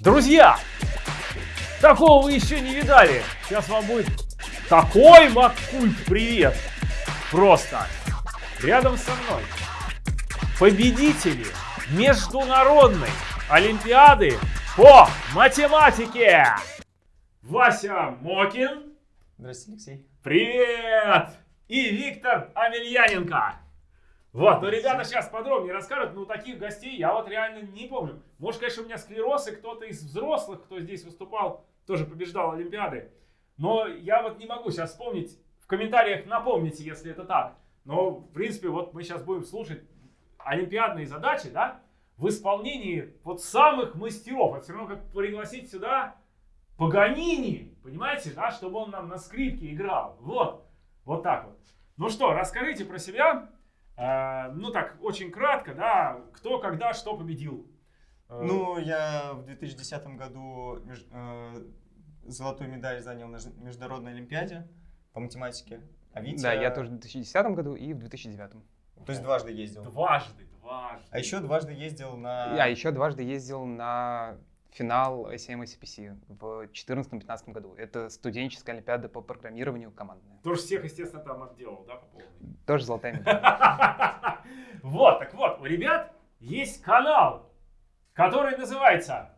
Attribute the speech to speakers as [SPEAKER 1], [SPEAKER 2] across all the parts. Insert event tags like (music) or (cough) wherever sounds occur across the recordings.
[SPEAKER 1] Друзья, такого вы еще не видали. Сейчас вам будет такой Маккульт привет. Просто. Рядом со мной победители международной олимпиады по математике. Вася Мокин.
[SPEAKER 2] Здравствуйте, Алексей.
[SPEAKER 1] Привет! И Виктор Амельяненко. Вот, ну ребята сейчас подробнее расскажут, но таких гостей я вот реально не помню. Может, конечно, у меня склероз, и кто-то из взрослых, кто здесь выступал, тоже побеждал Олимпиады. Но я вот не могу сейчас вспомнить, в комментариях напомните, если это так. Но, в принципе, вот мы сейчас будем слушать олимпиадные задачи, да, в исполнении вот самых мастеров. Это все равно как пригласить сюда Паганини, понимаете, да, чтобы он нам на скрипке играл. Вот, вот так вот. Ну что, расскажите про себя. Э, ну так, очень кратко, да, кто, когда, что победил.
[SPEAKER 2] Э, ну, я в 2010 году меж, э, золотую медаль занял на Международной Олимпиаде по математике.
[SPEAKER 3] А Витя... Да, я тоже в 2010 году и в 2009.
[SPEAKER 2] То есть дважды ездил?
[SPEAKER 1] Дважды, дважды.
[SPEAKER 2] А еще дважды ездил на...
[SPEAKER 3] Я еще дважды ездил на финал ACM ACPC в 2014-2015 году. Это студенческая олимпиада по программированию командная.
[SPEAKER 1] Тоже всех, естественно, там отделал, да, по полной?
[SPEAKER 3] Тоже золотая медаль. (laughs)
[SPEAKER 1] Вот, так вот, у ребят есть канал, который называется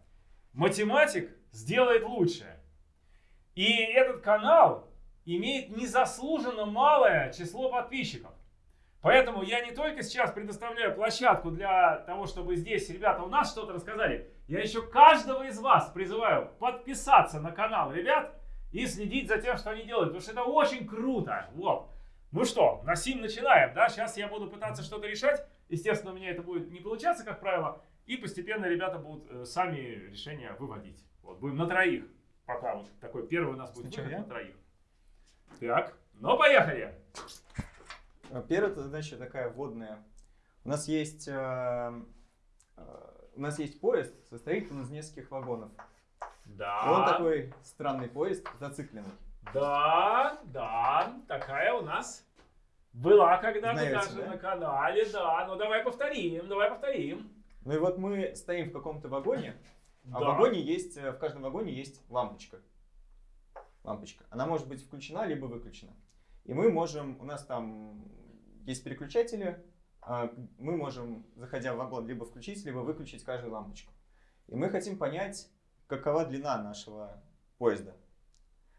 [SPEAKER 1] «Математик сделает лучше». И этот канал имеет незаслуженно малое число подписчиков. Поэтому я не только сейчас предоставляю площадку для того, чтобы здесь ребята у нас что-то рассказали, я еще каждого из вас призываю подписаться на канал ребят и следить за тем, что они делают, потому что это очень круто. Вот. Ну что, на сим начинаем, да? Сейчас я буду пытаться что-то решать. Естественно, у меня это будет не получаться, как правило. И постепенно ребята будут э, сами решения выводить. Вот, будем на троих. Пока вот такой первый у нас будет выход на троих. Так, ну поехали.
[SPEAKER 2] Э, первая задача такая вводная. У нас есть, э, э, у нас есть поезд, состоит он из нескольких вагонов.
[SPEAKER 1] Да.
[SPEAKER 2] Он такой странный поезд, зацикленный.
[SPEAKER 1] Да, да, такая у нас была когда-то даже да? на канале, да. Ну давай повторим, давай повторим.
[SPEAKER 2] Ну и вот мы стоим в каком-то вагоне, а да. в вагоне есть, в каждом вагоне есть лампочка. Лампочка. Она может быть включена, либо выключена. И мы можем, у нас там есть переключатели, мы можем, заходя в вагон, либо включить, либо выключить каждую лампочку. И мы хотим понять, какова длина нашего поезда.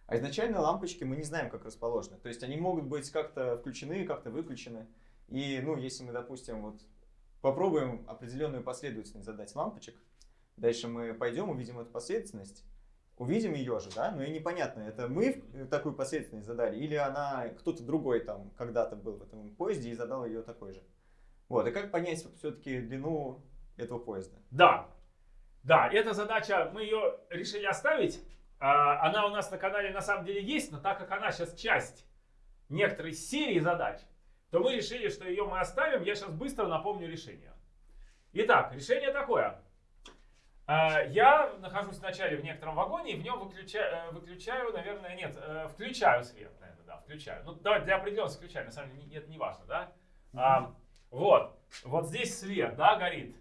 [SPEAKER 2] А изначально лампочки мы не знаем, как расположены. То есть они могут быть как-то включены, как-то выключены. И, ну, если мы, допустим, вот попробуем определенную последовательность задать лампочек, дальше мы пойдем, увидим эту последовательность, увидим ее же, да, но и непонятно, это мы такую последовательность задали, или она, кто-то другой там когда-то был в этом поезде и задал ее такой же. Вот, и как понять все-таки длину этого поезда?
[SPEAKER 1] Да, да, эта задача, мы ее решили оставить, а, она у нас на канале на самом деле есть, но так как она сейчас часть некоторой серии задач, то мы решили, что ее мы оставим, я сейчас быстро напомню решение. Итак, решение такое. А, я нахожусь вначале в некотором вагоне и в нем выключаю, э, выключаю наверное, нет, э, включаю свет, наверное, да, включаю. Ну, давайте для определенности включаю, на самом деле это не важно, да. А, вот, вот здесь свет, да, горит.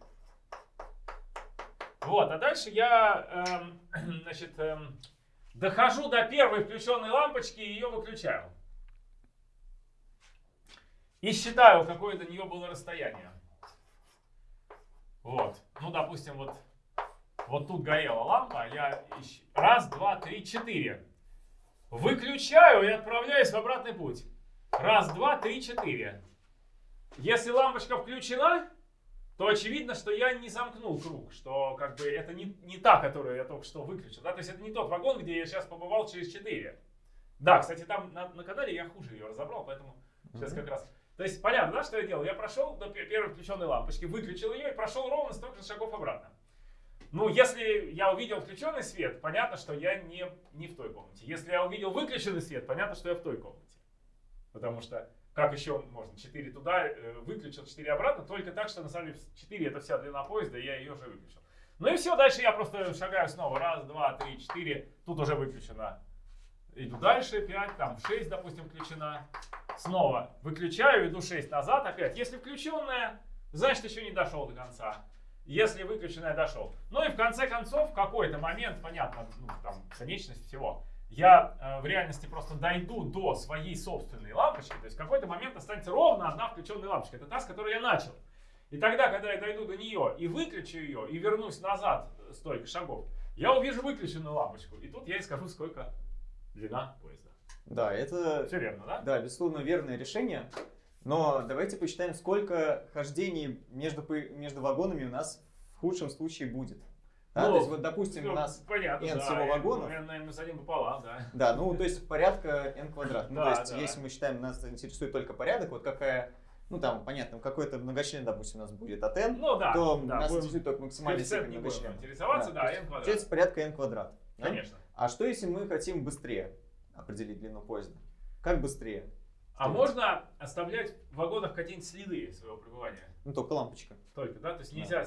[SPEAKER 1] Вот, а дальше я, эм, (clears throat) значит, эм, дохожу до первой включенной лампочки и ее выключаю. И считаю, какое до нее было расстояние. Вот, ну, допустим, вот вот тут горела лампа, я раз, два, три, четыре. Выключаю и отправляюсь в обратный путь. Раз, два, три, четыре. Если лампочка включена, то очевидно, что я не замкнул круг, что как бы это не, не та, которую я только что выключил. Да? То есть это не тот вагон, где я сейчас побывал через 4. Да, кстати, там на, на канале я хуже ее разобрал, поэтому сейчас как раз... То есть понятно, да, что я делал? Я прошел до первой включенной лампочки, выключил ее и прошел ровно столько же шагов обратно. Ну, если я увидел включенный свет, понятно, что я не, не в той комнате. Если я увидел выключенный свет, понятно, что я в той комнате. Потому что как еще можно? 4 туда, э, выключил, 4 обратно, только так, что на самом деле 4 это вся длина поезда, и я ее уже выключил. Ну и все, дальше я просто шагаю снова. Раз, два, три, четыре. Тут уже выключено. Иду дальше, 5, там 6, допустим, включена. Снова выключаю, иду 6 назад опять. Если включенная, значит еще не дошел до конца. если выключенный дошел. Ну и в конце концов, в какой-то момент, понятно, ну, там, конечность всего, я э, в реальности просто дойду до своей собственной лампочки, то есть в какой-то момент останется ровно одна включенная лампочка. Это та, с которой я начал. И тогда, когда я дойду до нее и выключу ее, и вернусь назад столько шагов, я увижу выключенную лампочку. И тут я и скажу, сколько длина поезда.
[SPEAKER 2] Да, это,
[SPEAKER 1] Все верно, да?
[SPEAKER 2] да, безусловно, верное решение. Но давайте посчитаем, сколько хождений между, между вагонами у нас в худшем случае будет. Да,
[SPEAKER 1] Ну,
[SPEAKER 2] то есть, вот, допустим,
[SPEAKER 1] Ну,
[SPEAKER 2] у нас
[SPEAKER 1] понятно,
[SPEAKER 2] n
[SPEAKER 1] да,
[SPEAKER 2] всего
[SPEAKER 1] n,
[SPEAKER 2] вагонов.
[SPEAKER 1] n, n один пополам, да.
[SPEAKER 2] Да, ну то есть порядка n квадрат. Ну,
[SPEAKER 1] Да,
[SPEAKER 2] то есть,
[SPEAKER 1] да.
[SPEAKER 2] если мы считаем, нас интересует только порядок, вот какая, ну там, понятно, какой-то многочлен, допустим, у нас будет от n,
[SPEAKER 1] Ну да,
[SPEAKER 2] то
[SPEAKER 1] да,
[SPEAKER 2] нас интересует только максимальный степень многочлена.
[SPEAKER 1] интересоваться, да,
[SPEAKER 2] есть
[SPEAKER 1] n квадрат.
[SPEAKER 2] Получается порядка n квадрат. да?
[SPEAKER 1] Конечно.
[SPEAKER 2] А что если мы хотим быстрее определить длину поезда? Как быстрее?
[SPEAKER 1] А
[SPEAKER 2] Что
[SPEAKER 1] можно оставлять в вагонах какие-нибудь следы своего пребывания?
[SPEAKER 2] Ну только лампочка.
[SPEAKER 1] Только, да? То есть нельзя...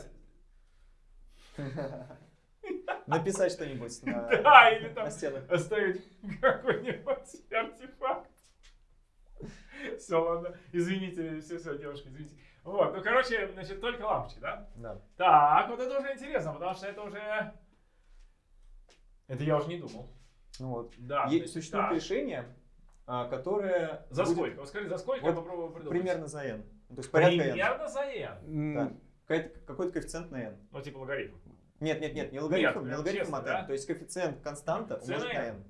[SPEAKER 1] (laughs)
[SPEAKER 2] Написать что-нибудь на, (laughs)
[SPEAKER 1] Да, или там оставить какой-нибудь (laughs) артефакт. Все, ладно. Извините, все, все, девушка, извините. Вот, ну, короче, значит, только лампочки, да?
[SPEAKER 2] Да.
[SPEAKER 1] Так, вот это уже интересно, потому что это уже... Это я уже не думал.
[SPEAKER 2] Ну вот.
[SPEAKER 1] Да,
[SPEAKER 2] Е-
[SPEAKER 1] значит,
[SPEAKER 2] Существует
[SPEAKER 1] так.
[SPEAKER 2] решение, а, которое
[SPEAKER 1] За
[SPEAKER 2] будет
[SPEAKER 1] сколько? Вот скажи, за сколько
[SPEAKER 2] Вот
[SPEAKER 1] я попробую придумать.
[SPEAKER 2] примерно за n. То есть порядка n.
[SPEAKER 1] Примерно за n.
[SPEAKER 2] Да. Какой-то коэффициент на n.
[SPEAKER 1] Ну, типа логарифм.
[SPEAKER 2] Нет, нет, нет, не логарифм,
[SPEAKER 1] Нет,
[SPEAKER 2] не логарифм
[SPEAKER 1] честно,
[SPEAKER 2] от n.
[SPEAKER 1] да?
[SPEAKER 2] То есть коэффициент константа умножить на
[SPEAKER 1] n.
[SPEAKER 2] n.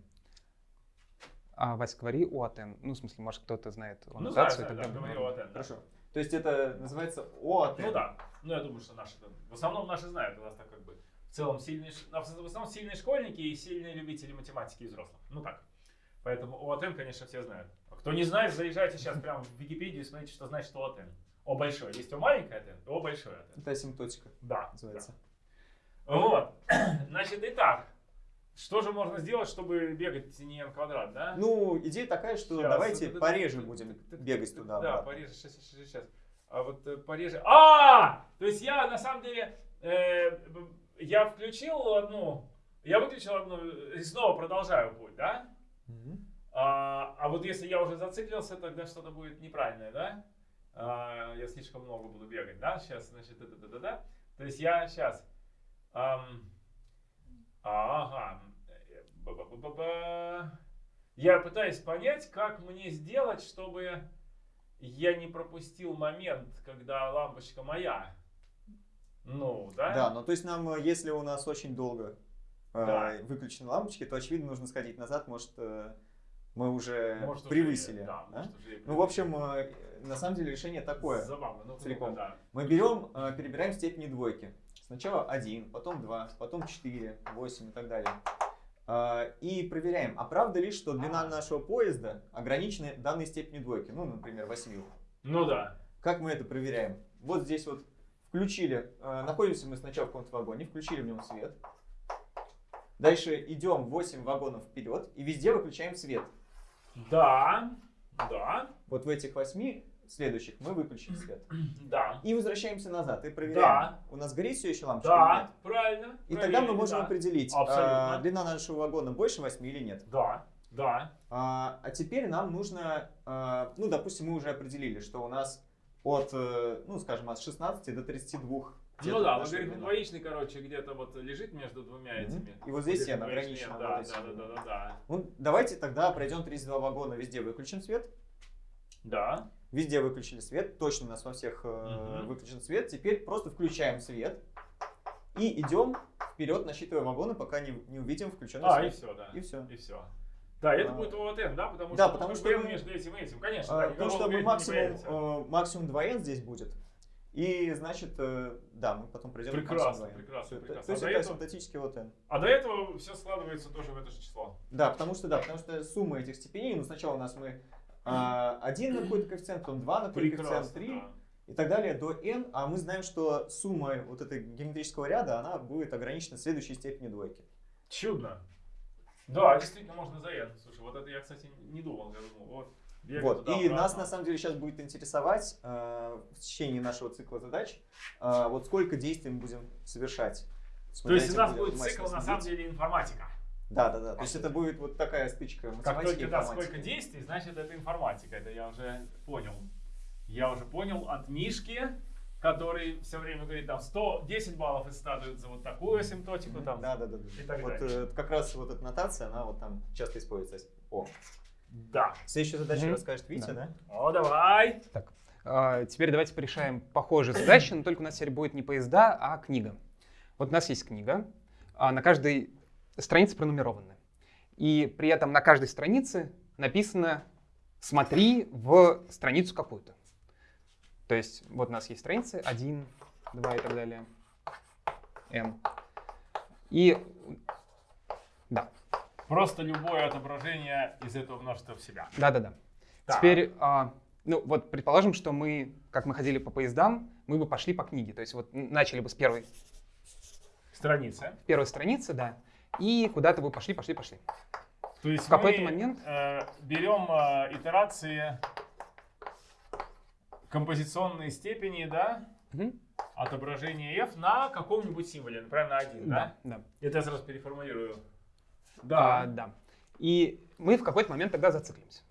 [SPEAKER 3] А, Вась, говори о АТН. Ну, в смысле, может, кто-то знает
[SPEAKER 1] Ну,
[SPEAKER 3] аннотацию и
[SPEAKER 1] знаю,
[SPEAKER 3] так
[SPEAKER 1] да,
[SPEAKER 3] далее.
[SPEAKER 1] говорил от n. да.
[SPEAKER 2] Хорошо. То есть это называется O от n.
[SPEAKER 1] Ну да. Ну, я думаю, что наши... В основном наши знают. У нас так как бы в целом сильные... ш- В основном сильные школьники и сильные любители математики и взрослых. Ну так. Поэтому ОАТН, конечно, все знают. А кто не знает, заезжайте сейчас прямо в Википедию и смотрите, что значит ОАТН. О большое. Есть О маленькое АТН, О большое АТН.
[SPEAKER 2] Это асимптотика
[SPEAKER 1] Да.
[SPEAKER 2] называется.
[SPEAKER 1] да. Вот. (clears throat) Значит, итак. Что же можно сделать, чтобы бегать не n квадрат, да?
[SPEAKER 2] Ну, идея такая, что
[SPEAKER 1] Щас.
[SPEAKER 2] давайте
[SPEAKER 1] т-
[SPEAKER 2] пореже
[SPEAKER 1] т-
[SPEAKER 2] будем
[SPEAKER 1] т-
[SPEAKER 2] бегать туда.
[SPEAKER 1] Да,
[SPEAKER 2] обратно.
[SPEAKER 1] пореже, сейчас, сейчас, сейчас. А вот э, пореже. А! То есть я на самом деле э, я включил одну, я выключил одну и снова продолжаю путь, да?
[SPEAKER 2] Мгм.
[SPEAKER 1] А, а вот если я уже зациклился, тогда что-то будет неправильное, да? А, я слишком много буду бегать, да? Сейчас, значит, это, да, да, да. То есть я сейчас. Ага. Э, ба-ба-ба-ба-ба. Я пытаюсь понять, как мне сделать, чтобы я не пропустил момент, когда лампочка моя. Ну, да?
[SPEAKER 2] Да, ну то есть нам, э, если у нас очень долго э,
[SPEAKER 1] Да.
[SPEAKER 2] выключены лампочки, то очевидно нужно сходить назад, может э, мы уже
[SPEAKER 1] Может, уже-
[SPEAKER 2] превысили.
[SPEAKER 1] да,
[SPEAKER 2] да?
[SPEAKER 1] может, уже и
[SPEAKER 2] Ну, в общем, э, на самом деле решение такое.
[SPEAKER 1] Забавно, ну,
[SPEAKER 2] целиком.
[SPEAKER 1] да.
[SPEAKER 2] Мы берем, э, перебираем степени двойки. Сначала 1, потом 2, потом 4, 8 и так далее. А, И проверяем, а правда ли, что длина
[SPEAKER 1] А.
[SPEAKER 2] нашего поезда ограничена данной степенью двойки, ну, например, 8.
[SPEAKER 1] Ну да.
[SPEAKER 2] Как мы это проверяем? Вот здесь вот включили, э, находимся мы сначала в каком-то вагоне, включили в нем свет. Дальше идем 8 вагонов вперед и везде выключаем свет.
[SPEAKER 1] Да. Да.
[SPEAKER 2] Вот в этих 8 следующих мы выключили свет.
[SPEAKER 1] Да.
[SPEAKER 2] И возвращаемся назад и проверяем.
[SPEAKER 1] Да.
[SPEAKER 2] У нас горит все еще лампочка или
[SPEAKER 1] Да.
[SPEAKER 2] нет?
[SPEAKER 1] Правильно.
[SPEAKER 2] И тогда мы можем
[SPEAKER 1] да.
[SPEAKER 2] определить,
[SPEAKER 1] Абсолютно.
[SPEAKER 2] а, длина нашего вагона больше 8 или нет.
[SPEAKER 1] Да. Да.
[SPEAKER 2] А, а теперь нам нужно, а, ну, допустим, мы уже определили, что у нас от, э, ну, скажем, от 16 до 32. где-то
[SPEAKER 1] Ну да, логарифм двоичный, короче, где-то вот лежит между двумя этими.
[SPEAKER 2] И вот здесь
[SPEAKER 1] двоичный,
[SPEAKER 2] ограничена
[SPEAKER 1] Да,
[SPEAKER 2] вот
[SPEAKER 1] да, да, да, да, да.
[SPEAKER 2] Ну, давайте тогда пройдем 32 вагона, везде выключен свет.
[SPEAKER 1] Да.
[SPEAKER 2] Везде выключили свет, точно у нас во всех э, выключен свет. Теперь просто включаем свет и идем вперед, насчитывая вагоны, пока не, не увидим включенный
[SPEAKER 1] А, и
[SPEAKER 2] свет.
[SPEAKER 1] все, да.
[SPEAKER 2] И все.
[SPEAKER 1] И все. Да, это
[SPEAKER 2] А.
[SPEAKER 1] будет ОВТН, да? Потому
[SPEAKER 2] Да,
[SPEAKER 1] что
[SPEAKER 2] потому что мы-
[SPEAKER 1] между этим и этим, конечно.
[SPEAKER 2] А,
[SPEAKER 1] да,
[SPEAKER 2] то,
[SPEAKER 1] никакого
[SPEAKER 2] что мы максимум, э, максимум 2n здесь будет. И значит, э, да, мы потом пройдем
[SPEAKER 1] Прекрасно,
[SPEAKER 2] максимум 2n.
[SPEAKER 1] прекрасно,
[SPEAKER 2] это-
[SPEAKER 1] прекрасно.
[SPEAKER 2] То есть
[SPEAKER 1] А
[SPEAKER 2] это
[SPEAKER 1] этого-
[SPEAKER 2] асимптотический вот n.
[SPEAKER 1] А до этого все складывается тоже в это же число.
[SPEAKER 2] Да, потому что да, потому что сумма этих степеней, ну сначала у нас мы а, 1 на какой-то коэффициент, потом 2 на какой-то коэффициент,
[SPEAKER 1] Прекрасно,
[SPEAKER 2] 3
[SPEAKER 1] да.
[SPEAKER 2] и так далее до n, а мы знаем, что сумма вот этой геометрического ряда, она будет ограничена следующей степенью двойки.
[SPEAKER 1] Чудно. Да, действительно, можно за N. Слушай, вот это я, кстати, не думал. Я думал, вот,
[SPEAKER 2] Вот.
[SPEAKER 1] туда,
[SPEAKER 2] И нас
[SPEAKER 1] обратно.
[SPEAKER 2] на самом деле сейчас будет интересовать э, в течение нашего цикла задач, э, вот сколько действий мы будем совершать.
[SPEAKER 1] То есть у нас будет цикл, на самом
[SPEAKER 2] деле,
[SPEAKER 1] информатика.
[SPEAKER 2] Да, да, да. То есть это будет вот такая стычка
[SPEAKER 1] Как только да, сколько действий, значит это информатика. Это я уже понял. Я уже понял от Мишки, который все время говорит, там, 110 баллов из 100 дают за вот такую асимптотику, там,
[SPEAKER 2] Да, да, да. да.
[SPEAKER 1] и так
[SPEAKER 2] вот
[SPEAKER 1] далее.
[SPEAKER 2] э, как раз вот эта нотация, она вот там часто используется. О,
[SPEAKER 1] Да.
[SPEAKER 2] следующую задачу
[SPEAKER 3] Мгм.
[SPEAKER 2] расскажет Витя,
[SPEAKER 3] Да.
[SPEAKER 2] да?
[SPEAKER 1] О, давай.
[SPEAKER 3] Так, а, теперь давайте порешаем похожие задачи, но только у нас теперь будет не поезда, а книга. Вот у нас есть книга, а на каждой странице пронумерованы. И при этом на каждой странице написано «смотри в страницу какую-то». То есть вот у нас есть страницы 1, 2 и так далее, n. И да,
[SPEAKER 1] Просто любое отображение из этого множества в себя.
[SPEAKER 3] да-да-да. Теперь, а, ну вот предположим, что мы, как мы ходили по поездам, мы бы пошли по книге. То есть вот начали бы с первой,
[SPEAKER 1] Страница.
[SPEAKER 3] первой страницы, да, и куда-то бы пошли, пошли, пошли.
[SPEAKER 1] То есть
[SPEAKER 3] В какой-то момент-
[SPEAKER 1] э, берем э, итерации композиционные степени, да,
[SPEAKER 3] Мгм.
[SPEAKER 1] отображения f на каком-нибудь символе, например, на 1, да?
[SPEAKER 3] Да, да.
[SPEAKER 1] Это я сразу переформулирую.
[SPEAKER 3] А,
[SPEAKER 1] Да.
[SPEAKER 3] да. И мы в какой-то момент тогда зациклимся.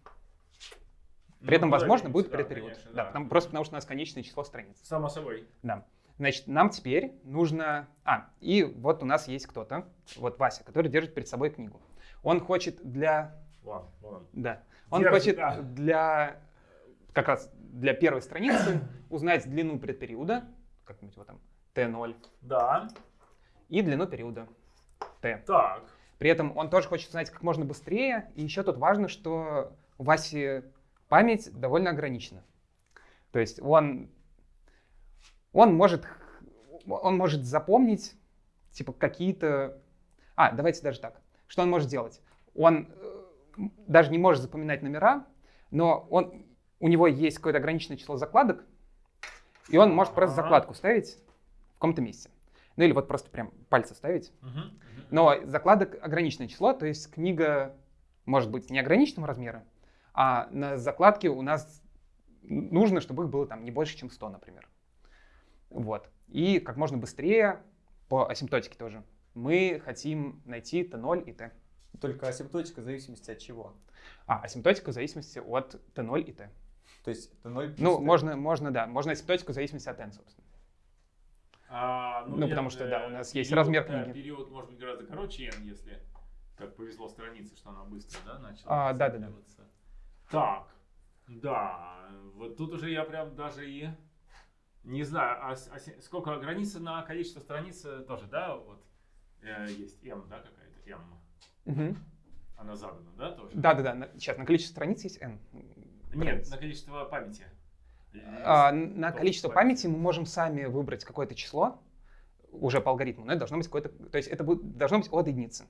[SPEAKER 3] При этом,
[SPEAKER 1] Ну,
[SPEAKER 3] возможно,
[SPEAKER 1] да,
[SPEAKER 3] будет
[SPEAKER 1] да, конечно,
[SPEAKER 3] да,
[SPEAKER 1] да.
[SPEAKER 3] потому- просто потому что у нас конечное число страниц.
[SPEAKER 1] Само собой.
[SPEAKER 3] Да. Значит, нам теперь нужно... А, и вот у нас есть кто-то, вот Вася, который держит перед собой книгу. Он хочет для...
[SPEAKER 1] Вон, вон.
[SPEAKER 3] Да. Он
[SPEAKER 1] Держит,
[SPEAKER 3] хочет
[SPEAKER 1] да.
[SPEAKER 3] для... Как раз для первой страницы узнать длину предпериода, как-нибудь вот там, t0,
[SPEAKER 1] Да.
[SPEAKER 3] и длину периода t.
[SPEAKER 1] Так.
[SPEAKER 3] При этом он тоже хочет узнать как можно быстрее. И еще тут важно, что у Васи память довольно ограничена. То есть он, он, может, он может запомнить типа какие-то... А, давайте даже так. Что он может делать? Он э, даже не может запоминать номера, но он, у него есть какое-то ограниченное число закладок, и он может просто
[SPEAKER 1] Ага.
[SPEAKER 3] закладку ставить в каком-то месте. Ну или вот просто прям пальцы ставить. Но закладок ограниченное число, то есть книга может быть неограниченного размера, а на закладке у нас нужно, чтобы их было там не больше, чем 100, например. Вот. И как можно быстрее, по асимптотике тоже, мы хотим найти Т0 и Т.
[SPEAKER 2] Только асимптотика в зависимости от чего.
[SPEAKER 3] А, асимптотика в зависимости от Т0 и Т.
[SPEAKER 2] То есть это 0
[SPEAKER 3] Ну, можно, можно, да, можно асимптотику в зависимости от N, собственно.
[SPEAKER 1] А,
[SPEAKER 3] Ну, потому
[SPEAKER 1] нет,
[SPEAKER 3] что, да,
[SPEAKER 1] э,
[SPEAKER 3] у нас есть
[SPEAKER 1] период,
[SPEAKER 3] размер
[SPEAKER 1] да,
[SPEAKER 3] книги.
[SPEAKER 1] период может быть гораздо короче n, если как повезло странице, что она быстро, да, начала.
[SPEAKER 3] А, да-да-да.
[SPEAKER 1] зацикливаться. Так, да, вот тут уже я прям даже и не знаю, а, а сколько граница на количество страниц э, тоже, да, вот э, есть m, да, какая-то m,
[SPEAKER 3] Мгм.
[SPEAKER 1] она задана, да, тоже?
[SPEAKER 3] Да-да-да, на- сейчас на количество страниц есть N.
[SPEAKER 1] Нет, на количество памяти.
[SPEAKER 3] А, на количество памяти мы можем сами выбрать какое-то число уже по алгоритму, но это должно быть какое-то, то есть это будет, должно быть от единицы.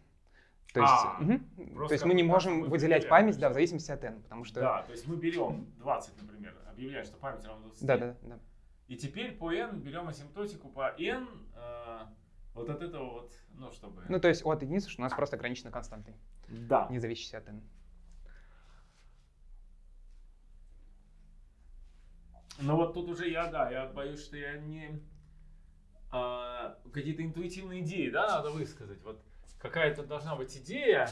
[SPEAKER 3] То есть,
[SPEAKER 1] А, просто
[SPEAKER 3] то есть мы не можем
[SPEAKER 1] мы
[SPEAKER 3] выделять память, да, в зависимости от n, потому что,
[SPEAKER 1] Да, то есть мы берем 20, например, объявляем, что память равна 20.
[SPEAKER 3] да, да, да.
[SPEAKER 1] И теперь по n берем асимптотику по n э, вот от этого вот, ну, чтобы...
[SPEAKER 3] Ну то есть от единицы, что у нас просто ограничена константой,
[SPEAKER 1] да.
[SPEAKER 3] не зависящей от n.
[SPEAKER 1] Но вот тут уже я, да, я боюсь, что я не... а, какие-то интуитивные идеи, да, надо высказать. Вот какая-то должна быть идея,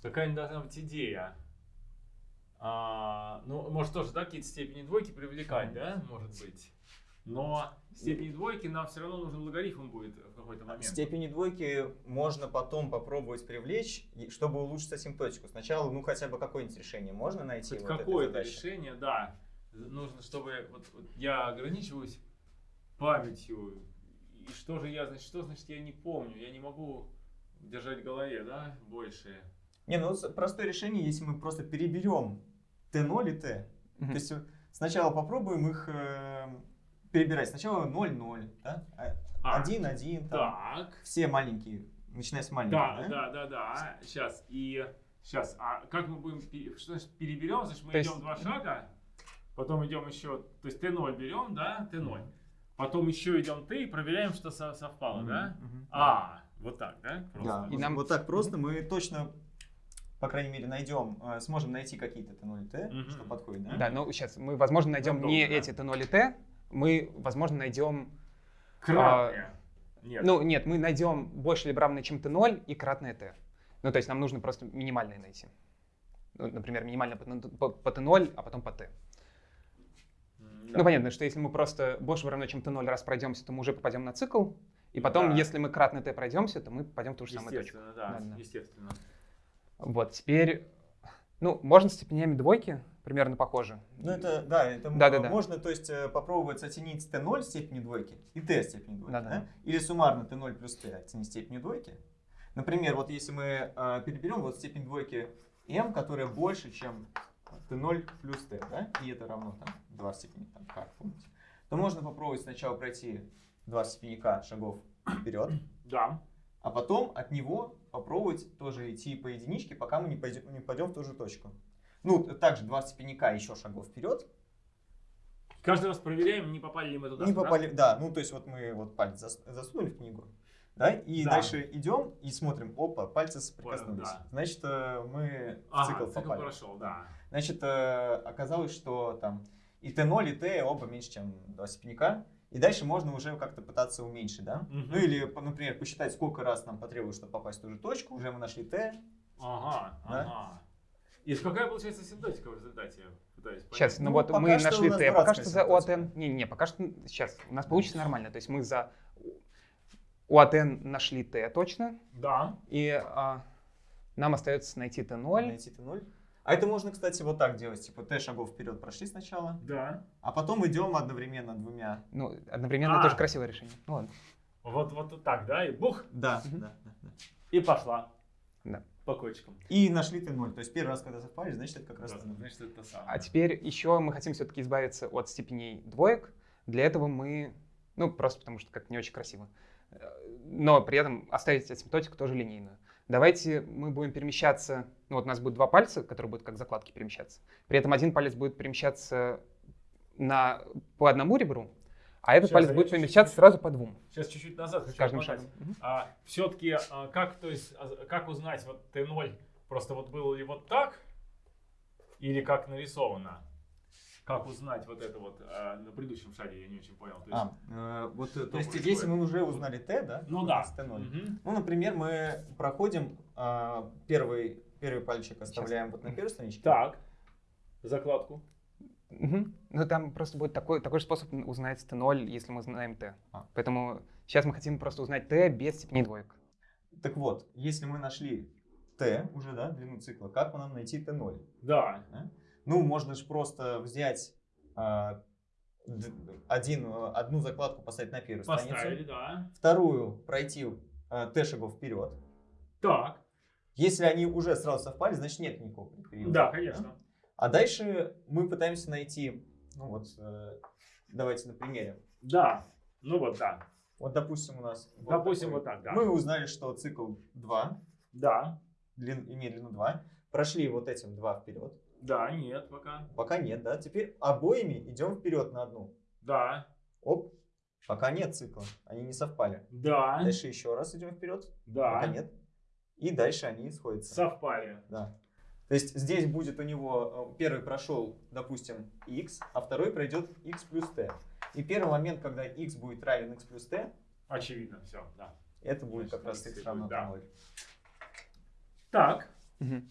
[SPEAKER 1] какая-нибудь должна быть идея. А, ну, может тоже, да, какие-то степени двойки привлекать, да, может быть. Но степени двойки нам все равно нужен логарифм будет в какой-то момент.
[SPEAKER 2] Степени двойки можно потом попробовать привлечь, чтобы улучшить асимптотику. Сначала, ну, хотя бы какое-нибудь решение можно найти
[SPEAKER 1] Хоть
[SPEAKER 2] вот
[SPEAKER 1] какое-то решение, да. Нужно, чтобы вот, вот я ограничиваюсь памятью. И что же я, значит, что значит я не помню? Я не могу держать в голове, да, больше.
[SPEAKER 2] Не, ну простое решение, если мы просто переберем Т0 и Т. То есть э, сначала попробуем их э, перебирать. Сначала 0, 0, да?
[SPEAKER 1] А,
[SPEAKER 2] 1, 1, там.
[SPEAKER 1] Так.
[SPEAKER 2] Все маленькие, начиная с маленьких,
[SPEAKER 1] Да, да, да, да. Сейчас. И сейчас. А как мы будем, что значит переберем? Значит, мы
[SPEAKER 3] То есть-
[SPEAKER 1] идем два шага, потом идем еще, то есть Т0 берем, да, Т0. Потом еще идем Т и проверяем, что со- совпало,
[SPEAKER 2] Мгм,
[SPEAKER 1] да?
[SPEAKER 2] мгм.
[SPEAKER 1] А, вот так, да?
[SPEAKER 2] Да,
[SPEAKER 1] Просто.
[SPEAKER 3] И
[SPEAKER 2] вот-
[SPEAKER 3] нам-
[SPEAKER 2] вот так просто мы точно, по крайней мере, найдем, э, сможем найти какие-то Т0 и Т, что подходит, да?
[SPEAKER 3] Да, ну сейчас мы, возможно, найдем
[SPEAKER 1] Готово,
[SPEAKER 3] не
[SPEAKER 1] да.
[SPEAKER 3] эти Т0 и Т, мы, возможно, найдем...
[SPEAKER 1] Кратное. Нет.
[SPEAKER 3] Ну, нет, мы найдем больше либо равное, чем Т0 и кратное Т. Ну, то есть нам нужно просто минимальное найти. Ну, например, минимальное по, по- по Т0, а потом по Т.
[SPEAKER 1] Да.
[SPEAKER 3] Ну, понятно, что если мы просто больше равно, чем t0 раз пройдемся, то мы уже попадем на цикл. И потом,
[SPEAKER 1] Да.
[SPEAKER 3] если мы кратно t пройдемся, то мы попадем в ту же самую точку.
[SPEAKER 1] Естественно, да,
[SPEAKER 3] Да-да-да.
[SPEAKER 1] естественно.
[SPEAKER 3] Вот, теперь, ну, можно с степенями двойки, примерно похоже.
[SPEAKER 2] Ну, это, да, это м-
[SPEAKER 3] Да-да-да.
[SPEAKER 2] можно, то есть, э, попробовать оценить t0 степени двойки и t степени двойки,
[SPEAKER 3] Да-да.
[SPEAKER 2] да? Или суммарно t0 плюс t оценить степень двойки. Например, вот если мы э, переберем вот степень двойки m, которая больше, чем t0 плюс t, да, и это равно там 2 степени там, k, помните, то можно попробовать сначала пройти 2 степени k шагов вперед,
[SPEAKER 1] Да.
[SPEAKER 2] а потом от него попробовать тоже идти по единичке, пока мы не пойдем, не пойдем в ту же точку. Ну, также 2 степени k еще шагов вперед,
[SPEAKER 1] Каждый раз проверяем, не попали ли мы туда.
[SPEAKER 2] Не
[SPEAKER 1] да?
[SPEAKER 2] попали, да, ну то есть вот мы вот палец зас- засунули в книгу, да, и
[SPEAKER 1] Да.
[SPEAKER 2] дальше идем и смотрим, опа, пальцы соприкоснулись.
[SPEAKER 1] да.
[SPEAKER 2] Значит, э, мы в цикл
[SPEAKER 1] цикл
[SPEAKER 2] попали.
[SPEAKER 1] прошел, да.
[SPEAKER 2] Значит, э, оказалось, что там и Т0, и Т оба меньше, чем 2 степени К. И дальше можно уже как-то пытаться уменьшить, да?
[SPEAKER 1] Мгм.
[SPEAKER 2] Ну или, например, посчитать, сколько раз нам потребуется, чтобы попасть в ту же точку. Уже мы нашли Т.
[SPEAKER 1] Ага,
[SPEAKER 2] Да?
[SPEAKER 1] ага. И какая получается асимптотика в результате? Пытаюсь.
[SPEAKER 3] Сейчас, ну,
[SPEAKER 2] Ну,
[SPEAKER 3] вот мы нашли t, пока что за
[SPEAKER 2] ситуация.
[SPEAKER 3] OATN. Не-не, пока что сейчас у нас получится нормально. То есть мы за OATN нашли t точно,
[SPEAKER 1] Да.
[SPEAKER 3] и а, нам остается найти t0.
[SPEAKER 2] Найти Т0. А это можно, кстати, вот так делать. Типа Т шагов вперед прошли сначала,
[SPEAKER 1] Да.
[SPEAKER 2] а потом идем одновременно двумя.
[SPEAKER 3] Ну, одновременно
[SPEAKER 1] А.
[SPEAKER 3] тоже красивое решение. Ну ладно.
[SPEAKER 1] Вот, вот так, да, и бух,
[SPEAKER 2] Да, да, да, да.
[SPEAKER 1] и пошла.
[SPEAKER 3] Да.
[SPEAKER 1] По кочкам.
[SPEAKER 2] И нашли Т0. То есть первый раз, когда совпали, значит, это как раз
[SPEAKER 1] Да,
[SPEAKER 2] Т0.
[SPEAKER 1] Значит, это то самое.
[SPEAKER 3] А теперь еще мы хотим все-таки избавиться от степеней двоек. Для этого мы, ну, просто потому что как не очень красиво, э, но при этом оставить асимптотику тоже линейную. Давайте мы будем перемещаться, ну вот у нас будет два пальца, которые будут как закладки перемещаться. При этом один палец будет перемещаться на, по одному ребру, а этот
[SPEAKER 1] Сейчас,
[SPEAKER 3] палец
[SPEAKER 1] а
[SPEAKER 3] будет перемещаться сразу по двум.
[SPEAKER 1] Сейчас чуть-чуть назад хочу
[SPEAKER 3] каждым шагом.
[SPEAKER 1] А, все-таки, как, то есть, а, как узнать, вот Т0, просто вот было ли вот так, или как нарисовано? Как узнать вот это вот а, на предыдущем шаге, я не очень понял. То есть,
[SPEAKER 2] А, э, вот, э, то
[SPEAKER 1] Что
[SPEAKER 2] есть,
[SPEAKER 1] происходит?
[SPEAKER 2] если мы уже узнали Т, да?
[SPEAKER 1] ну да.
[SPEAKER 2] нас Т0.
[SPEAKER 1] Мгм.
[SPEAKER 2] Ну, например, мы проходим а, первый, первый пальчик оставляем вот на первой страничке.
[SPEAKER 1] Так, закладку.
[SPEAKER 3] Мгм. Ну там просто будет такой, такой же способ узнать t0, если мы знаем t.
[SPEAKER 2] А.
[SPEAKER 3] Поэтому сейчас мы хотим просто узнать t без степени двоек.
[SPEAKER 2] Так вот, если мы нашли Т уже, да, длину цикла, как нам найти Т0?
[SPEAKER 1] Да.
[SPEAKER 2] Ну, можно же просто взять а, один, одну закладку поставить на первую
[SPEAKER 1] Поставили,
[SPEAKER 2] страницу,
[SPEAKER 1] да.
[SPEAKER 2] вторую пройти а, Т шагов вперед.
[SPEAKER 1] Так.
[SPEAKER 2] Если они уже сразу совпали, значит нет никакого периода.
[SPEAKER 1] Да, конечно.
[SPEAKER 2] А дальше мы пытаемся найти, ну вот, э, давайте на примере.
[SPEAKER 1] Да. Ну вот, да.
[SPEAKER 2] Вот, допустим, у нас... вот
[SPEAKER 1] Допустим,
[SPEAKER 2] такой.
[SPEAKER 1] вот так, да.
[SPEAKER 2] Мы узнали, что цикл 2,
[SPEAKER 1] Да.
[SPEAKER 2] длин, имеет длину 2. Прошли вот этим 2 вперед.
[SPEAKER 1] Да, нет, пока.
[SPEAKER 2] Пока нет, да. Теперь обоими идем вперед на одну.
[SPEAKER 1] Да.
[SPEAKER 2] Оп. Пока нет цикла. Они не совпали.
[SPEAKER 1] Да.
[SPEAKER 2] Дальше еще раз идем вперед.
[SPEAKER 1] Да.
[SPEAKER 2] Пока нет. И дальше они сходятся.
[SPEAKER 1] Совпали.
[SPEAKER 2] Да. То есть здесь будет у него, э, первый прошел, допустим, x, а второй пройдет x плюс t. И первый момент, когда x будет равен x плюс t,
[SPEAKER 1] Очевидно, все, да.
[SPEAKER 2] это будет как
[SPEAKER 1] Значит,
[SPEAKER 2] раз
[SPEAKER 1] x
[SPEAKER 2] x равно
[SPEAKER 1] да.
[SPEAKER 2] 0.
[SPEAKER 1] Так.
[SPEAKER 3] Мгм.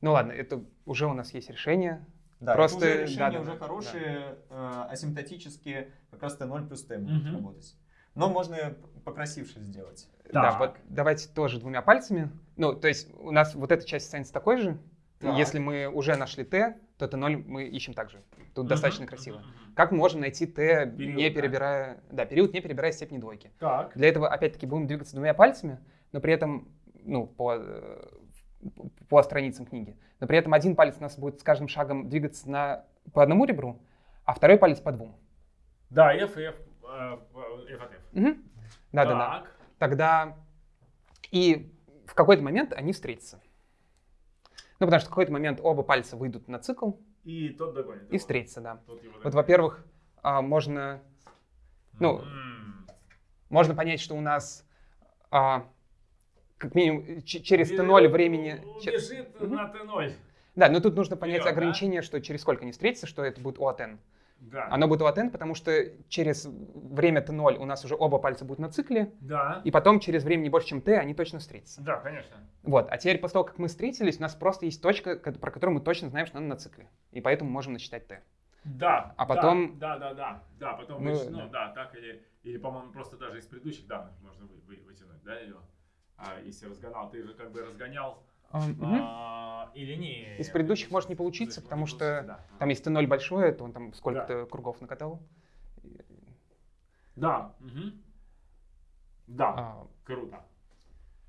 [SPEAKER 3] Ну ладно, это уже у нас есть решение.
[SPEAKER 2] Да,
[SPEAKER 3] Просто-
[SPEAKER 2] это уже решения
[SPEAKER 3] да, да,
[SPEAKER 2] уже
[SPEAKER 3] да,
[SPEAKER 2] хорошие, э, асимптотически как раз t0 плюс t будет
[SPEAKER 1] Мгм.
[SPEAKER 2] работать. Но можно и покрасивше сделать.
[SPEAKER 3] Да,
[SPEAKER 1] Так.
[SPEAKER 3] вот давайте тоже двумя пальцами. Ну, то есть у нас вот эта часть останется такой же.
[SPEAKER 1] Так.
[SPEAKER 3] Если мы уже нашли t, то t0 мы ищем также. Тут достаточно
[SPEAKER 1] Мгм,
[SPEAKER 3] красиво.
[SPEAKER 1] мгм.
[SPEAKER 3] Как мы можем найти t,
[SPEAKER 1] Период,
[SPEAKER 3] не
[SPEAKER 1] да?
[SPEAKER 3] перебирая... Да, период, не перебирая степени двойки.
[SPEAKER 1] Так.
[SPEAKER 3] Для этого, опять-таки, будем двигаться двумя пальцами, но при этом, ну, по, э, по страницам книги. Но при этом один палец у нас будет с каждым шагом двигаться на, по одному ребру, а второй палец по двум.
[SPEAKER 1] Да, F, э, F от F.
[SPEAKER 3] Мгм. Да-да-да.
[SPEAKER 1] Так.
[SPEAKER 3] Тогда и в какой-то момент они встретятся. Ну, потому что в какой-то момент оба пальца выйдут на цикл
[SPEAKER 1] И тот догонит.
[SPEAKER 3] и
[SPEAKER 1] его.
[SPEAKER 3] встретятся, да. Вот, во-первых, а, можно, ну,
[SPEAKER 1] М.
[SPEAKER 3] можно понять, что у нас а, как минимум через
[SPEAKER 1] Бе-
[SPEAKER 3] t0 времени...
[SPEAKER 1] Бежит
[SPEAKER 3] Мгм.
[SPEAKER 1] на Т0.
[SPEAKER 3] Да, но тут нужно понять
[SPEAKER 1] Вперед, да?
[SPEAKER 3] ограничение, что через сколько они встретятся, что это будет OATN.
[SPEAKER 1] Да.
[SPEAKER 3] Оно будет OATN, потому что через время t0 у нас уже оба пальца будут на цикле,
[SPEAKER 1] Да.
[SPEAKER 3] и потом через время не больше, чем t, они точно встретятся.
[SPEAKER 1] Да, конечно.
[SPEAKER 3] Вот, а теперь после того, как мы встретились, у нас просто есть точка, про которую мы точно знаем, что она на цикле. И поэтому можем насчитать t.
[SPEAKER 1] Да.
[SPEAKER 3] А потом-
[SPEAKER 1] Да, да, да, да. Потом
[SPEAKER 3] Ну,
[SPEAKER 1] вычтено,
[SPEAKER 3] да.
[SPEAKER 1] да, так или, или, по-моему, просто даже из предыдущих данных можно вы- вы- вытянуть, да, ее. А если разгонял, ты же как бы разгонял
[SPEAKER 3] А,
[SPEAKER 1] а, или не.
[SPEAKER 3] Из предыдущих может не получиться, потому что
[SPEAKER 1] да.
[SPEAKER 3] Там если Т0 большое, то он там сколько-то кругов накатал.
[SPEAKER 1] Да. мгм. Да.
[SPEAKER 3] А,
[SPEAKER 1] Круто.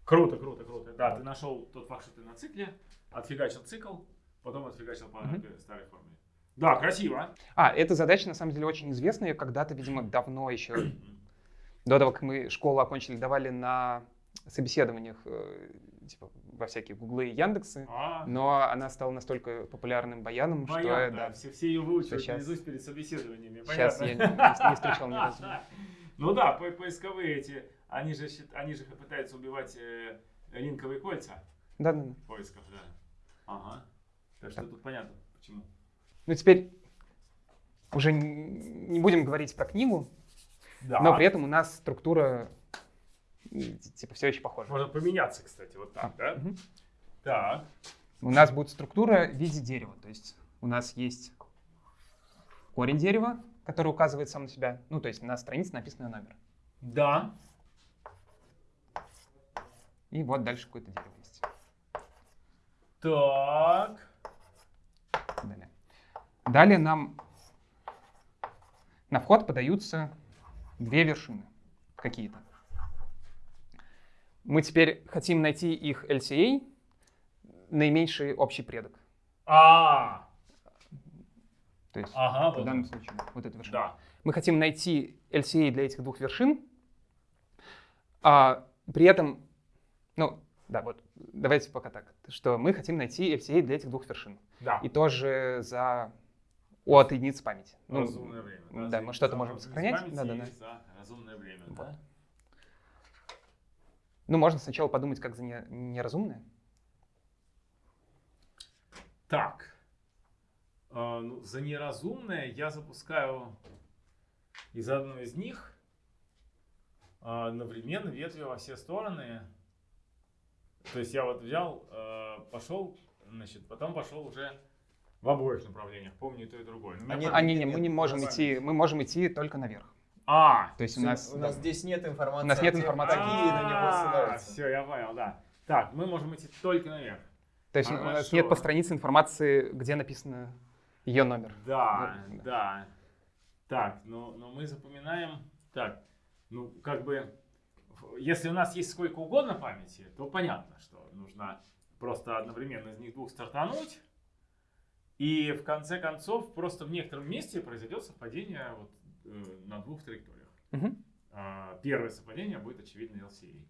[SPEAKER 1] Круто, круто, круто. Да, ты нашел тот факт, что ты на цикле, отфигачил цикл, потом отфигачил по этой старой формуле. Да, красиво.
[SPEAKER 3] А, эта задача на самом деле очень известная. Когда-то, видимо, давно еще, до того, как мы школу окончили, давали на собеседованиях э, типа, во всякие гуглы и яндексы.
[SPEAKER 1] А,
[SPEAKER 3] Но она стала настолько популярным баяном, что
[SPEAKER 1] понятно,
[SPEAKER 3] да,
[SPEAKER 1] все, все ее выучивают
[SPEAKER 3] Сейчас-
[SPEAKER 1] перед собеседованиями.
[SPEAKER 3] сейчас я не, не встречал ни разу. (laughs)
[SPEAKER 1] Ну да, по- поисковые эти, они же, они же пытаются убивать э, линковые кольца
[SPEAKER 3] Да, да, да.
[SPEAKER 1] в поисках, да. Ага. Так что тут понятно, почему.
[SPEAKER 3] Ну теперь уже не будем говорить про книгу,
[SPEAKER 1] Да.
[SPEAKER 3] но при этом у нас структура м, типа все еще похожа.
[SPEAKER 1] Можно поменяться, кстати, вот так, да?
[SPEAKER 3] Мгм.
[SPEAKER 1] Так.
[SPEAKER 3] У нас будет структура в виде дерева. То есть у нас есть корень дерева, который указывает сам на себя. Ну, то есть на странице написано номер.
[SPEAKER 1] Да.
[SPEAKER 3] И вот дальше какое-то дерево есть.
[SPEAKER 1] Так.
[SPEAKER 3] Далее. Далее нам на вход подаются две вершины какие-то. Мы теперь хотим найти их LCA, наименьший общий предок.
[SPEAKER 1] А,
[SPEAKER 3] То есть
[SPEAKER 1] ага,
[SPEAKER 3] в
[SPEAKER 1] вот.
[SPEAKER 3] данном случае вот эта вершина.
[SPEAKER 1] Да.
[SPEAKER 3] Мы хотим найти LCA для этих двух вершин, а при этом, ну, да, вот, давайте пока так, что мы хотим найти LCA для этих двух вершин.
[SPEAKER 1] Да.
[SPEAKER 3] И тоже за от единицы памяти. Ну,
[SPEAKER 1] разумное время.
[SPEAKER 3] да,
[SPEAKER 1] за-
[SPEAKER 3] мы что-то можем сохранять. Да, да, да.
[SPEAKER 1] За разумное время,
[SPEAKER 3] Вот.
[SPEAKER 1] да.
[SPEAKER 3] Ну, можно сначала подумать, как за не- неразумное.
[SPEAKER 1] Так. А, ну, за неразумное я запускаю из одной из них а, одновременно ветви во все стороны. То есть я вот взял, э, пошел, значит, потом пошел уже в обоих направлениях. Помню и то, и другое. Но
[SPEAKER 2] А
[SPEAKER 1] память-
[SPEAKER 3] А, не, мы не можем идти, мы можем идти только наверх.
[SPEAKER 1] А,
[SPEAKER 3] То есть у нас,
[SPEAKER 2] у нас здесь нет информации.
[SPEAKER 3] У нас нет информации.
[SPEAKER 2] Какие на него ссылаются.
[SPEAKER 1] Все, я понял, да. Так, мы можем идти только наверх.
[SPEAKER 3] то есть у нас
[SPEAKER 1] Хорошо.
[SPEAKER 3] нет по странице информации, где написано ее номер.
[SPEAKER 1] Да,
[SPEAKER 3] Ну, да.
[SPEAKER 1] да. Так, но, но мы запоминаем. Так, ну как бы, если у нас есть сколько угодно памяти, то понятно, что нужно просто одновременно из них двух стартануть. И в конце концов, просто в некотором месте произойдет совпадение вот, на двух траекториях.
[SPEAKER 3] Мгм,
[SPEAKER 1] А, Первое совпадение будет очевидно LCA.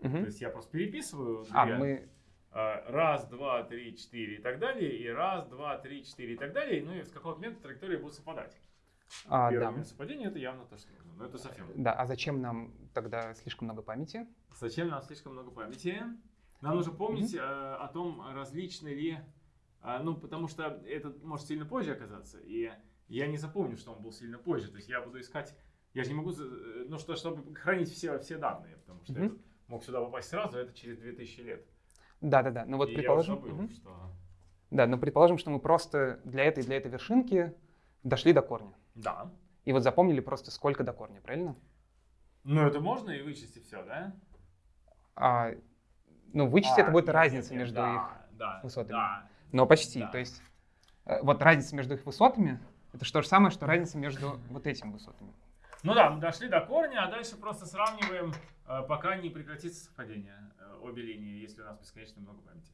[SPEAKER 1] То
[SPEAKER 3] мгм.
[SPEAKER 1] есть я просто переписываю
[SPEAKER 3] А,
[SPEAKER 1] две,
[SPEAKER 3] мы,
[SPEAKER 1] а, раз, два, три, четыре и так далее, и раз, два, три, четыре и так далее, ну и с какого момента траектории будут совпадать.
[SPEAKER 3] а,
[SPEAKER 1] Первое
[SPEAKER 3] да,
[SPEAKER 1] момент совпадения это явно то, что нужно, но это совсем.
[SPEAKER 3] да, а зачем нам тогда слишком много памяти?
[SPEAKER 1] Зачем нам слишком много памяти? Нам нужно помнить э, о том, различны ли, а, ну потому что это может сильно позже оказаться, и я не запомню, что он был сильно позже, то есть я буду искать, я же не могу, э, ну что, чтобы хранить все, все данные, потому что
[SPEAKER 3] Мгм.
[SPEAKER 1] этот мог сюда попасть сразу, а это через 2000 лет.
[SPEAKER 3] Да, да, да. Ну вот
[SPEAKER 1] и
[SPEAKER 3] предположим,
[SPEAKER 1] я забыл,
[SPEAKER 3] мгм.
[SPEAKER 1] что...
[SPEAKER 3] да, но предположим, что мы просто для этой для этой вершинки дошли до корня.
[SPEAKER 1] Да.
[SPEAKER 3] И вот запомнили просто сколько до корня, правильно?
[SPEAKER 1] Ну, это можно и вычесть все, да?
[SPEAKER 3] А, ну, вычесть
[SPEAKER 1] А,
[SPEAKER 3] это будет
[SPEAKER 1] нет,
[SPEAKER 3] разница
[SPEAKER 1] нет, нет,
[SPEAKER 3] между
[SPEAKER 1] да,
[SPEAKER 3] их,
[SPEAKER 1] да,
[SPEAKER 3] высотами.
[SPEAKER 1] Да.
[SPEAKER 3] но почти.
[SPEAKER 1] Да.
[SPEAKER 3] То есть э, вот разница между их высотами это же то же самое, что разница между вот этими высотами.
[SPEAKER 1] Ну да, мы дошли до корня, а дальше просто сравниваем, э, пока не прекратится совпадение э, обе линии, если у нас бесконечно много памяти.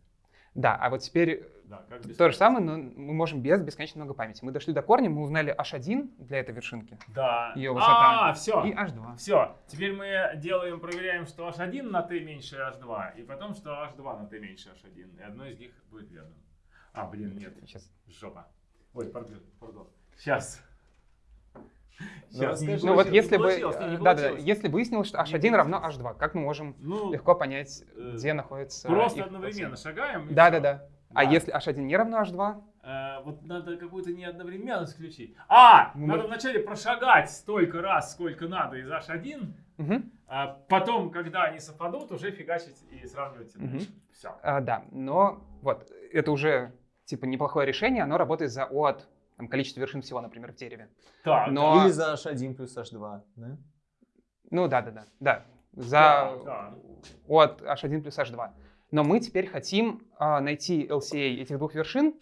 [SPEAKER 3] Да, а вот теперь
[SPEAKER 1] Да,
[SPEAKER 3] то же самое, но мы можем без бесконечно много памяти. Мы дошли до корня, мы узнали h1 для этой вершинки
[SPEAKER 1] Да.
[SPEAKER 3] Её высота.
[SPEAKER 1] А, все.
[SPEAKER 3] и h2.
[SPEAKER 1] Все. Теперь мы делаем, проверяем, что h1 на t меньше h2, и потом, что h2 на t меньше h1. И одно из них будет верным. А, блин, нет.
[SPEAKER 3] Сейчас.
[SPEAKER 1] Жопа. Ой, пардон. пардон. Сейчас.
[SPEAKER 2] Ну, расскажи.
[SPEAKER 3] Ну вот если бы, да, да, если выяснилось, что
[SPEAKER 1] Не
[SPEAKER 3] h1 равно
[SPEAKER 1] получилось.
[SPEAKER 3] h2, как мы можем
[SPEAKER 1] Ну,
[SPEAKER 3] легко понять,
[SPEAKER 1] э,
[SPEAKER 3] где находится
[SPEAKER 1] просто
[SPEAKER 3] их
[SPEAKER 1] одновременно шагаем. и
[SPEAKER 3] Да,
[SPEAKER 1] всё.
[SPEAKER 3] да, да. А
[SPEAKER 1] Да.
[SPEAKER 3] если h1 не равно h2?
[SPEAKER 1] Э, вот надо какую-то неодновременность включить. А,
[SPEAKER 3] Ну,
[SPEAKER 1] надо
[SPEAKER 3] мы-
[SPEAKER 1] вначале прошагать столько раз, сколько надо из H1,
[SPEAKER 3] Мгм.
[SPEAKER 1] а потом, когда они совпадут, уже фигачить и сравнивать.
[SPEAKER 3] Мгм.
[SPEAKER 1] Все.
[SPEAKER 3] А, да, но вот это уже типа неплохое решение, оно работает за от там, количество вершин всего, например, в дереве.
[SPEAKER 1] Так.
[SPEAKER 3] Но-
[SPEAKER 2] Или за h1 плюс h2, да?
[SPEAKER 3] Ну да, да, да, да. За
[SPEAKER 1] Да, да.
[SPEAKER 3] от h1 плюс h2. Но мы теперь хотим а, найти LCA этих двух вершин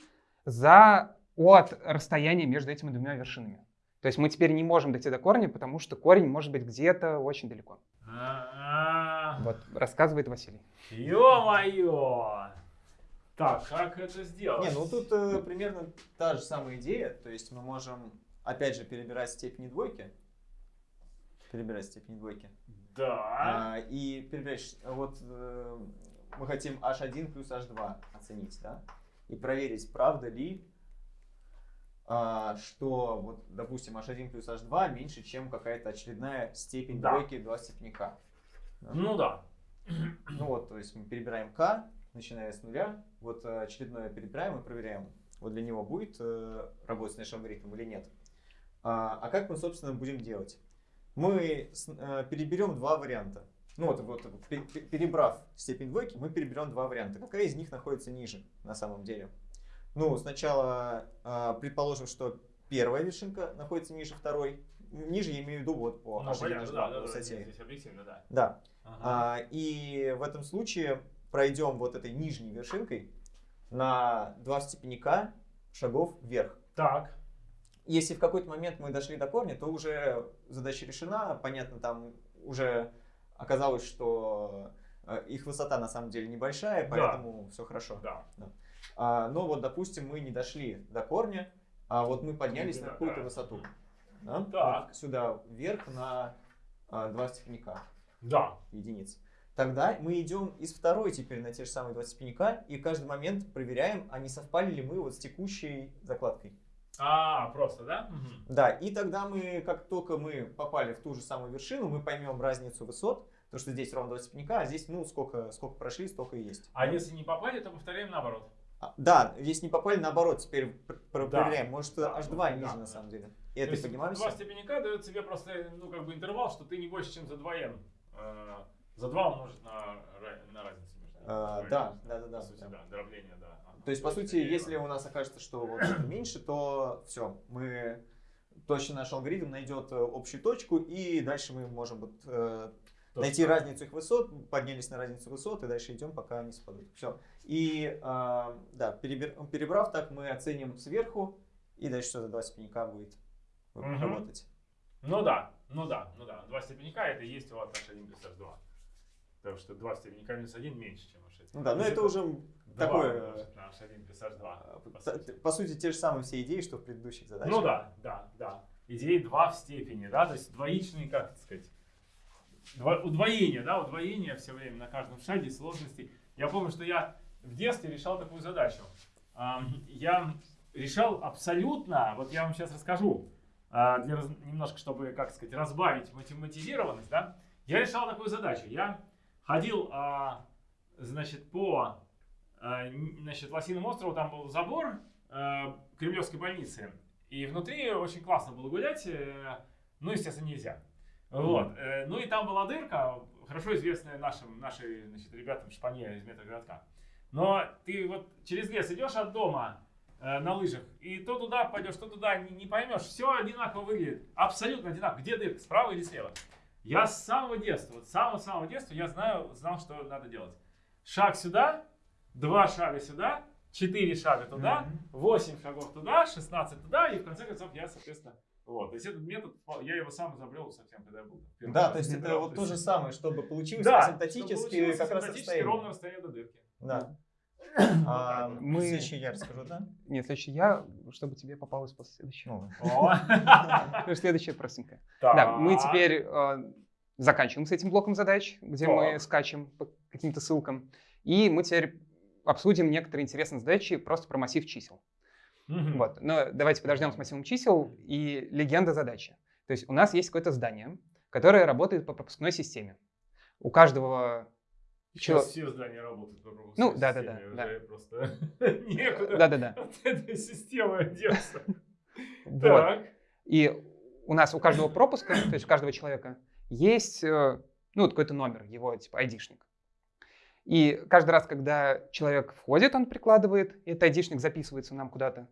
[SPEAKER 3] за от расстояния между этими двумя вершинами. То есть мы теперь не можем дойти до корня, потому что корень может быть где-то очень далеко.
[SPEAKER 1] А,
[SPEAKER 3] Вот, рассказывает Василий.
[SPEAKER 1] Ё-моё! Так, как это сделать?
[SPEAKER 2] Не, ну тут э, примерно та же самая идея. То есть мы можем, опять же, перебирать степени двойки. Перебирать степени двойки.
[SPEAKER 1] Да.
[SPEAKER 2] А, и перебирать, вот э, мы хотим h1 плюс h2 оценить, да? И проверить, правда ли, а, что, вот, допустим, h1 плюс h2 меньше, чем какая-то очередная степень
[SPEAKER 1] Да.
[SPEAKER 2] двойки два степенника.
[SPEAKER 1] Ну да.
[SPEAKER 2] Ну вот, то есть мы перебираем k, начиная с нуля. Вот э, очередное перебираем и проверяем, вот для него будет э, работать наш алгоритм или нет. А, а как мы, собственно, будем делать? Мы э, переберем два варианта. Ну вот, вот пе- пе- перебрав степень двойки, мы переберем два варианта. Какая из них находится ниже на самом деле? Ну, сначала предположим, что первая вершинка находится ниже второй. Ниже я имею в виду вот по
[SPEAKER 1] Ну,
[SPEAKER 2] H1,
[SPEAKER 1] понятно,
[SPEAKER 2] H2
[SPEAKER 1] да,
[SPEAKER 2] по
[SPEAKER 1] да, да,
[SPEAKER 2] высоте.
[SPEAKER 1] здесь объективно, да.
[SPEAKER 2] Да.
[SPEAKER 1] Ага.
[SPEAKER 2] А, и в этом случае пройдем вот этой нижней вершинкой на два степенника шагов вверх.
[SPEAKER 1] Так.
[SPEAKER 2] Если в какой-то момент мы дошли до корня, то уже задача решена. Понятно, там уже оказалось, что э, их высота на самом деле небольшая,
[SPEAKER 1] Да.
[SPEAKER 2] поэтому все хорошо.
[SPEAKER 1] Да.
[SPEAKER 2] А, но вот, допустим, мы не дошли до корня, а вот мы поднялись
[SPEAKER 1] Ну,
[SPEAKER 2] на
[SPEAKER 1] да,
[SPEAKER 2] какую-то
[SPEAKER 1] да.
[SPEAKER 2] высоту. Да?
[SPEAKER 1] Так.
[SPEAKER 2] Вот сюда вверх на а, два степенника
[SPEAKER 1] Да.
[SPEAKER 2] единиц. Тогда мы идем из второй теперь на те же самые два степенника и каждый момент проверяем, а не совпали ли мы вот с текущей закладкой.
[SPEAKER 1] А, просто, да?
[SPEAKER 2] Да, и тогда мы, как только мы попали в ту же самую вершину, мы поймем разницу высот, потому что здесь ровно два степенника, а здесь, ну, сколько, сколько прошли, столько и есть.
[SPEAKER 1] А если не попали, то повторяем наоборот.
[SPEAKER 2] А, да, если не попали, наоборот, теперь пр- пр-
[SPEAKER 1] Да.
[SPEAKER 2] проверяем. Может,
[SPEAKER 1] Да,
[SPEAKER 2] H2
[SPEAKER 1] да,
[SPEAKER 2] ниже
[SPEAKER 1] да,
[SPEAKER 2] на
[SPEAKER 1] да.
[SPEAKER 2] самом деле. И
[SPEAKER 1] То
[SPEAKER 2] это поднимаемся.
[SPEAKER 1] Два степенника дают тебе просто, ну, как бы интервал, что ты не больше, чем за 2n. За 2 умножить на, на разницу между ними.
[SPEAKER 2] А, да, да, да, да.
[SPEAKER 1] По сути,
[SPEAKER 2] да.
[SPEAKER 1] да, дробление, да. Ага.
[SPEAKER 2] То есть, по сути, если у нас окажется, что вот меньше, то все, мы точно наш алгоритм найдет э, общую точку, и дальше мы можем вот, э, найти разницу их высот, поднялись на разницу высот, и дальше идем, пока они совпадут. Все. И э, да, перебер- перебрав так, мы оценим сверху, и дальше что за два степенника будет
[SPEAKER 1] Мгм.
[SPEAKER 2] работать.
[SPEAKER 1] Ну да, ну да, ну да. Два степенника это и есть у вас h1 плюс h2. Потому что два степенника минус 1 меньше, чем h1.
[SPEAKER 2] Ну да, но
[SPEAKER 1] То есть
[SPEAKER 2] это уже
[SPEAKER 1] два
[SPEAKER 2] такое,
[SPEAKER 1] умножить на h1 плюс h2.
[SPEAKER 2] э,
[SPEAKER 1] по сути.
[SPEAKER 2] по сути, те же самые все идеи, что в предыдущих задачах.
[SPEAKER 1] Ну да, да, да. Идеи 2 в степени, да, то есть двоичные, как это сказать, дво- удвоение, да, удвоение все время на каждом шаге сложностей. Я помню, что я в детстве решал такую задачу. Я решал абсолютно, вот я вам сейчас расскажу, а, для немножко, чтобы, как сказать, разбавить математизированность, да, я решал такую задачу. Я ходил, а, значит, по а, значит, Лосиным острову, там был забор а, Кремлевской больницы, и внутри очень классно было гулять, э, ну, естественно, нельзя. Вот. э, Ну и там была дырка, хорошо известная нашим, нашей, значит, ребятам в Шпане из метрогородка. Но ты вот через лес идешь от дома э, на лыжах, и то туда пойдешь, то туда, не, не поймешь. Все одинаково выглядит, абсолютно одинаково. Где дырка, справа или слева? Я с самого детства, вот с самого-самого детства я знаю, знал, что надо делать. Шаг сюда, два шага сюда, четыре шага туда. 8 шагов туда, 16 туда, и в конце концов я, соответственно, вот. То есть этот метод, я его сам изобрел совсем, когда я был.
[SPEAKER 2] Да, то есть это вот
[SPEAKER 1] то
[SPEAKER 2] же самое, чтобы получилось
[SPEAKER 1] Да, получилось
[SPEAKER 2] как раз расстояние.
[SPEAKER 1] ровное расстояние до дырки.
[SPEAKER 2] Да. А,
[SPEAKER 1] вот.
[SPEAKER 3] Мы-
[SPEAKER 2] Следующий я расскажу, да?
[SPEAKER 3] Нет, следующий я, чтобы тебе попалось после следующего.
[SPEAKER 2] Ну, (laughs)
[SPEAKER 3] Следующая простенькая. Да, мы теперь э, заканчиваем с этим блоком задач, где мы скачем по каким-то ссылкам. И мы теперь обсудим некоторые интересные задачи просто про массив чисел. Вот. Но давайте подождем с массивом чисел и легенда задачи. То есть у нас есть какое-то здание, которое работает по пропускной системе. У каждого...
[SPEAKER 1] Сейчас
[SPEAKER 3] чел-
[SPEAKER 1] все здания работают по пропускной
[SPEAKER 3] Ну, да-да-да, да.
[SPEAKER 1] просто (laughs) некуда
[SPEAKER 3] Да-да-да.
[SPEAKER 1] от этой системы одеться.
[SPEAKER 3] Вот.
[SPEAKER 1] Так.
[SPEAKER 3] И у нас у каждого пропуска, то есть у каждого человека, есть э, ну, какой-то номер, его типа айдишник. И каждый раз, когда человек входит, он прикладывает, и этот айдишник записывается нам куда-то.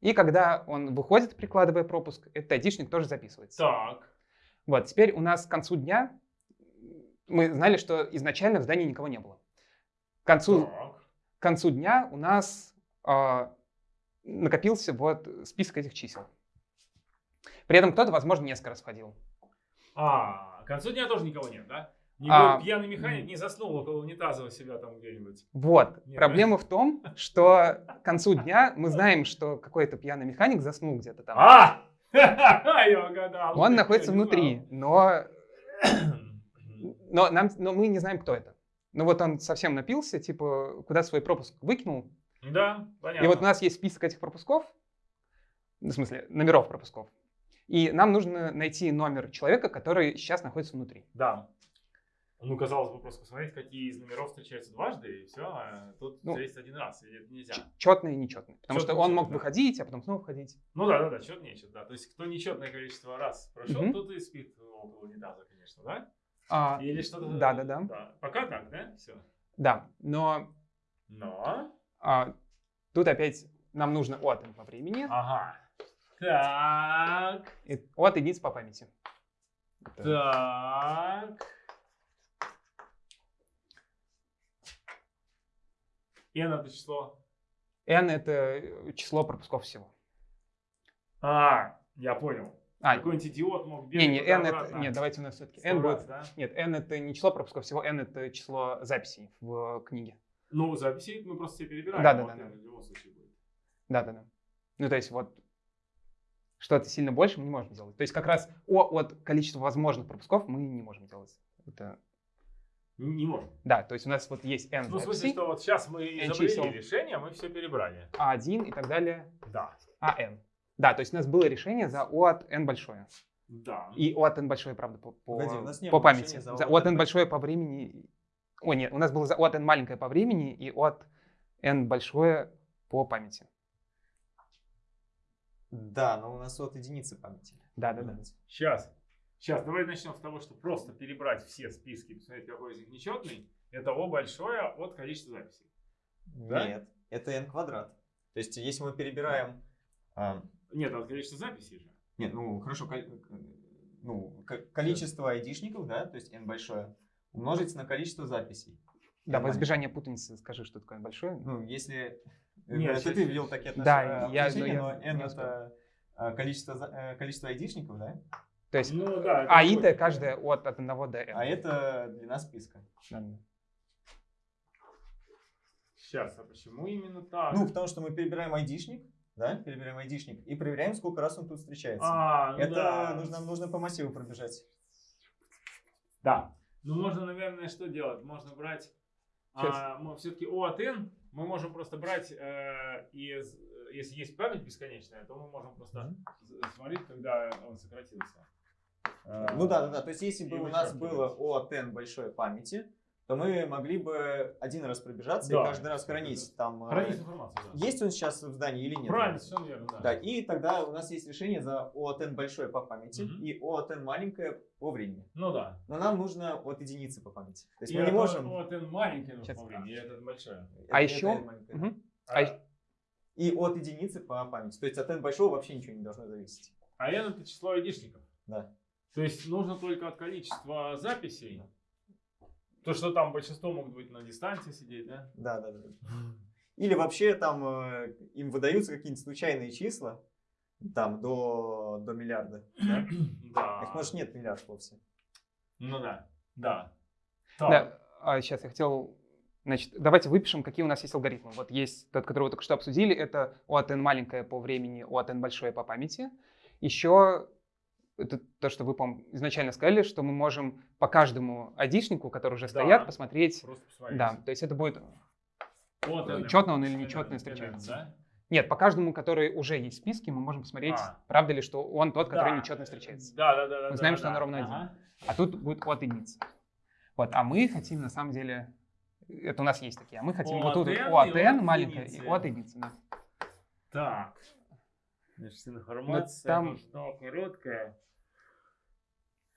[SPEAKER 3] И когда он выходит, прикладывая пропуск, этот айдишник тоже записывается.
[SPEAKER 1] Так.
[SPEAKER 3] Вот, теперь у нас к концу дня мы знали, что изначально в здании никого не было. К концу,
[SPEAKER 1] Так.
[SPEAKER 3] к концу дня у нас а, накопился вот список этих чисел. При этом кто-то, возможно, несколько раз ходил.
[SPEAKER 1] А, к концу дня тоже никого нет, да? Никакой
[SPEAKER 3] А,
[SPEAKER 1] пьяный механик не заснул около унитаза у себя там где-нибудь.
[SPEAKER 3] Вот.
[SPEAKER 1] Нет,
[SPEAKER 3] Проблема в том, что к концу дня мы знаем, что какой-то пьяный механик заснул где-то там.
[SPEAKER 1] А! (laughs) Я угадал.
[SPEAKER 3] Он находится внутри, но. (clears throat) но, нам, но мы не знаем, кто это. Ну вот он совсем напился, типа, куда свой пропуск выкинул.
[SPEAKER 1] Да, понятно.
[SPEAKER 3] И вот у нас есть список этих пропусков, в смысле, номеров пропусков. И нам нужно найти номер человека, который сейчас находится внутри.
[SPEAKER 1] Да. Ну, казалось бы, просто посмотреть, какие из номеров встречаются дважды, и все. А тут
[SPEAKER 3] Ну,
[SPEAKER 1] встретится один раз, и это нельзя.
[SPEAKER 3] Четный и нечетный. Потому
[SPEAKER 1] Чётный
[SPEAKER 3] что он мог
[SPEAKER 1] да.
[SPEAKER 3] выходить, а потом снова входить.
[SPEAKER 1] Ну да, да, да, счет нечет, да. То есть, кто нечетное количество раз прошел,
[SPEAKER 3] Мгм.
[SPEAKER 1] тот и спит около унитаза, конечно, да?
[SPEAKER 3] А,
[SPEAKER 1] Или что-то.
[SPEAKER 3] да, да, да.
[SPEAKER 1] Да. Пока так, да? Все.
[SPEAKER 3] да, но
[SPEAKER 1] Но.
[SPEAKER 3] а, тут опять нам нужно от по времени
[SPEAKER 1] Ага. Так.
[SPEAKER 3] и от единиц по памяти.
[SPEAKER 1] Так. N это число.
[SPEAKER 3] N — это число пропусков всего.
[SPEAKER 1] А, я понял.
[SPEAKER 3] А,
[SPEAKER 1] Какой-нибудь идиот мог
[SPEAKER 3] не,
[SPEAKER 1] бегать
[SPEAKER 3] не, N это... Нет, давайте у нас все-таки N
[SPEAKER 1] раз,
[SPEAKER 3] будет...
[SPEAKER 1] да?
[SPEAKER 3] Нет, N — это не число пропусков всего, N — это число записей в книге.
[SPEAKER 1] Ну, записи мы просто все перебираем.
[SPEAKER 3] Да, да, да,
[SPEAKER 1] N
[SPEAKER 3] да.
[SPEAKER 1] В любом случае будет.
[SPEAKER 3] Да-да-да. Ну, то есть вот что-то сильно больше мы не можем делать. То есть как раз о, от количества возможных пропусков мы не можем делать. Это...
[SPEAKER 1] Не, не можем.
[SPEAKER 3] Да, то есть у нас вот есть N
[SPEAKER 1] Ну, в смысле,
[SPEAKER 3] записей,
[SPEAKER 1] что вот сейчас мы
[SPEAKER 3] N
[SPEAKER 1] изобрели решение, мы все перебрали.
[SPEAKER 3] А1 и так далее,
[SPEAKER 1] Да.
[SPEAKER 3] AN. Да, то есть у нас было решение за O от N большое.
[SPEAKER 1] Да.
[SPEAKER 3] И O от N большое, правда, по, по,
[SPEAKER 2] Погоди, у нас не
[SPEAKER 3] по
[SPEAKER 2] было
[SPEAKER 3] памяти.
[SPEAKER 2] за
[SPEAKER 3] За
[SPEAKER 2] O
[SPEAKER 3] O
[SPEAKER 2] от
[SPEAKER 3] N большое по времени... О, нет, у нас было за O от N маленькое по времени и O от N большое по памяти.
[SPEAKER 2] Да, но у нас от единицы памяти.
[SPEAKER 3] Да-да-да.
[SPEAKER 1] Сейчас. Сейчас, давай начнем с того, что просто перебрать все списки, посмотреть, какой из них нечетный. Это О большое от количества записей. Да?
[SPEAKER 2] Нет, это n квадрат. То есть, если мы перебираем...
[SPEAKER 1] Нет, от количества записей же.
[SPEAKER 2] нет, ну хорошо, ну, ко- количество айдишников, да, то есть n большое, умножить на количество записей.
[SPEAKER 3] Да, во избежание путаницы скажи, что такое большое.
[SPEAKER 2] Ну, если...
[SPEAKER 1] Нет,
[SPEAKER 2] это ты ввел такие
[SPEAKER 3] Да,
[SPEAKER 2] отношения,
[SPEAKER 3] я-
[SPEAKER 2] отношения,
[SPEAKER 3] но я
[SPEAKER 2] но n это а, количество, э, количество айдишников, да?
[SPEAKER 3] То есть
[SPEAKER 1] Ну да. это
[SPEAKER 3] А и
[SPEAKER 1] будет.
[SPEAKER 3] Д каждая от, от 1 до N.
[SPEAKER 2] А это длина списка.
[SPEAKER 3] Да-да.
[SPEAKER 1] Сейчас, а почему именно так?
[SPEAKER 2] Ну, потому что мы перебираем айдишник, да, перебираем айдишник и проверяем, сколько раз он тут встречается.
[SPEAKER 1] а, ну
[SPEAKER 2] это
[SPEAKER 1] да.
[SPEAKER 2] нужно, нам нужно по массиву пробежать.
[SPEAKER 1] Да. Ну, можно, наверное, что делать? Можно брать... А, мы все-таки O от N мы можем просто брать э, из... Если есть память бесконечная, то мы можем просто смотреть, когда он сократился. Э,
[SPEAKER 2] Ну да, да, да. То есть, если бы у нас было O от N большой памяти, то мы могли бы один раз пробежаться
[SPEAKER 1] Да.
[SPEAKER 2] и каждый раз хранить там. э,
[SPEAKER 1] Хранить информацию, да.
[SPEAKER 2] Есть он сейчас в здании или нет?
[SPEAKER 1] Правильно, все верно, да.
[SPEAKER 2] Да, и тогда у нас есть решение за O от N большое по памяти
[SPEAKER 1] Мгм.
[SPEAKER 2] и O от N маленькое по времени.
[SPEAKER 1] Ну да.
[SPEAKER 2] Но нам нужно от единицы по памяти. То есть
[SPEAKER 1] И
[SPEAKER 2] мы не можем...
[SPEAKER 1] Маленький нужно
[SPEAKER 3] Сейчас.
[SPEAKER 1] по времени, и
[SPEAKER 2] это-
[SPEAKER 3] А
[SPEAKER 2] это
[SPEAKER 3] еще-
[SPEAKER 2] маленькое.
[SPEAKER 1] А,
[SPEAKER 3] А
[SPEAKER 2] И от единицы по памяти. То есть от N большого вообще ничего не должно зависеть.
[SPEAKER 1] а N это число айдишников.
[SPEAKER 2] Да.
[SPEAKER 1] То есть нужно только от количества записей. То, что там большинство могут быть на дистанции сидеть, да?
[SPEAKER 2] Да, да, да. Или вообще там э, им выдаются какие-нибудь случайные числа, там до, до миллиарда. Да? (clears throat)
[SPEAKER 1] Да.
[SPEAKER 2] Их, может, нет миллиард вовсе.
[SPEAKER 1] Ну да. Да. Так.
[SPEAKER 3] Да, а сейчас я хотел... Значит, давайте выпишем, какие у нас есть алгоритмы. Вот есть тот, который вы только что обсудили, это от N маленькое по времени, от N большое по памяти. Еще это то, что вы, по изначально сказали, что мы можем по каждому айдишнику, который уже
[SPEAKER 1] Да.
[SPEAKER 3] стоят, посмотреть.
[SPEAKER 1] Просто посмотрите.
[SPEAKER 3] Да, то есть это будет...
[SPEAKER 1] Вот NM.
[SPEAKER 3] Чётно он или
[SPEAKER 1] NM,
[SPEAKER 3] встречается.
[SPEAKER 1] да?
[SPEAKER 3] Нет, по каждому, который уже есть в списке, мы можем посмотреть,
[SPEAKER 1] А.
[SPEAKER 3] правда ли, что он тот, который
[SPEAKER 1] Да.
[SPEAKER 3] нечетно встречается.
[SPEAKER 1] Да, да, да. да,
[SPEAKER 3] Мы знаем,
[SPEAKER 1] да,
[SPEAKER 3] что он
[SPEAKER 1] да.
[SPEAKER 3] ровно один.
[SPEAKER 1] Ага.
[SPEAKER 3] А тут будет от единицы. Вот, а мы хотим на самом деле, это у нас есть такие, а мы хотим
[SPEAKER 1] О
[SPEAKER 3] вот тут
[SPEAKER 1] от n
[SPEAKER 3] от
[SPEAKER 1] и от единицы.
[SPEAKER 3] Да.
[SPEAKER 1] Так. Значит, информация
[SPEAKER 3] там-
[SPEAKER 1] нужна короткая.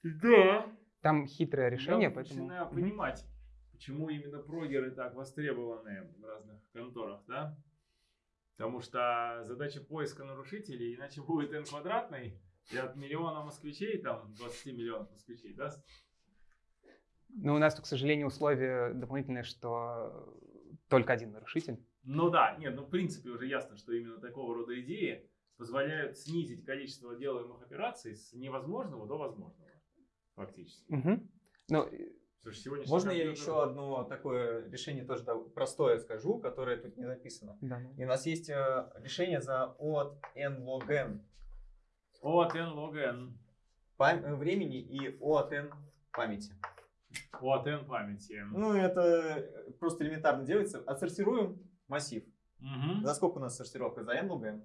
[SPEAKER 1] Да.
[SPEAKER 3] Там хитрое решение,
[SPEAKER 1] Я
[SPEAKER 3] поэтому...
[SPEAKER 1] начинаю понимать, почему именно прогеры так востребованы в разных конторах, да? Потому что задача поиска нарушителей, иначе будет n квадратный, и от миллиона москвичей, там 20 миллионов москвичей, да?
[SPEAKER 3] Ну, у нас, к сожалению, условие дополнительное, что только один нарушитель.
[SPEAKER 1] Ну да, нет, ну в принципе уже ясно, что именно такого рода идеи позволяют снизить количество делаемых операций с невозможного до возможного. Фактически.
[SPEAKER 3] Мгм. Ну,
[SPEAKER 1] Слушай, сегодняшний
[SPEAKER 2] Можно я еще одно такое решение тоже да, простое скажу, которое тут не написано.
[SPEAKER 3] да.
[SPEAKER 2] И у нас есть э, решение за от n log n
[SPEAKER 1] От n log n.
[SPEAKER 2] пам- э, времени и от n памяти.
[SPEAKER 1] От n памяти.
[SPEAKER 2] Ну, это э, просто элементарно делается. Отсортируем массив.
[SPEAKER 1] Мгм.
[SPEAKER 2] За сколько у нас сортировка? За n log n.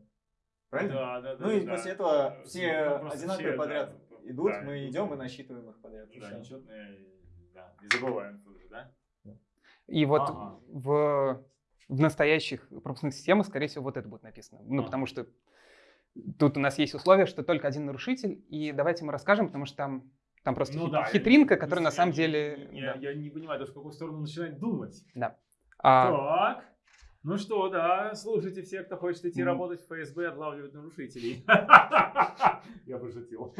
[SPEAKER 2] Правильно?
[SPEAKER 1] Да, да, да.
[SPEAKER 2] Ну и
[SPEAKER 1] да.
[SPEAKER 2] после этого
[SPEAKER 1] Э,
[SPEAKER 2] все
[SPEAKER 1] ну,
[SPEAKER 2] одинаковые
[SPEAKER 1] все,
[SPEAKER 2] подряд
[SPEAKER 1] да,
[SPEAKER 2] идут,
[SPEAKER 1] да,
[SPEAKER 2] мы идем и насчитываем их подряд.
[SPEAKER 1] Да, нечетные, да, не забываем тут же, да?
[SPEAKER 3] И вот
[SPEAKER 1] Ага.
[SPEAKER 3] в, в настоящих пропускных системах, скорее всего, вот это будет написано. Ну,
[SPEAKER 1] Ага.
[SPEAKER 3] потому что тут у нас есть условие, что только один нарушитель. И давайте мы расскажем, потому что там, там просто
[SPEAKER 1] Ну
[SPEAKER 3] хит-
[SPEAKER 1] да,
[SPEAKER 3] хитринка,
[SPEAKER 1] я-
[SPEAKER 3] которая на самом
[SPEAKER 1] я-
[SPEAKER 3] деле...
[SPEAKER 1] Я,
[SPEAKER 3] да.
[SPEAKER 1] я не понимаю даже, в какую сторону начинать думать.
[SPEAKER 3] А,
[SPEAKER 1] Так. Ну что, да, слушайте все, кто хочет идти
[SPEAKER 3] М.
[SPEAKER 1] работать в ФСБ, отлавливать нарушителей. (laughs) Я пошутил.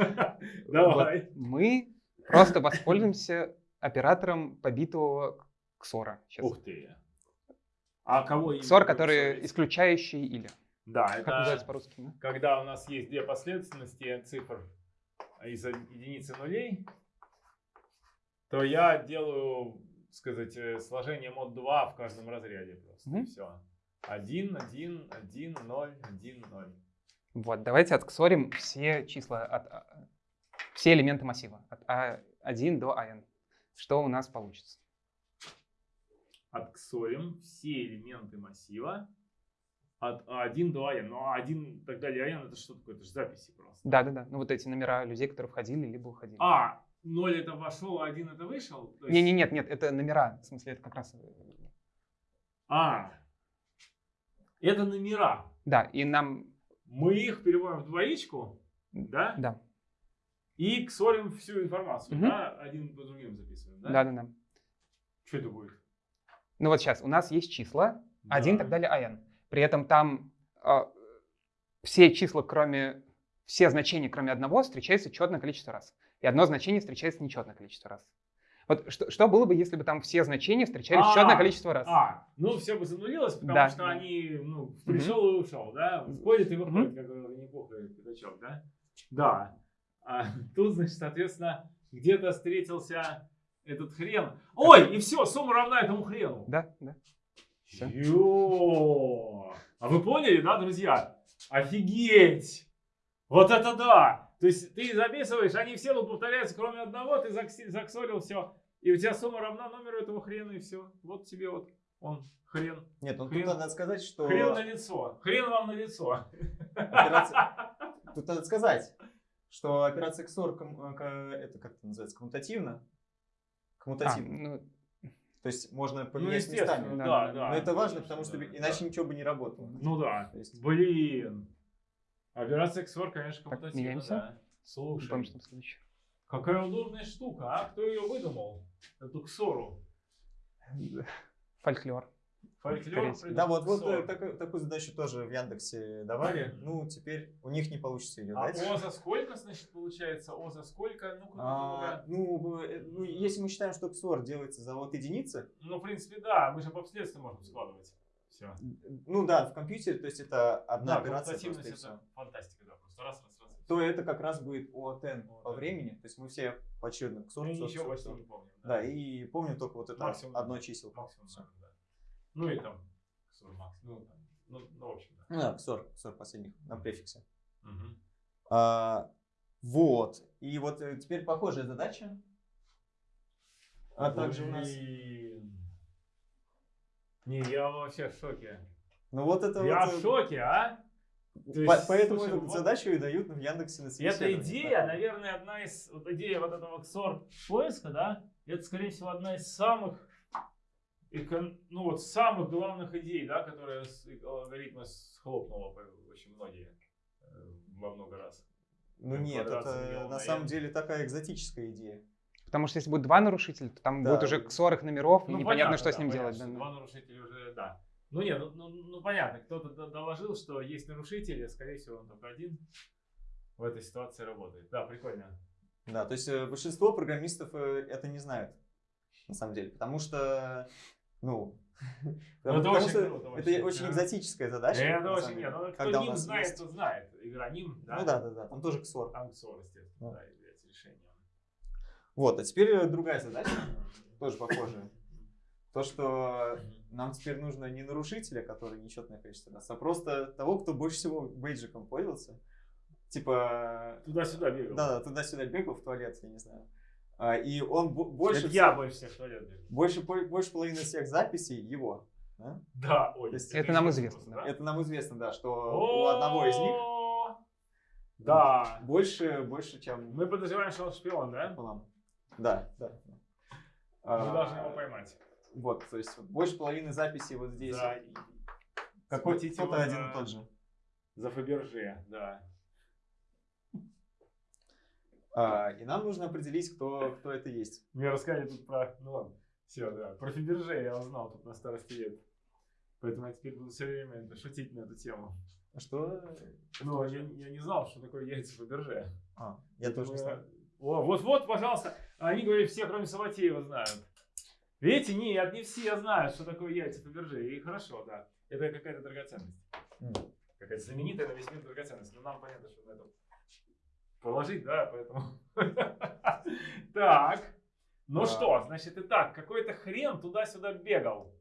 [SPEAKER 1] Давай.
[SPEAKER 3] мы просто воспользуемся оператором побитого ксора. Сейчас.
[SPEAKER 1] Ух ты. А кого
[SPEAKER 3] Ксор, который исключающий или.
[SPEAKER 1] Да,
[SPEAKER 3] Как называется
[SPEAKER 1] это
[SPEAKER 3] по-русски? да?
[SPEAKER 1] когда у нас есть две последовательности цифр из единицы нулей, то я делаю, сказать, э, сложение мод 2 в каждом разряде просто.
[SPEAKER 3] Мгм.
[SPEAKER 1] Все. 1, 1, 1, 0, 1, 0.
[SPEAKER 3] Вот, давайте отксорим все числа, от, а, все элементы массива от А1 до АН. Что у нас получится?
[SPEAKER 1] Отксорим все элементы массива от А1 до АН. Ну, А1 и так далее, АН это что такое? Это же записи просто.
[SPEAKER 3] Да-да-да, ну вот эти номера людей, которые входили либо уходили.
[SPEAKER 1] А, 0 это вошел, а 1 это вышел? Есть-
[SPEAKER 3] Не-не, нет, нет, это номера, в смысле, это как раз... э,
[SPEAKER 1] А, это номера.
[SPEAKER 3] Да, и нам...
[SPEAKER 1] Мы их переводим в двоичку, да?
[SPEAKER 3] Да,
[SPEAKER 1] И ксорим всю информацию,
[SPEAKER 3] Мгм.
[SPEAKER 1] да? Один по другим записываем, да?
[SPEAKER 3] да-да-да.
[SPEAKER 1] Что это будет?
[SPEAKER 3] Ну вот сейчас, у нас есть числа, 1 и
[SPEAKER 1] Да.
[SPEAKER 3] так далее, АН. При этом там а, все числа, кроме... Все значения, кроме одного, встречаются четное количество раз. И одно значение встречается нечетное количество раз. Вот что, что было бы, если бы там все значения встречались
[SPEAKER 1] А,
[SPEAKER 3] четное количество раз?
[SPEAKER 1] А, ну все бы занулилось, потому
[SPEAKER 3] Да.
[SPEAKER 1] что они, ну, пришел и ушел, да? Входит и выходит,
[SPEAKER 3] Мгм.
[SPEAKER 1] как Винни-Пух и пятачок, да? Да. А (laughs) тут, значит, соответственно, где-то встретился этот хрен. Ой, и все, сумма равна этому хрену.
[SPEAKER 3] Да, да. Всё.
[SPEAKER 1] Ё! А вы поняли, да, друзья? Офигеть! Вот это да! То есть ты записываешь, они все тут повторяются, кроме одного, ты заксорил все, и у тебя сумма равна номеру этого хрена, и все. Вот тебе вот он, хрен.
[SPEAKER 2] Нет, ну
[SPEAKER 1] Хрен-
[SPEAKER 2] тут надо сказать, что
[SPEAKER 1] Хрен на лицо. Хрен вам на лицо.
[SPEAKER 2] операция... Тут надо сказать, что операция XOR, ком- э, это как это называется, коммутативно.
[SPEAKER 3] А,
[SPEAKER 2] Коммутативно.
[SPEAKER 3] ну,
[SPEAKER 2] То есть можно
[SPEAKER 1] Ну,
[SPEAKER 2] поменять
[SPEAKER 1] естественно,
[SPEAKER 2] местами.
[SPEAKER 3] да,
[SPEAKER 1] да,
[SPEAKER 3] да.
[SPEAKER 1] да.
[SPEAKER 2] Но это важно,
[SPEAKER 1] конечно,
[SPEAKER 2] потому что
[SPEAKER 1] да,
[SPEAKER 2] иначе
[SPEAKER 1] да.
[SPEAKER 2] ничего бы не работало.
[SPEAKER 1] Ну да.
[SPEAKER 2] То есть-
[SPEAKER 1] Блин. Операция XOR, конечно,
[SPEAKER 3] Так,
[SPEAKER 1] коммутативна, да. Слушай,
[SPEAKER 3] помню, что
[SPEAKER 1] какая удобная штука, а? Кто ее выдумал? Эту ксору.
[SPEAKER 3] Фольклор.
[SPEAKER 1] Фольклор.
[SPEAKER 2] Да, вот, вот э, такую, такую задачу тоже в Яндексе давали. Ну, теперь у них не получится ее
[SPEAKER 1] А
[SPEAKER 2] дать.
[SPEAKER 1] О за сколько, значит, получается? О за сколько? Ну-ка,
[SPEAKER 2] А, ну, э, ну, если мы считаем, что XOR делается за вот единицы,
[SPEAKER 1] ну, в принципе, да, мы же по обстоятельствам можем складывать. Все.
[SPEAKER 2] ну да, в компьютере, то есть это одна
[SPEAKER 1] Да,
[SPEAKER 2] операция просто и
[SPEAKER 1] это фантастика, да, просто раз, раз, раз. и
[SPEAKER 2] то это как раз будет ОТН по времени. То есть мы все поочередно XOR,
[SPEAKER 1] ничего
[SPEAKER 2] XOR,
[SPEAKER 1] почти
[SPEAKER 2] XOR.
[SPEAKER 1] не помним.
[SPEAKER 2] Да, и помню только вот это
[SPEAKER 1] Максимум,
[SPEAKER 2] одно
[SPEAKER 1] да.
[SPEAKER 2] число.
[SPEAKER 1] Максимум,
[SPEAKER 2] Всё.
[SPEAKER 1] да. Ну и там, XOR Max, ну, там, ну, ну, в общем, да.
[SPEAKER 2] Ну да, XOR, XOR последних на префиксе.
[SPEAKER 1] Мгм.
[SPEAKER 2] А, вот. И вот э, теперь похожая задача. А также у нас...
[SPEAKER 1] Блин. Не, я вообще в шоке.
[SPEAKER 2] Ну вот это
[SPEAKER 1] Я
[SPEAKER 2] вот...
[SPEAKER 1] в
[SPEAKER 2] э,
[SPEAKER 1] шоке, а? То есть,
[SPEAKER 2] поэтому
[SPEAKER 1] слушай,
[SPEAKER 2] эту
[SPEAKER 1] вот-
[SPEAKER 2] задачу и дают в Яндексе на
[SPEAKER 1] Эта идея,
[SPEAKER 2] Так.
[SPEAKER 1] наверное, одна из, вот идея вот этого XOR поиска, да, это, скорее всего, одна из самых, экон- ну вот, самых главных идей, да, которая с алгоритма схлопнула очень многие э, во много раз.
[SPEAKER 2] Ну нет, это на
[SPEAKER 1] на
[SPEAKER 2] самом деле такая экзотическая идея.
[SPEAKER 3] Потому что если будет два нарушителя, то там
[SPEAKER 2] Да.
[SPEAKER 3] будет уже ксор их номеров, и
[SPEAKER 1] Ну,
[SPEAKER 3] непонятно,
[SPEAKER 1] понятно,
[SPEAKER 3] что с
[SPEAKER 1] да,
[SPEAKER 3] ним
[SPEAKER 1] понятно,
[SPEAKER 3] делать. да, да.
[SPEAKER 1] Два нарушителя уже, да. Ну нет, ну, ну, ну, понятно, кто-то доложил, что есть нарушители, скорее всего, он только один в этой ситуации работает. Да, прикольно.
[SPEAKER 2] Да, то есть э, большинство программистов э, это не знают, на самом деле, потому что, ну, (laughs)
[SPEAKER 1] Ну,
[SPEAKER 2] потому,
[SPEAKER 1] это
[SPEAKER 2] потому
[SPEAKER 1] очень
[SPEAKER 2] что
[SPEAKER 1] круто,
[SPEAKER 2] это очень экзотическая задача.
[SPEAKER 1] это
[SPEAKER 2] на
[SPEAKER 1] очень нет, ну, кто ним знает,
[SPEAKER 2] есть-
[SPEAKER 1] тот знает. Игра ним, да?
[SPEAKER 2] Ну да, да, да, там тоже XOR.
[SPEAKER 1] Анксор, естественно,
[SPEAKER 2] Да.
[SPEAKER 1] Да.
[SPEAKER 2] Вот, а теперь э, другая задача, (clears throat) тоже похожая. То, что нам теперь нужно не нарушителя, который нечетное количество раз, а просто того, кто больше всего бейджиком пользовался. Типа,
[SPEAKER 1] Туда-сюда бегал.
[SPEAKER 2] да, да, туда-сюда бегал в туалет, я не знаю. А, И он бо- больше,
[SPEAKER 1] Это я больше всех в туалет бегал.
[SPEAKER 2] больше, больше половины всех записей его. да?
[SPEAKER 1] Да, ой.
[SPEAKER 2] Есть
[SPEAKER 3] Это нам
[SPEAKER 1] еще
[SPEAKER 3] известно,
[SPEAKER 1] вопрос,
[SPEAKER 2] Это нам известно, да, что у одного из них
[SPEAKER 1] Да.
[SPEAKER 2] больше, больше, чем
[SPEAKER 1] Мы подозреваем, что он шпион, да?
[SPEAKER 2] Да, да.
[SPEAKER 1] Мы
[SPEAKER 2] А,
[SPEAKER 1] должны его поймать.
[SPEAKER 2] Вот, то есть больше половины записей вот здесь.
[SPEAKER 1] Да,
[SPEAKER 2] Какой кто-то один и тот же.
[SPEAKER 1] За Фаберже, да.
[SPEAKER 2] А, и нам нужно определить, кто, кто это есть.
[SPEAKER 1] Мне рассказали тут про... Ну ладно, все, да. Про Фаберже я узнал тут на старости лет. Поэтому я теперь буду все время это, шутить на эту тему.
[SPEAKER 2] А Что?
[SPEAKER 1] Но я, я не знал, что такое яйца Фаберже.
[SPEAKER 2] А, я тоже не знаю.
[SPEAKER 1] О, вот-вот, пожалуйста. Они говорят, все, кроме Саватеева, знают. Видите, нет, не все знают, что такое яйца Фаберже. И хорошо, да. Это какая-то драгоценность. Какая-то знаменитая на весь мир драгоценность. Но нам понятно, что на это положить, да, поэтому... (laughs) Так. Ну что, значит, и так, какой-то хрен туда-сюда бегал.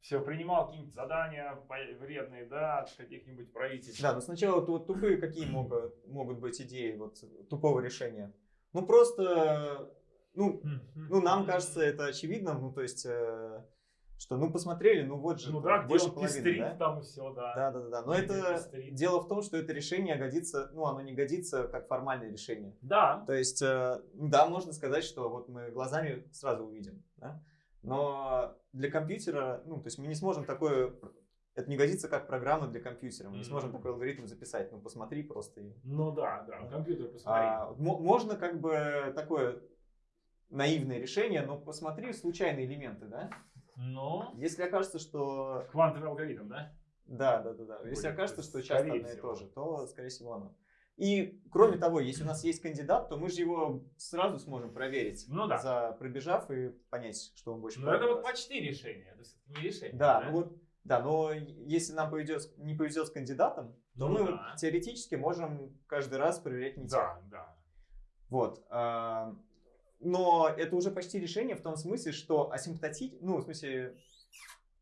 [SPEAKER 1] Все, принимал какие-нибудь задания вредные, да, от каких-нибудь правительств.
[SPEAKER 2] Да, но сначала вот тупые какие могут, могут быть идеи вот тупого решения. Ну просто, ну, ну нам кажется это очевидным, ну то есть, э, что ну посмотрели, ну вот же
[SPEAKER 1] Ну да,
[SPEAKER 2] больше половины,
[SPEAKER 1] пестрит
[SPEAKER 2] да?
[SPEAKER 1] там и все, да.
[SPEAKER 2] Да, да, да, да. Но
[SPEAKER 1] Где
[SPEAKER 2] это
[SPEAKER 1] пестрит.
[SPEAKER 2] дело в том, что это решение годится, ну оно не годится как формальное решение.
[SPEAKER 1] Да.
[SPEAKER 2] То есть, э, да, можно сказать, что вот мы глазами сразу увидим, да? но для компьютера, ну, то есть мы не сможем такое, это не годится как программа для компьютера, мы не сможем такой алгоритм записать, ну, посмотри просто. И,
[SPEAKER 1] Ну да, да, компьютер посмотри.
[SPEAKER 2] А, мо- можно как бы такое наивное решение, но посмотри случайные элементы, да?
[SPEAKER 1] Ну,
[SPEAKER 2] Если окажется, что
[SPEAKER 1] квантовый алгоритм, да?
[SPEAKER 2] да, да, да, да. Если
[SPEAKER 1] Будет,
[SPEAKER 2] окажется, что часто одно и то же, то, скорее всего, оно. И, кроме того, если у нас есть кандидат, то мы же его сразу сможем проверить,
[SPEAKER 1] Ну да.
[SPEAKER 2] за пробежав и понять, что он больше
[SPEAKER 1] Но это вот почти решение, это не решение.
[SPEAKER 2] Да, ну вот, да, но если нам повезет, не повезет с кандидатом, то
[SPEAKER 1] Ну
[SPEAKER 2] мы
[SPEAKER 1] да.
[SPEAKER 2] теоретически можем каждый раз проверять не тех.
[SPEAKER 1] Да, да.
[SPEAKER 2] Вот. а, Но это уже почти решение в том смысле, что асимптотить, ну, в смысле,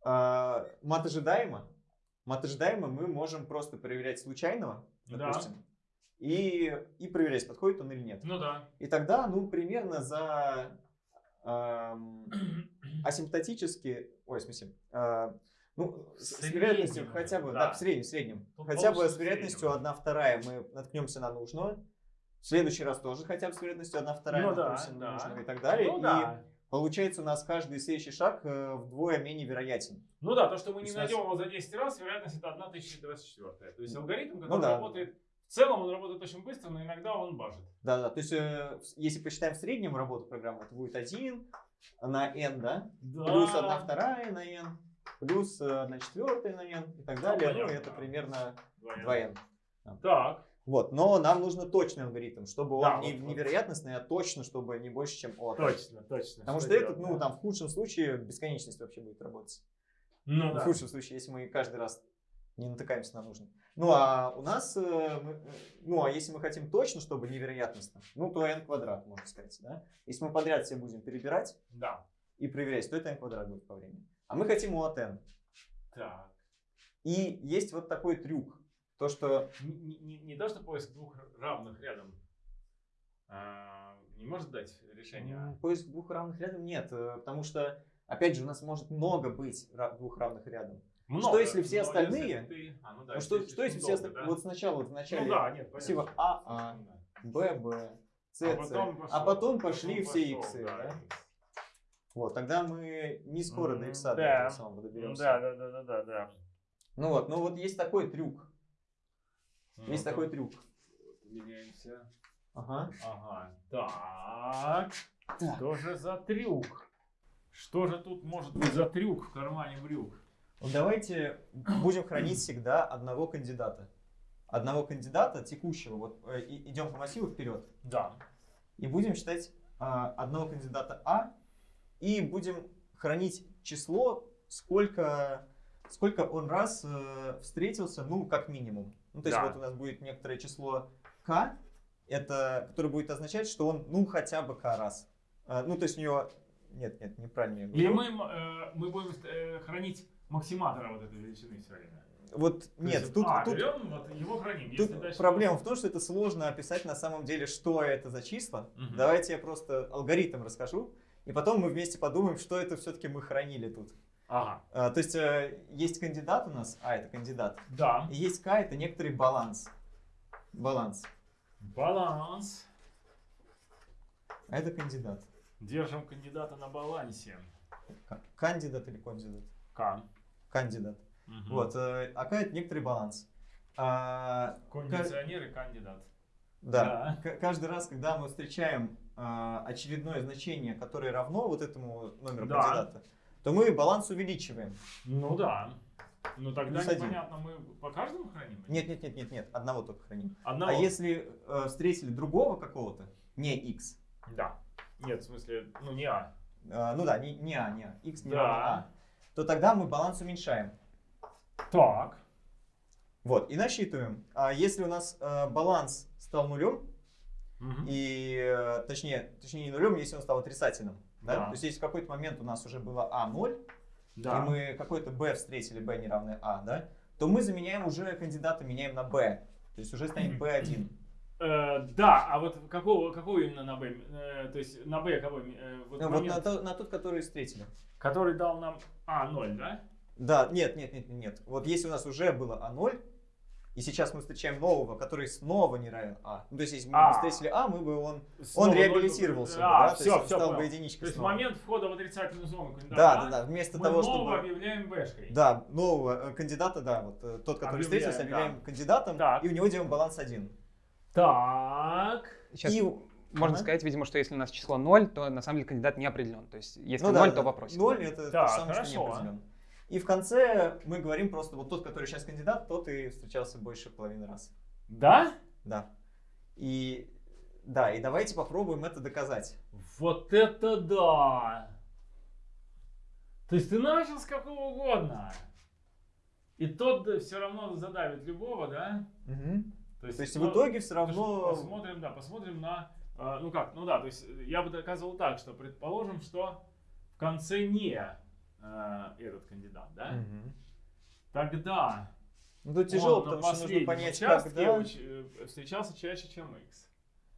[SPEAKER 2] а, мат ожидаемо, мат ожидаемо мы можем просто проверять случайного,
[SPEAKER 1] Да.
[SPEAKER 2] допустим, и, и проверять, подходит он или нет.
[SPEAKER 1] Ну да.
[SPEAKER 2] И тогда, ну, примерно за (clears throat) асимптотически, ой, в смысле, а, ну, с, с вероятностью хотя бы, да.
[SPEAKER 1] да.
[SPEAKER 2] в среднем, в среднем,
[SPEAKER 1] Тут
[SPEAKER 2] хотя бы с вероятностью
[SPEAKER 1] среднего.
[SPEAKER 2] 1 вторая мы наткнемся на нужную, в следующий раз тоже хотя бы с вероятностью 1 вторая
[SPEAKER 1] Ну да,
[SPEAKER 2] наткнемся на
[SPEAKER 1] да.
[SPEAKER 2] нужную и так далее.
[SPEAKER 1] Ну
[SPEAKER 2] и
[SPEAKER 1] да.
[SPEAKER 2] получается у нас каждый следующий шаг э, вдвое менее вероятен.
[SPEAKER 1] Ну да, то, что мы не
[SPEAKER 2] у нас-
[SPEAKER 1] найдем его за 10 раз, вероятность это 1024. То есть алгоритм, который
[SPEAKER 2] Ну да.
[SPEAKER 1] работает, в целом он работает очень быстро, но иногда он бажит.
[SPEAKER 2] Да-да, то есть э, если посчитаем в среднем работу программы, это будет 1 на n, да?
[SPEAKER 1] Да.
[SPEAKER 2] плюс 1 вторая на n, плюс 1 четвертая на n и так далее. Ну,
[SPEAKER 1] понятно,
[SPEAKER 2] это примерно
[SPEAKER 1] Двоен.
[SPEAKER 2] 2n.
[SPEAKER 1] Так.
[SPEAKER 2] Вот, но нам нужно точный алгоритм, чтобы
[SPEAKER 1] Да,
[SPEAKER 2] он не,
[SPEAKER 1] вот-
[SPEAKER 2] не вероятностный, а точно, чтобы не больше, чем от.
[SPEAKER 1] Точно, точно.
[SPEAKER 2] Потому что,
[SPEAKER 1] делать,
[SPEAKER 2] этот, ну,
[SPEAKER 1] да?
[SPEAKER 2] там в худшем случае бесконечность вообще будет работать.
[SPEAKER 1] Ну
[SPEAKER 2] В
[SPEAKER 1] да.
[SPEAKER 2] худшем случае, если мы каждый раз не натыкаемся на нужный. Ну, а у нас, э, э, ну, а если мы хотим точно, чтобы невероятностно, ну, то n квадрат, можно сказать, да? Если мы подряд все будем перебирать
[SPEAKER 1] Да.
[SPEAKER 2] и проверять, то это n квадрат будет по времени. А мы хотим от n.
[SPEAKER 1] Так.
[SPEAKER 2] И есть вот такой трюк. То, что...
[SPEAKER 1] Не, не- не, то, что поиск двух равных рядом а, не может дать решение.
[SPEAKER 2] Поиск двух равных рядом нет, э, потому что, опять же, у нас может много быть двух равных рядом.
[SPEAKER 1] Много,
[SPEAKER 2] Что, если все остальные-
[SPEAKER 1] ты- а, ну да,
[SPEAKER 2] ну,
[SPEAKER 1] если
[SPEAKER 2] что, что если все
[SPEAKER 1] долго,
[SPEAKER 2] остальные...
[SPEAKER 1] да?
[SPEAKER 2] Вот сначала, в начале
[SPEAKER 1] Ну да, нет,
[SPEAKER 2] всего
[SPEAKER 1] понятно.
[SPEAKER 2] АА,
[SPEAKER 1] Ну да.
[SPEAKER 2] ББ, СС,
[SPEAKER 1] А потом,
[SPEAKER 2] а
[SPEAKER 1] пошел,
[SPEAKER 2] потом пошли
[SPEAKER 1] потом
[SPEAKER 2] все
[SPEAKER 1] пошел,
[SPEAKER 2] иксы,
[SPEAKER 1] да,
[SPEAKER 2] да? Вот, тогда мы не скоро до икса до
[SPEAKER 1] да.
[SPEAKER 2] этого самого доберемся.
[SPEAKER 1] Да, да, да, да, да, да.
[SPEAKER 2] Ну вот, ну вот есть такой трюк. Есть
[SPEAKER 1] Ну,
[SPEAKER 2] такой
[SPEAKER 1] так,
[SPEAKER 2] трюк.
[SPEAKER 1] Меняемся.
[SPEAKER 2] Ага.
[SPEAKER 1] Ага. Так.
[SPEAKER 2] Так.
[SPEAKER 1] Что же за трюк? Что же тут может быть за трюк в кармане брюк?
[SPEAKER 2] Давайте будем хранить всегда одного кандидата. Одного кандидата текущего. Вот э, идем по массиву вперед.
[SPEAKER 1] Да.
[SPEAKER 2] И будем считать а, одного кандидата А. И будем хранить число, сколько, сколько он раз э, встретился, ну, как минимум. Ну, то есть
[SPEAKER 1] Да.
[SPEAKER 2] вот у нас будет некоторое число К, это, которое будет означать, что он, ну, хотя бы К раз. А, ну, то есть у него... Нет, нет, неправильно я
[SPEAKER 1] Или
[SPEAKER 2] говорю.
[SPEAKER 1] мы, э, мы будем э, хранить максиматора вот этой величины все время.
[SPEAKER 2] Вот,
[SPEAKER 1] То
[SPEAKER 2] нет,
[SPEAKER 1] есть,
[SPEAKER 2] тут,
[SPEAKER 1] а,
[SPEAKER 2] тут,
[SPEAKER 1] берем, вот его храним.
[SPEAKER 2] тут
[SPEAKER 1] дальше
[SPEAKER 2] проблема в том, что это сложно описать на самом деле, что это за числа.
[SPEAKER 1] Мгм.
[SPEAKER 2] Давайте я просто алгоритм расскажу, и потом мы вместе подумаем, что это все-таки мы хранили тут.
[SPEAKER 1] Ага.
[SPEAKER 2] А, то есть э, есть кандидат у нас, а это кандидат,
[SPEAKER 1] Да.
[SPEAKER 2] и есть К, это некоторый баланс. Баланс.
[SPEAKER 1] Баланс.
[SPEAKER 2] А это кандидат.
[SPEAKER 1] Держим кандидата на балансе.
[SPEAKER 2] Кандидат или кандидат?
[SPEAKER 1] К.
[SPEAKER 2] Кандидат.
[SPEAKER 1] Мгм.
[SPEAKER 2] Вот, э, а К это некоторый баланс. А,
[SPEAKER 1] Кондиционер и кандидат.
[SPEAKER 2] Да. К- Каждый раз, когда мы встречаем а, очередное значение, которое равно вот этому номеру
[SPEAKER 1] Да.
[SPEAKER 2] кандидата, то мы баланс увеличиваем.
[SPEAKER 1] Ну да. Ну тогда
[SPEAKER 2] Плюс один.
[SPEAKER 1] непонятно, мы по каждому храним?
[SPEAKER 2] Нет, нет, нет, нет, нет, одного только храним.
[SPEAKER 1] Одного?
[SPEAKER 2] А если э, встретили другого какого-то, не x,
[SPEAKER 1] Да. Нет, в смысле, ну не А.
[SPEAKER 2] э, ну да, не, не а, не а, x не
[SPEAKER 1] Да.
[SPEAKER 2] равно а, то тогда мы баланс уменьшаем.
[SPEAKER 1] Так.
[SPEAKER 2] Вот, и насчитываем. А если у нас э, баланс стал нулем,
[SPEAKER 1] Мгм.
[SPEAKER 2] и э, точнее, точнее не нулем, если он стал отрицательным, да?
[SPEAKER 1] Да.
[SPEAKER 2] то есть если в какой-то момент у нас уже было а 0,
[SPEAKER 1] Да.
[SPEAKER 2] и мы какой-то b встретили, b не равное а, да, то мы заменяем уже кандидата, меняем на b. То есть уже станет b1.
[SPEAKER 1] Э, да, а вот какого, какого именно на Б? Э, то есть на Б кого? э, вот
[SPEAKER 2] Ну, вот на, то- на тот, который встретили.
[SPEAKER 1] который дал нам А, 0, да?
[SPEAKER 2] Да, нет, нет, нет, нет, нет. Вот если у нас уже было А0, и сейчас мы встречаем нового, который снова не равен А. Ну, то есть, если мы
[SPEAKER 1] А.
[SPEAKER 2] бы встретили А, мы бы он,
[SPEAKER 1] Снова
[SPEAKER 2] он реабилитировался бы,
[SPEAKER 1] А,
[SPEAKER 2] да?
[SPEAKER 1] все,
[SPEAKER 2] то есть
[SPEAKER 1] все,
[SPEAKER 2] стал
[SPEAKER 1] понял.
[SPEAKER 2] бы единичкой
[SPEAKER 1] То есть в
[SPEAKER 2] снова.
[SPEAKER 1] момент входа в отрицательную зону кандидата
[SPEAKER 2] Да, да, да. Вместо
[SPEAKER 1] мы
[SPEAKER 2] того,
[SPEAKER 1] нового
[SPEAKER 2] чтобы...
[SPEAKER 1] объявляем Бшкой.
[SPEAKER 2] Да, нового э, кандидата, да, вот э, тот, который
[SPEAKER 1] Объявляем,
[SPEAKER 2] встретился, объявляем
[SPEAKER 1] да.
[SPEAKER 2] кандидатом,
[SPEAKER 1] Так.
[SPEAKER 2] и у него делаем баланс 1.
[SPEAKER 1] Так.
[SPEAKER 3] Сейчас
[SPEAKER 2] И,
[SPEAKER 3] можно
[SPEAKER 2] Ага.
[SPEAKER 3] сказать, видимо, что если у нас число 0, то на самом деле кандидат не определен. То есть если
[SPEAKER 2] ну
[SPEAKER 3] 0,
[SPEAKER 2] да,
[SPEAKER 3] то
[SPEAKER 2] да,
[SPEAKER 3] вопросик.
[SPEAKER 2] 0 это
[SPEAKER 1] Так,
[SPEAKER 2] то самое, что не
[SPEAKER 1] хорошо.
[SPEAKER 2] определен. И в конце мы говорим просто, вот тот, который сейчас кандидат, тот и встречался больше половины раз.
[SPEAKER 1] Да?
[SPEAKER 2] Да. И да, и давайте попробуем это доказать.
[SPEAKER 1] Вот это да! То есть ты начал с какого угодно. И тот все равно задавит любого, да?
[SPEAKER 2] То есть
[SPEAKER 1] ну,
[SPEAKER 2] в итоге все равно...
[SPEAKER 1] Посмотрим, да, посмотрим на... э, ну как, ну да, то есть я бы доказывал так, что предположим, что в конце не э, этот кандидат, да?
[SPEAKER 2] Мгм.
[SPEAKER 1] Тогда
[SPEAKER 2] Ну тут тяжело,
[SPEAKER 1] он
[SPEAKER 2] потому что нужно понять, когда...
[SPEAKER 1] уч- э, встречался чаще, чем x.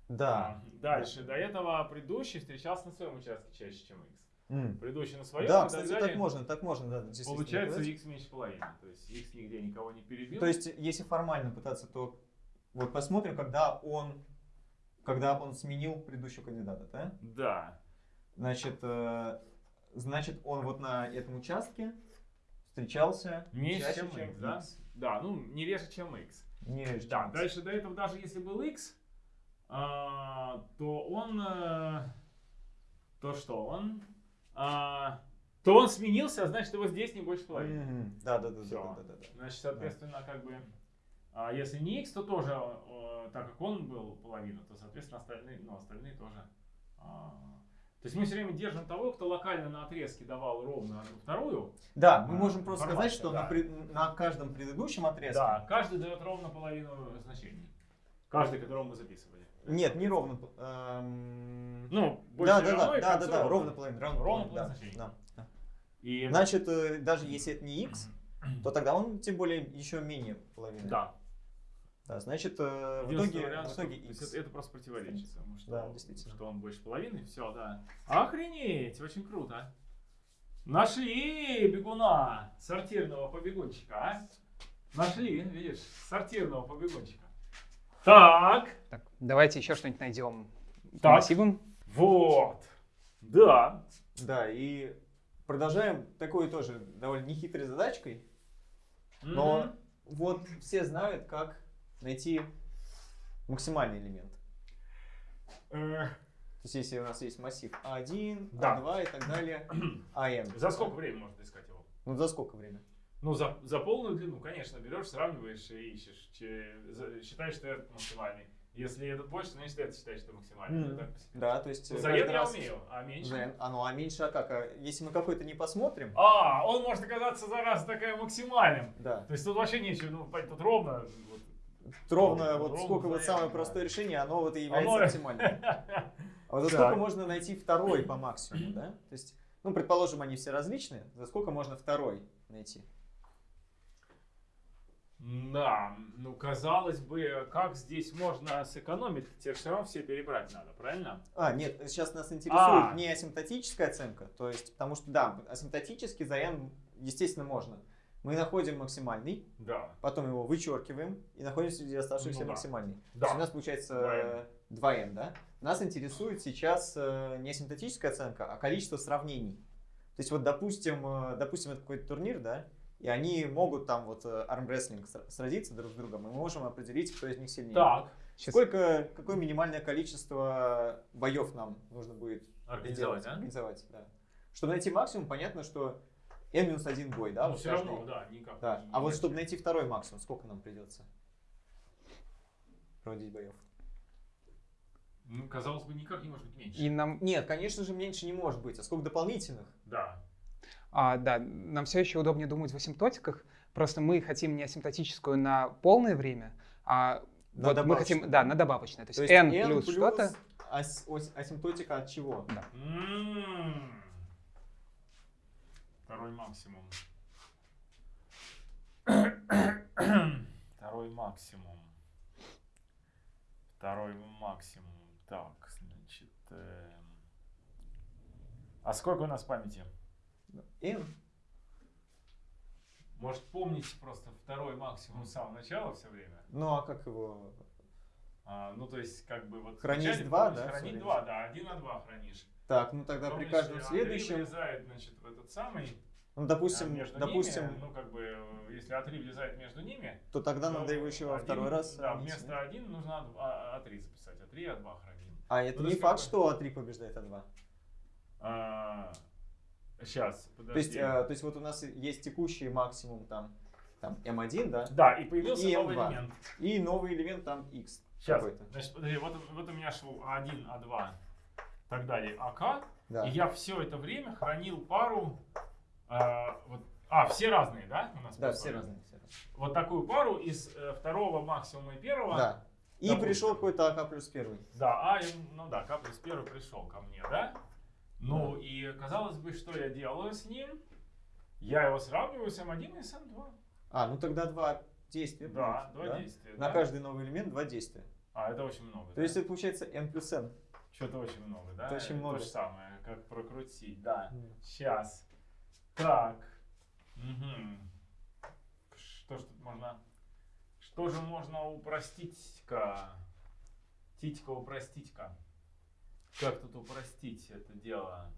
[SPEAKER 2] Да.
[SPEAKER 1] Дальше, до этого предыдущий встречался на своем участке чаще, чем x.
[SPEAKER 2] М.
[SPEAKER 1] Предыдущий на своем,
[SPEAKER 2] Да, кстати,
[SPEAKER 1] далее.
[SPEAKER 2] так можно, так можно, да,
[SPEAKER 1] Получается x меньше половины. То есть x нигде никого не перебил.
[SPEAKER 2] То есть, если формально пытаться, то вот посмотрим, когда он, когда он сменил предыдущего кандидата, да?
[SPEAKER 1] Да.
[SPEAKER 2] Значит, э, значит, он вот на этом участке встречался
[SPEAKER 1] Меньше,
[SPEAKER 2] чаще,
[SPEAKER 1] чем
[SPEAKER 2] чем
[SPEAKER 1] x, да?
[SPEAKER 2] X.
[SPEAKER 1] Да, ну не реже, чем x.
[SPEAKER 2] Не реже,
[SPEAKER 1] Да,
[SPEAKER 2] чем X.
[SPEAKER 1] дальше до этого, даже если был x, а, то он... э, то что он? а, то он сменился, а значит его здесь не больше половины.
[SPEAKER 2] Мгм. Да, да, да, да,
[SPEAKER 1] Всё.
[SPEAKER 2] да, да, да.
[SPEAKER 1] Значит, соответственно, как бы, а если не x, то тоже, э, так как он был половина, то, соответственно, остальные, ну, остальные тоже. а, то есть мы все время держим того, кто локально на отрезке давал ровно вторую.
[SPEAKER 2] Да, мы
[SPEAKER 1] А,
[SPEAKER 2] можем просто сказать, что
[SPEAKER 1] да.
[SPEAKER 2] на, пред- на каждом предыдущем отрезке.
[SPEAKER 1] Да, каждый дает ровно половину значений. Каждый, которого мы записывали.
[SPEAKER 2] Нет, не ровно. эм,
[SPEAKER 1] Ну, больше
[SPEAKER 2] да, да,
[SPEAKER 1] равно,
[SPEAKER 2] да, да, да, ровно половина, ровно,
[SPEAKER 1] Ровно
[SPEAKER 2] половина,
[SPEAKER 1] половина значений.
[SPEAKER 2] да, да.
[SPEAKER 1] И,
[SPEAKER 2] Значит, э, даже если это не x, то тогда он тем более еще менее половины.
[SPEAKER 1] да.
[SPEAKER 2] Да, значит, э, в итоге,
[SPEAKER 1] вариант,
[SPEAKER 2] в итоге x.
[SPEAKER 1] это, это просто противоречит тому, что,
[SPEAKER 2] Да, действительно.
[SPEAKER 1] что он больше половины. Все, да. Охренеть, очень круто. Нашли бегуна, сортирного побегунчика, а? Нашли, видишь, сортирного побегунчика. Так,
[SPEAKER 3] Так, давайте еще что-нибудь найдем
[SPEAKER 1] Так.
[SPEAKER 3] массивам.
[SPEAKER 1] вот. Да.
[SPEAKER 2] Да, и продолжаем такой тоже довольно нехитрой задачкой. Но
[SPEAKER 1] Мгм.
[SPEAKER 2] вот все знают, как найти максимальный элемент.
[SPEAKER 1] Э,
[SPEAKER 2] То есть если у нас есть массив А1,
[SPEAKER 1] Да.
[SPEAKER 2] А2 и так далее, (clears throat) АН.
[SPEAKER 1] За сколько времени можно искать его?
[SPEAKER 2] Ну за сколько время?
[SPEAKER 1] Ну, за, за полную длину, конечно, берешь, сравниваешь и ищешь. Че- за- считаешь, что это максимальный. Если этот больше, значит, это считаешь, что максимальный. Ну, так.
[SPEAKER 2] Да, то есть...
[SPEAKER 1] Ну, Заед
[SPEAKER 2] каждый
[SPEAKER 1] я
[SPEAKER 2] раз-
[SPEAKER 1] умею, а меньше?
[SPEAKER 2] А ну а меньше, а как? А если мы какой-то не посмотрим,
[SPEAKER 1] А, он может оказаться за раз такая максимальным.
[SPEAKER 2] да.
[SPEAKER 1] То есть тут вообще нечего, ну, тут ровно. вот.
[SPEAKER 2] Ровно, вот
[SPEAKER 1] ровно
[SPEAKER 2] сколько вот самое простое решение, оно вот и является
[SPEAKER 1] Оно- (laughs)
[SPEAKER 2] оптимальным. А вот за сколько можно найти второй по максимуму, да? То есть, ну, предположим, они все различные, за сколько можно второй найти?
[SPEAKER 1] Да, ну казалось бы, как здесь можно сэкономить? Тебе все равно все перебрать надо, правильно?
[SPEAKER 2] А, нет, сейчас нас интересует
[SPEAKER 1] А.
[SPEAKER 2] не асимптотическая оценка, то есть, потому что, да, асимптотически за n, естественно, можно. Мы находим максимальный,
[SPEAKER 1] Да.
[SPEAKER 2] потом его вычеркиваем и находим среди оставшихся
[SPEAKER 1] Ну да.
[SPEAKER 2] максимальный. То
[SPEAKER 1] Да.
[SPEAKER 2] есть у нас получается
[SPEAKER 1] 2n.
[SPEAKER 2] 2n, да? Нас интересует сейчас э, не асимптотическая оценка, а количество сравнений. То есть вот, допустим, э, допустим, это какой-то турнир, да, и они могут там вот э, армрестлинг сра- сразиться друг с другом, и мы можем определить, кто из них сильнее.
[SPEAKER 1] Так,
[SPEAKER 2] Сколько, какое минимальное количество боев нам нужно будет
[SPEAKER 1] организовать,
[SPEAKER 2] сделать,
[SPEAKER 1] а?
[SPEAKER 2] организовать, да. Чтобы найти максимум, понятно, что n-1 бой, да?
[SPEAKER 1] Ну,
[SPEAKER 2] вот
[SPEAKER 1] все
[SPEAKER 2] каждый-
[SPEAKER 1] равно, да, никак.
[SPEAKER 2] Да.
[SPEAKER 1] не-
[SPEAKER 2] А вот чтобы найти второй максимум, сколько нам придется проводить боев?
[SPEAKER 1] Ну, казалось бы, никак не может быть меньше.
[SPEAKER 3] И нам,
[SPEAKER 2] Нет, конечно же, меньше не может быть. А сколько дополнительных?
[SPEAKER 1] Да.
[SPEAKER 3] а, да, нам все еще удобнее думать в асимптотиках. Просто мы хотим не асимптотическую на полное время, а
[SPEAKER 2] На
[SPEAKER 3] вот мы хотим, да, на добавочное. То есть, n, плюс, что-то.
[SPEAKER 2] ас- асимптотика от чего?
[SPEAKER 1] М. Второй максимум. (coughs) Второй максимум. Второй максимум. Так, значит... эм, А сколько у нас памяти?
[SPEAKER 2] n.
[SPEAKER 1] Может, помните просто второй максимум с самого начала все время?
[SPEAKER 2] Ну а как его?
[SPEAKER 1] А, ну, то есть, как бы вот...
[SPEAKER 2] Хранить два, да,
[SPEAKER 1] Хранить два, да, один на два хранишь.
[SPEAKER 2] Так, ну тогда при
[SPEAKER 1] Помнишь,
[SPEAKER 2] каждом
[SPEAKER 1] а
[SPEAKER 2] следующем,
[SPEAKER 1] влезает, значит, в этот самый...
[SPEAKER 2] ну
[SPEAKER 1] а,
[SPEAKER 2] допустим,
[SPEAKER 1] между
[SPEAKER 2] допустим,
[SPEAKER 1] ними, ну, как бы, если А3 влезает между ними,
[SPEAKER 2] то тогда
[SPEAKER 1] то
[SPEAKER 2] надо его еще во
[SPEAKER 1] один-
[SPEAKER 2] второй раз.
[SPEAKER 1] Да, вместо 1 нужно А- А3 записать. А3, А2 храним.
[SPEAKER 2] А это
[SPEAKER 1] Ну,
[SPEAKER 2] не факт, что А3 побеждает А2.
[SPEAKER 1] сейчас,
[SPEAKER 2] То есть,
[SPEAKER 1] подожди.
[SPEAKER 2] э, то есть вот у нас есть текущий максимум там, там M1, да?
[SPEAKER 1] да, и появился
[SPEAKER 2] и
[SPEAKER 1] новый
[SPEAKER 2] M2.
[SPEAKER 1] элемент.
[SPEAKER 2] И новый элемент там X
[SPEAKER 1] Сейчас, значит, подожди, вот, вот у меня шел А1, А2, так далее, АК.
[SPEAKER 2] Да.
[SPEAKER 1] И я все это время хранил пару, э, вот, а, все разные, да? У нас
[SPEAKER 2] Да, все разные. Все разные.
[SPEAKER 1] Вот такую пару из э, второго максимума и первого.
[SPEAKER 2] Да. И
[SPEAKER 1] Допустим.
[SPEAKER 2] пришел какой-то АК плюс первый.
[SPEAKER 1] Да, а, ну да, К плюс первый пришел ко мне, да? Ну и казалось бы, что я делаю с ним? Я его сравниваю с М1 и с М2.
[SPEAKER 2] А, ну тогда два действия.
[SPEAKER 1] Да,
[SPEAKER 2] будет,
[SPEAKER 1] два действия.
[SPEAKER 2] На
[SPEAKER 1] да?
[SPEAKER 2] каждый новый элемент два действия.
[SPEAKER 1] А, это очень много.
[SPEAKER 2] То есть это получается N плюс N.
[SPEAKER 1] Что-то очень много, да?
[SPEAKER 2] Это очень много.
[SPEAKER 1] То же самое, как прокрутить, да. Сейчас. Так. Мгм. Что ж тут можно... Что же можно упростить-ка? Титька упростить-ка. Как тут упростить это дело?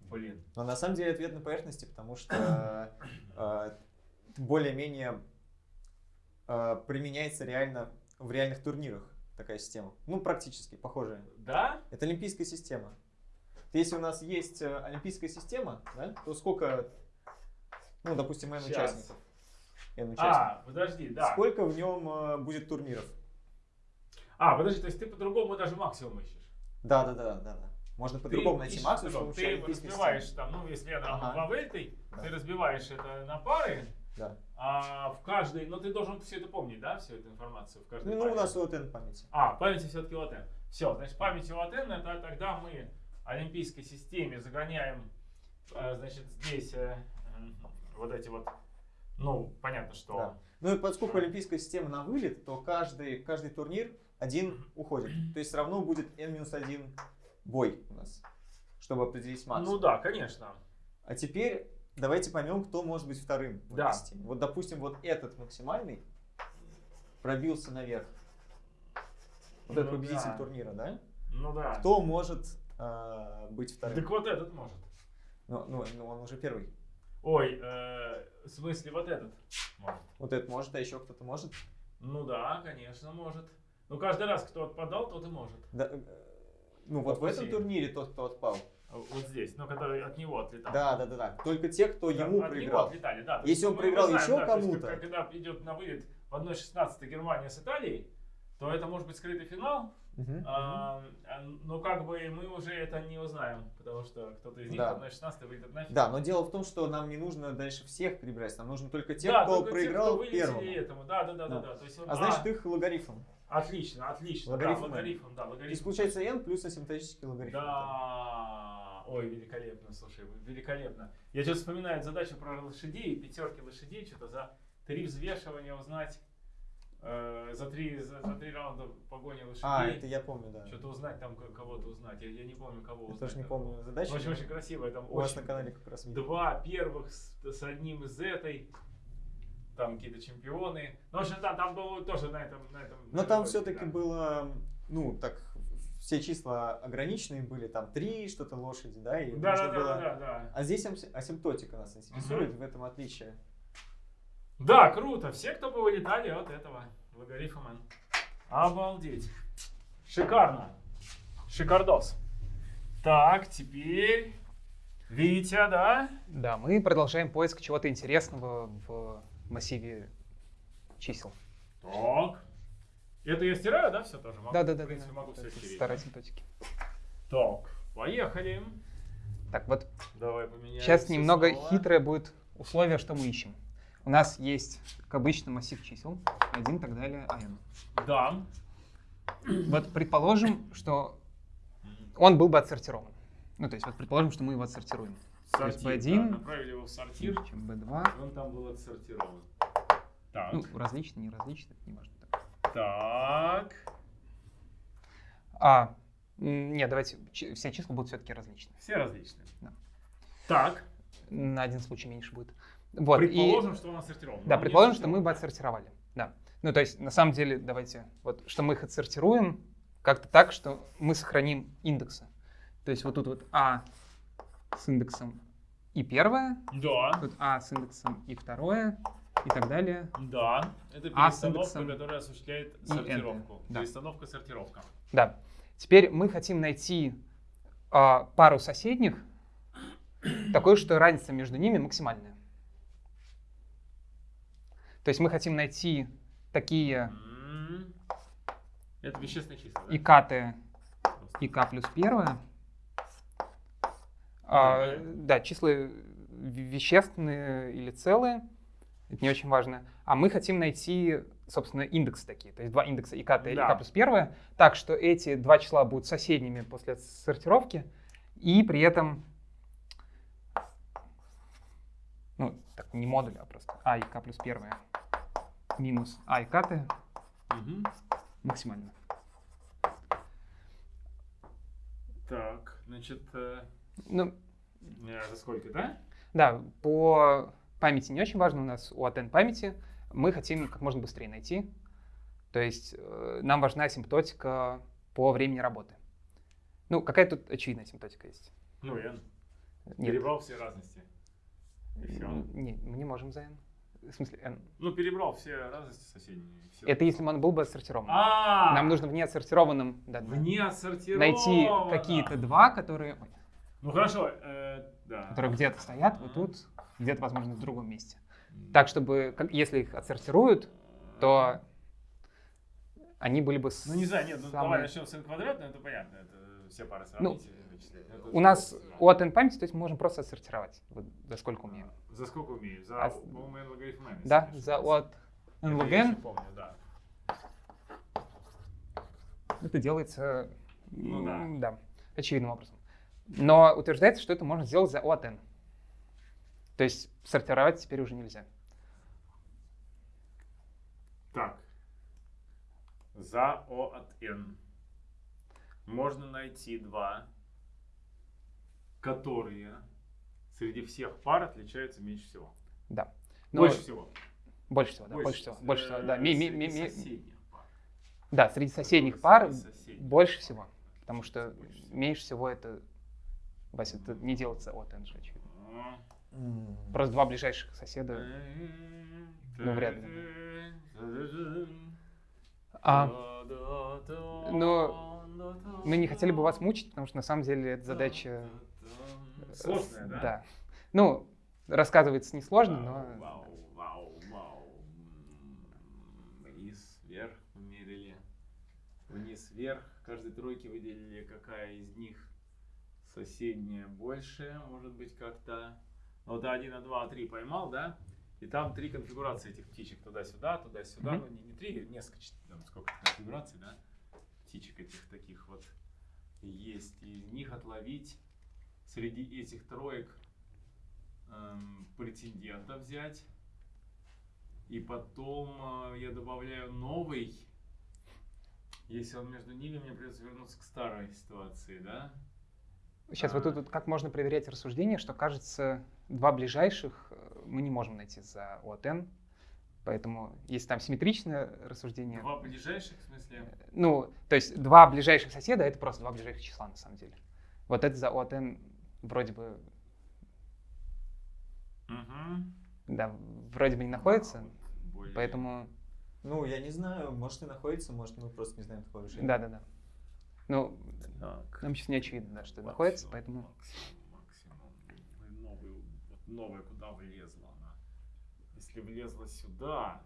[SPEAKER 1] Блин.
[SPEAKER 2] Но на самом деле ответ на поверхности, потому что э, (coughs) более-менее э, применяется реально в реальных турнирах такая система. Ну, практически похожая.
[SPEAKER 1] Да?
[SPEAKER 2] Это олимпийская система. Если у нас есть э, олимпийская система, да, то сколько, ну, допустим, N участников? N участников.
[SPEAKER 1] А, подожди, да.
[SPEAKER 2] Сколько в нем э, будет турниров?
[SPEAKER 1] А, подожди, то есть ты по-другому даже максимум ищешь?
[SPEAKER 2] Да, да, да, да, да. Можно по-другому найти максимум,
[SPEAKER 1] Ты разбиваешь
[SPEAKER 2] системы.
[SPEAKER 1] там, ну, если я там
[SPEAKER 2] Ага.
[SPEAKER 1] два вельты,
[SPEAKER 2] Да.
[SPEAKER 1] ты разбиваешь это на пары,
[SPEAKER 2] Да.
[SPEAKER 1] а в каждой, ну, ты должен все это помнить, да, всю эту информацию в каждой
[SPEAKER 2] Ну,
[SPEAKER 1] паре?
[SPEAKER 2] у нас вот N памяти.
[SPEAKER 1] А, памяти все-таки это. Все, значит, память вот это, тогда мы олимпийской системе загоняем, э, значит, здесь э, вот эти вот, ну, понятно, что...
[SPEAKER 2] Да. Ну и поскольку олимпийская система на вылет, то каждый, каждый турнир один уходит. То есть равно будет N-1 бой у нас, чтобы определить максимум.
[SPEAKER 1] Ну да, конечно.
[SPEAKER 2] А теперь давайте поймем, кто может быть вторым в
[SPEAKER 1] Да.
[SPEAKER 2] системе. Вот, допустим, вот этот максимальный пробился наверх. Вот этот
[SPEAKER 1] Ну
[SPEAKER 2] победитель
[SPEAKER 1] да.
[SPEAKER 2] турнира, да?
[SPEAKER 1] Ну да.
[SPEAKER 2] Кто может э, быть вторым?
[SPEAKER 1] Так вот этот может.
[SPEAKER 2] Ну, ну, ну, он уже первый.
[SPEAKER 1] Ой, э, в смысле вот этот может.
[SPEAKER 2] Вот этот может, а еще кто-то может.
[SPEAKER 1] Ну да, конечно, может. Ну каждый раз, кто отпадал, тот и может.
[SPEAKER 2] Да, э, ну вот в этом
[SPEAKER 1] Спасибо.
[SPEAKER 2] турнире тот, кто отпал,
[SPEAKER 1] Вот здесь, ну, который от него отлетал.
[SPEAKER 2] Да, да, да, да. Только те, кто
[SPEAKER 1] Да,
[SPEAKER 2] ему
[SPEAKER 1] от него
[SPEAKER 2] проиграл.
[SPEAKER 1] отлетали, да.
[SPEAKER 2] Если он проиграл
[SPEAKER 1] знаем,
[SPEAKER 2] еще
[SPEAKER 1] да,
[SPEAKER 2] кому-то.
[SPEAKER 1] Когда идет на вылет в 1-16 Германия с Италией, то это может быть скрытый финал.
[SPEAKER 2] Мгм.
[SPEAKER 1] А, а, но как бы мы уже это не узнаем, потому что кто-то из них
[SPEAKER 2] Да.
[SPEAKER 1] в 1-16 выйдет нафиг.
[SPEAKER 2] Да, но дело в том, что нам не нужно дальше всех перебирать, нам нужно только те,
[SPEAKER 1] да,
[SPEAKER 2] кто
[SPEAKER 1] только те,
[SPEAKER 2] проиграл
[SPEAKER 1] кто вылетели
[SPEAKER 2] первому.
[SPEAKER 1] этому. Да, да, да, да,
[SPEAKER 2] Да.
[SPEAKER 1] да. То есть он-
[SPEAKER 2] А значит их логарифм.
[SPEAKER 1] Отлично, отлично.
[SPEAKER 2] Логарифм
[SPEAKER 1] да, логарифм, да,
[SPEAKER 2] То есть
[SPEAKER 1] логарифм.
[SPEAKER 2] получается n плюс асимптотический логарифм.
[SPEAKER 1] Да. Ой, великолепно, слушай, великолепно. Я сейчас вспоминаю задачу про лошадей, пятерки лошадей, что-то за три взвешивания узнать, э, за, три, за, за три раунда погони лошадей.
[SPEAKER 2] А, это я помню, да.
[SPEAKER 1] Что-то узнать там ко- кого-то узнать. Я, я не помню кого
[SPEAKER 2] Я
[SPEAKER 1] узнать.
[SPEAKER 2] тоже не помню задачи.
[SPEAKER 1] Очень, очень красиво. Там
[SPEAKER 2] У вас
[SPEAKER 1] очень-
[SPEAKER 2] на канале как раз.
[SPEAKER 1] Два первых с, с одним из этой. Там какие-то чемпионы. Ну, в общем, да, там было тоже на этом. На этом
[SPEAKER 2] Но там все-таки
[SPEAKER 1] да.
[SPEAKER 2] было, ну, так, все числа ограниченные были, там три что-то лошади, да, и
[SPEAKER 1] Да, да, да,
[SPEAKER 2] было-
[SPEAKER 1] да, да, да.
[SPEAKER 2] А здесь асимптотика нас интересует, в этом отличие.
[SPEAKER 1] Да, круто. Все, кто бы вылетали от этого логарифма. Обалдеть. Шикарно. Шикардос. Так, теперь Витя, да?
[SPEAKER 3] Да, мы продолжаем поиск чего-то интересного в массиве чисел.
[SPEAKER 1] Так. Это я стираю, да, все тоже? Могу,
[SPEAKER 3] Да, да, да.
[SPEAKER 1] В принципе,
[SPEAKER 3] да,
[SPEAKER 1] могу
[SPEAKER 3] да.
[SPEAKER 1] все стереть.
[SPEAKER 3] Старые симптотики.
[SPEAKER 1] Так, поехали.
[SPEAKER 3] Так, вот
[SPEAKER 1] Давай поменяем.
[SPEAKER 3] сейчас немного
[SPEAKER 1] снова.
[SPEAKER 3] хитрое будет условие, что мы ищем. У нас есть, как обычно, массив чисел, 1 и так далее, АН.
[SPEAKER 1] Да.
[SPEAKER 3] Вот предположим, что он был бы отсортирован. Ну, то есть, вот предположим, что мы его отсортируем. То есть
[SPEAKER 1] Сортир,
[SPEAKER 3] B1.
[SPEAKER 1] да, направили его в сортир.
[SPEAKER 3] Чем B2.
[SPEAKER 1] Он там был отсортирован. Так.
[SPEAKER 3] Ну, различно, не различно, это не важно.
[SPEAKER 1] Так.
[SPEAKER 3] А, нет, давайте, все числа будут все-таки различны.
[SPEAKER 1] Все различные.
[SPEAKER 3] Да.
[SPEAKER 1] Так.
[SPEAKER 3] На один случай меньше будет. Вот, и-
[SPEAKER 1] Предположим, что он отсортирован.
[SPEAKER 3] Да,
[SPEAKER 1] не
[SPEAKER 3] предположим, что мы бы отсортировали. Да. Ну, то есть, на самом деле, давайте, вот, что мы их отсортируем как-то так, что мы сохраним индексы. То есть, вот тут вот А с индексом и первое,
[SPEAKER 1] Да.
[SPEAKER 3] тут А с индексом и второе, и так далее.
[SPEAKER 1] Да. Это
[SPEAKER 3] А
[SPEAKER 1] перестановка,
[SPEAKER 3] индексом
[SPEAKER 1] которая осуществляет сортировку.
[SPEAKER 3] Да.
[SPEAKER 1] Перестановка, сортировка.
[SPEAKER 3] Да. Теперь мы хотим найти а, пару соседних, такой, что разница между ними максимальная. То есть мы хотим найти такие
[SPEAKER 1] М. Это вещественные числа, да?
[SPEAKER 3] икаты
[SPEAKER 1] Просто.
[SPEAKER 3] и k плюс первое. А, да, числа ве- вещественные или целые, это не очень важно. А мы хотим найти, собственно, индексы такие, то есть два индекса ик и
[SPEAKER 1] Да.
[SPEAKER 3] k плюс первое, так что эти два числа будут соседними после сортировки, и при этом, ну, так, не модуль, а просто а и k плюс первое минус а и k
[SPEAKER 1] Мгм.
[SPEAKER 3] максимально.
[SPEAKER 1] Так, значит, э,
[SPEAKER 3] Ну,
[SPEAKER 1] э, за сколько, да?
[SPEAKER 3] Да, по памяти не очень важно у нас у ATN памяти. Мы хотим как можно быстрее найти. То есть э, нам важна асимптотика по времени работы. Ну, какая тут очевидная асимптотика есть?
[SPEAKER 1] Ну, n.
[SPEAKER 3] Нет.
[SPEAKER 1] Перебрал все разности. И все.
[SPEAKER 3] Не, мы не можем за n. В смысле, n.
[SPEAKER 1] Ну, перебрал все разности соседние. всё.
[SPEAKER 3] Это если он был бы отсортирован.
[SPEAKER 1] А,
[SPEAKER 3] Нам нужно в неотсортированном да,
[SPEAKER 1] отсортировано.
[SPEAKER 3] найти какие-то два, которые,
[SPEAKER 1] Ну хорошо, э, да.
[SPEAKER 3] которые где-то стоят, вот тут, где-то, возможно, в другом месте. Так, чтобы, если их отсортируют, то они были бы
[SPEAKER 1] Ну не знаю, нет, ну
[SPEAKER 3] самые-
[SPEAKER 1] давай начнем с n квадратного, это понятно, это все пары
[SPEAKER 3] Ну,
[SPEAKER 1] сравнить. Это
[SPEAKER 3] У нас у ATN памяти, то есть мы можем просто отсортировать, вот, за сколько умеем.
[SPEAKER 1] да. За сколько умеешь? За,
[SPEAKER 3] А-
[SPEAKER 1] по-моему, n логарифм n,
[SPEAKER 3] Да, за
[SPEAKER 1] ошибаюсь.
[SPEAKER 3] от n
[SPEAKER 1] я
[SPEAKER 3] n
[SPEAKER 1] помню, да.
[SPEAKER 3] это делается
[SPEAKER 1] Ну да.
[SPEAKER 3] да, очевидным образом. Но утверждается, что это можно сделать за O от n. То есть сортировать теперь уже нельзя.
[SPEAKER 1] Так. За O от n можно найти два, которые среди всех пар отличаются меньше всего.
[SPEAKER 3] Да. Но
[SPEAKER 1] Больше всего.
[SPEAKER 3] Больше всего, да, больше всего. Больше всего, да.
[SPEAKER 1] Э,
[SPEAKER 3] Ми- ми-
[SPEAKER 1] среди
[SPEAKER 3] ми- ми-
[SPEAKER 1] соседних пар.
[SPEAKER 3] Да, среди соседних пар
[SPEAKER 1] соседних.
[SPEAKER 3] больше всего. Потому что
[SPEAKER 1] Больше
[SPEAKER 3] меньше всего это, Вася, это не делается от n же, очевидно. Просто два ближайших соседа. Ну, вряд ли. А, но мы не хотели бы вас мучить, потому что на самом деле эта задача
[SPEAKER 1] Сложная, да?
[SPEAKER 3] Да. Ну, рассказывается несложно, но...
[SPEAKER 1] Вау, вау, вау. Вниз, вверх мы мерили. Вниз, вверх. Каждой тройке выделили, какая из них соседняя больше, может быть, как-то. Вот А1, А2, А3 поймал, да? И там три конфигурации этих птичек. Туда-сюда, туда-сюда.
[SPEAKER 3] Мгм.
[SPEAKER 1] Ну, не, не три, несколько, там, сколько конфигураций, да? Птичек этих таких вот есть. И из них отловить среди этих троек эм, претендента взять. И потом э, я добавляю новый. Если он между ними, мне придется вернуться к старой ситуации, да?
[SPEAKER 3] Сейчас вот тут вот как можно проверять рассуждение, что кажется, два ближайших э, мы не можем найти за ОТН. Поэтому, если там симметричное рассуждение,
[SPEAKER 1] Два ближайших, в смысле?
[SPEAKER 3] ну, то есть два ближайших соседа, это просто два ближайших числа на самом деле. Вот это за ОТН вроде бы,
[SPEAKER 1] Мгм.
[SPEAKER 3] да, вроде бы не находится,
[SPEAKER 1] А, вот более-
[SPEAKER 3] поэтому,
[SPEAKER 2] Ну, я не знаю, может и находится, может мы просто не знаем такого решения.
[SPEAKER 3] да-да-да. Ну,
[SPEAKER 1] Так.
[SPEAKER 3] нам сейчас не очевидно, да, что это находится, поэтому...
[SPEAKER 1] Максимум, максимум. Ну, и новый, вот новая куда влезла она? Если влезла сюда...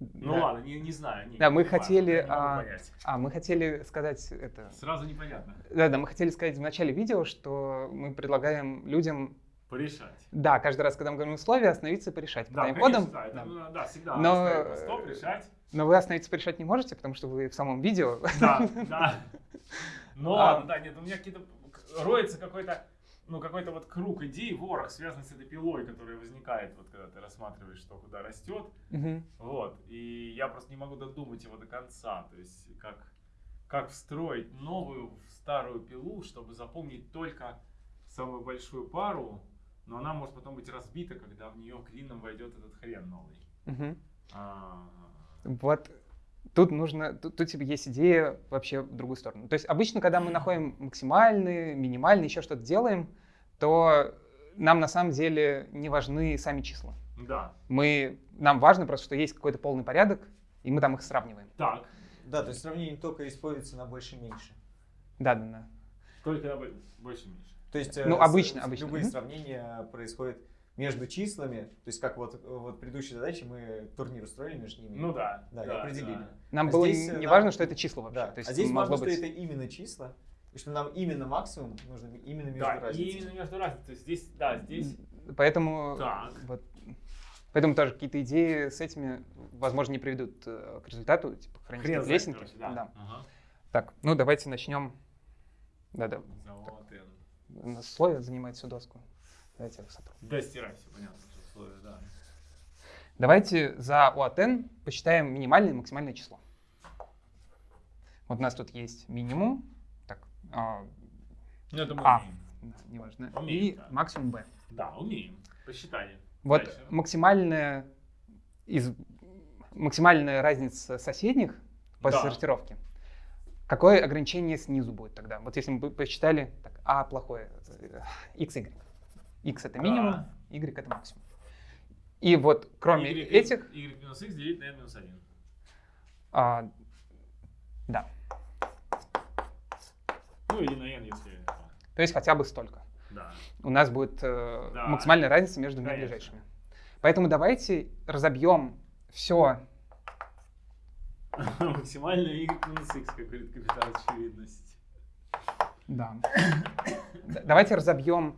[SPEAKER 1] Ну
[SPEAKER 3] да.
[SPEAKER 1] ладно, не, не знаю. Не,
[SPEAKER 3] Да, мы
[SPEAKER 1] важно,
[SPEAKER 3] хотели, а. А, мы хотели сказать это...
[SPEAKER 1] Сразу непонятно.
[SPEAKER 3] Да-да, мы хотели сказать в начале видео, что мы предлагаем людям
[SPEAKER 1] Порешать.
[SPEAKER 3] Да, каждый раз, когда мы говорим условия, остановиться и порешать.
[SPEAKER 1] Да, конечно, да, это,
[SPEAKER 3] да.
[SPEAKER 1] ну, да, всегда
[SPEAKER 3] Но,
[SPEAKER 1] стоп, решать.
[SPEAKER 3] Но вы остановиться порешать не можете, потому что вы в самом видео.
[SPEAKER 1] Да, да. (laughs) Ну
[SPEAKER 3] А.
[SPEAKER 1] ладно, да, нет, у меня какие-то роется какой-то, ну какой-то вот круг идей, ворох, связанный с этой пилой, которая возникает, вот когда ты рассматриваешь, что куда растет,
[SPEAKER 3] Мгм.
[SPEAKER 1] вот. И я просто не могу додумать его до конца, то есть как как встроить новую в старую пилу, чтобы заполнить только самую большую пару, но она может потом быть разбита, когда в нее клином войдет этот хрен новый.
[SPEAKER 3] Мгм.
[SPEAKER 1] А,
[SPEAKER 3] Вот тут нужно, тут, тут типа есть идея вообще в другую сторону. То есть обычно, когда мы находим максимальные, минимальные, еще что-то делаем, то нам на самом деле не важны сами числа.
[SPEAKER 1] Да.
[SPEAKER 3] Мы, нам важно просто, что есть какой-то полный порядок, и мы там их сравниваем.
[SPEAKER 1] Так.
[SPEAKER 2] Да, то есть сравнение только используется на больше-меньше.
[SPEAKER 3] Да-да-да.
[SPEAKER 1] Только бо- больше-меньше.
[SPEAKER 2] То есть
[SPEAKER 3] Ну,
[SPEAKER 2] э,
[SPEAKER 3] обычно,
[SPEAKER 2] с-
[SPEAKER 3] обычно.
[SPEAKER 2] любые
[SPEAKER 3] Мгм.
[SPEAKER 2] сравнения происходят между числами, то есть как вот, вот предыдущей задаче мы турнир устроили между ними.
[SPEAKER 1] Ну да.
[SPEAKER 2] Да, и определили.
[SPEAKER 3] Нам
[SPEAKER 2] А
[SPEAKER 3] было
[SPEAKER 2] здесь, э,
[SPEAKER 3] не
[SPEAKER 2] нам-
[SPEAKER 3] важно, что это число вообще.
[SPEAKER 2] Да.
[SPEAKER 3] То есть
[SPEAKER 2] а здесь важно,
[SPEAKER 3] быть...
[SPEAKER 2] что это именно числа, и что нам именно максимум нужно именно между
[SPEAKER 1] Да, и
[SPEAKER 2] разницей.
[SPEAKER 1] именно между разницей. То есть здесь, да, здесь.
[SPEAKER 3] Поэтому,
[SPEAKER 1] Так.
[SPEAKER 3] вот, поэтому тоже какие-то идеи с этими, возможно, не приведут э, к результату, типа хронические
[SPEAKER 1] знает,
[SPEAKER 3] лестники.
[SPEAKER 1] короче, да.
[SPEAKER 3] Да.
[SPEAKER 1] Ага.
[SPEAKER 3] Так, ну давайте начнем. Да-да, нас условие занимает всю доску. Давайте я их сотру.
[SPEAKER 1] Да, стирай, все понятно, условия, да.
[SPEAKER 3] Давайте за O от n посчитаем минимальное и максимальное число. Вот у нас тут есть минимум, так, а,
[SPEAKER 1] Ну, это мы
[SPEAKER 3] А.
[SPEAKER 1] умеем.
[SPEAKER 3] неважно,
[SPEAKER 1] Умеем,
[SPEAKER 3] и
[SPEAKER 1] да.
[SPEAKER 3] максимум b.
[SPEAKER 1] Да, умеем. Посчитали.
[SPEAKER 3] Вот
[SPEAKER 1] Дальше.
[SPEAKER 3] максимальная, из, максимальная разница соседних после
[SPEAKER 1] Да.
[SPEAKER 3] сортировки. Какое ограничение снизу будет тогда? Вот если мы посчитали, так, а плохое, э, x, y. x это минимум, y это максимум. И вот кроме
[SPEAKER 1] Y,
[SPEAKER 3] этих,
[SPEAKER 1] Y минус X делить на N минус 1.
[SPEAKER 3] а, да,
[SPEAKER 1] Ну или на N, если...
[SPEAKER 3] то есть хотя бы столько.
[SPEAKER 1] Да.
[SPEAKER 3] У нас будет э,
[SPEAKER 1] Да.
[SPEAKER 3] максимальная разница между двумя ближайшими. Поэтому давайте разобьем все (laughs)
[SPEAKER 1] Максимально Y минус X, как говорит капитан очевидность. (coughs)
[SPEAKER 3] Да. Давайте разобьем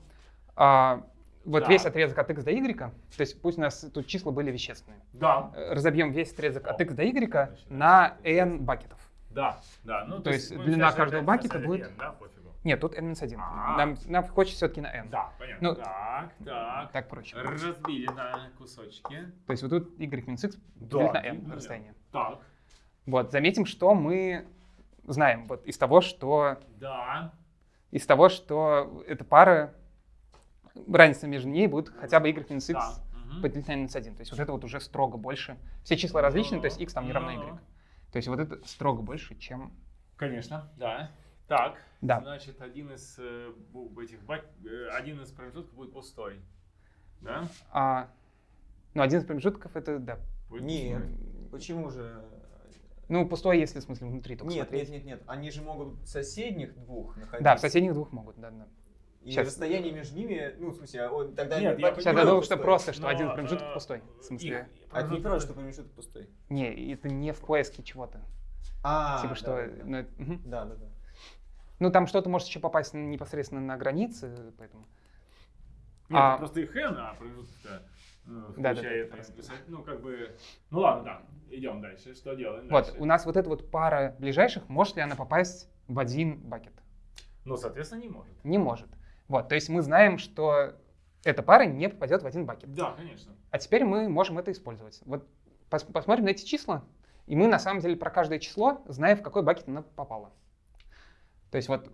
[SPEAKER 3] а, вот
[SPEAKER 1] Да.
[SPEAKER 3] весь отрезок от x до y. То есть пусть у нас тут числа были вещественные.
[SPEAKER 1] Да.
[SPEAKER 3] Разобьем весь отрезок от
[SPEAKER 1] О.
[SPEAKER 3] x до y
[SPEAKER 1] Значит,
[SPEAKER 3] на n бакетов.
[SPEAKER 1] Да, да. Ну,
[SPEAKER 3] То есть
[SPEAKER 1] будем
[SPEAKER 3] длина каждого бакета будет-
[SPEAKER 1] N, Да, пофигу.
[SPEAKER 3] Нет, тут n-1.
[SPEAKER 1] А.
[SPEAKER 3] Нам, нам хочется все-таки на n.
[SPEAKER 1] Да, понятно.
[SPEAKER 3] Ну,
[SPEAKER 1] так, так.
[SPEAKER 3] Так проще.
[SPEAKER 1] Разбили на кусочки.
[SPEAKER 3] То есть вот тут y минус x
[SPEAKER 1] Да,
[SPEAKER 3] делить на n
[SPEAKER 1] делить на n.
[SPEAKER 3] расстояние.
[SPEAKER 1] Так,
[SPEAKER 3] Вот, заметим, что мы знаем вот из того, что
[SPEAKER 1] да.
[SPEAKER 3] из того, что эта пара, разница между ней будет хотя бы y минус x
[SPEAKER 1] да.
[SPEAKER 3] поделить на минус 1. То есть вот это вот уже строго больше. Все числа различны, то есть x там не равно
[SPEAKER 1] Ну,
[SPEAKER 3] y. То есть вот это строго больше, чем...
[SPEAKER 1] Конечно, да. Так,
[SPEAKER 3] Да.
[SPEAKER 1] значит, один из э, этих э, один из промежутков будет пустой. Да?
[SPEAKER 3] А, ну, один из промежутков это, да.
[SPEAKER 1] Будет
[SPEAKER 2] Нет,
[SPEAKER 1] пустой.
[SPEAKER 2] почему же?
[SPEAKER 3] Ну, пустой, если в смысле внутри только
[SPEAKER 2] Нет,
[SPEAKER 3] смотреть.
[SPEAKER 2] нет, нет, нет. Они же могут в соседних двух находиться.
[SPEAKER 3] Да, в соседних двух могут, да, да.
[SPEAKER 2] И
[SPEAKER 3] Щас.
[SPEAKER 2] расстояние между ними, ну, в смысле, а он тогда...
[SPEAKER 1] Нет,
[SPEAKER 2] не
[SPEAKER 1] я
[SPEAKER 3] Сейчас я думал, что просто, что
[SPEAKER 1] Но,
[SPEAKER 3] один промежуток
[SPEAKER 1] э,
[SPEAKER 3] пустой. В смысле,
[SPEAKER 2] А это не правда, что промежуток пустой.
[SPEAKER 3] не, это не в поиске чего-то.
[SPEAKER 2] А,
[SPEAKER 3] типа
[SPEAKER 2] да,
[SPEAKER 3] что,
[SPEAKER 2] да, да.
[SPEAKER 3] ну, это- мгм.
[SPEAKER 2] Да, да, да.
[SPEAKER 3] ну там что-то может еще попасть непосредственно на границы, поэтому.
[SPEAKER 1] Нет,
[SPEAKER 3] А-
[SPEAKER 1] это просто их n, а промежуток-то ну,
[SPEAKER 3] Да, да, да, да.
[SPEAKER 1] один. Ну, как бы... Ну ладно, да, идем дальше. Что делаем
[SPEAKER 3] Вот,
[SPEAKER 1] дальше?
[SPEAKER 3] у нас вот эта вот пара ближайших, может ли она попасть в один бакет?
[SPEAKER 1] Ну, соответственно, не может.
[SPEAKER 3] Не может. Вот, то есть мы знаем, что эта пара не попадет в один бакет.
[SPEAKER 1] Да, конечно.
[SPEAKER 3] А теперь мы можем это использовать. Вот пос- посмотрим на эти числа, и мы на самом деле про каждое число знаем, в какой бакет оно попало. То есть вот,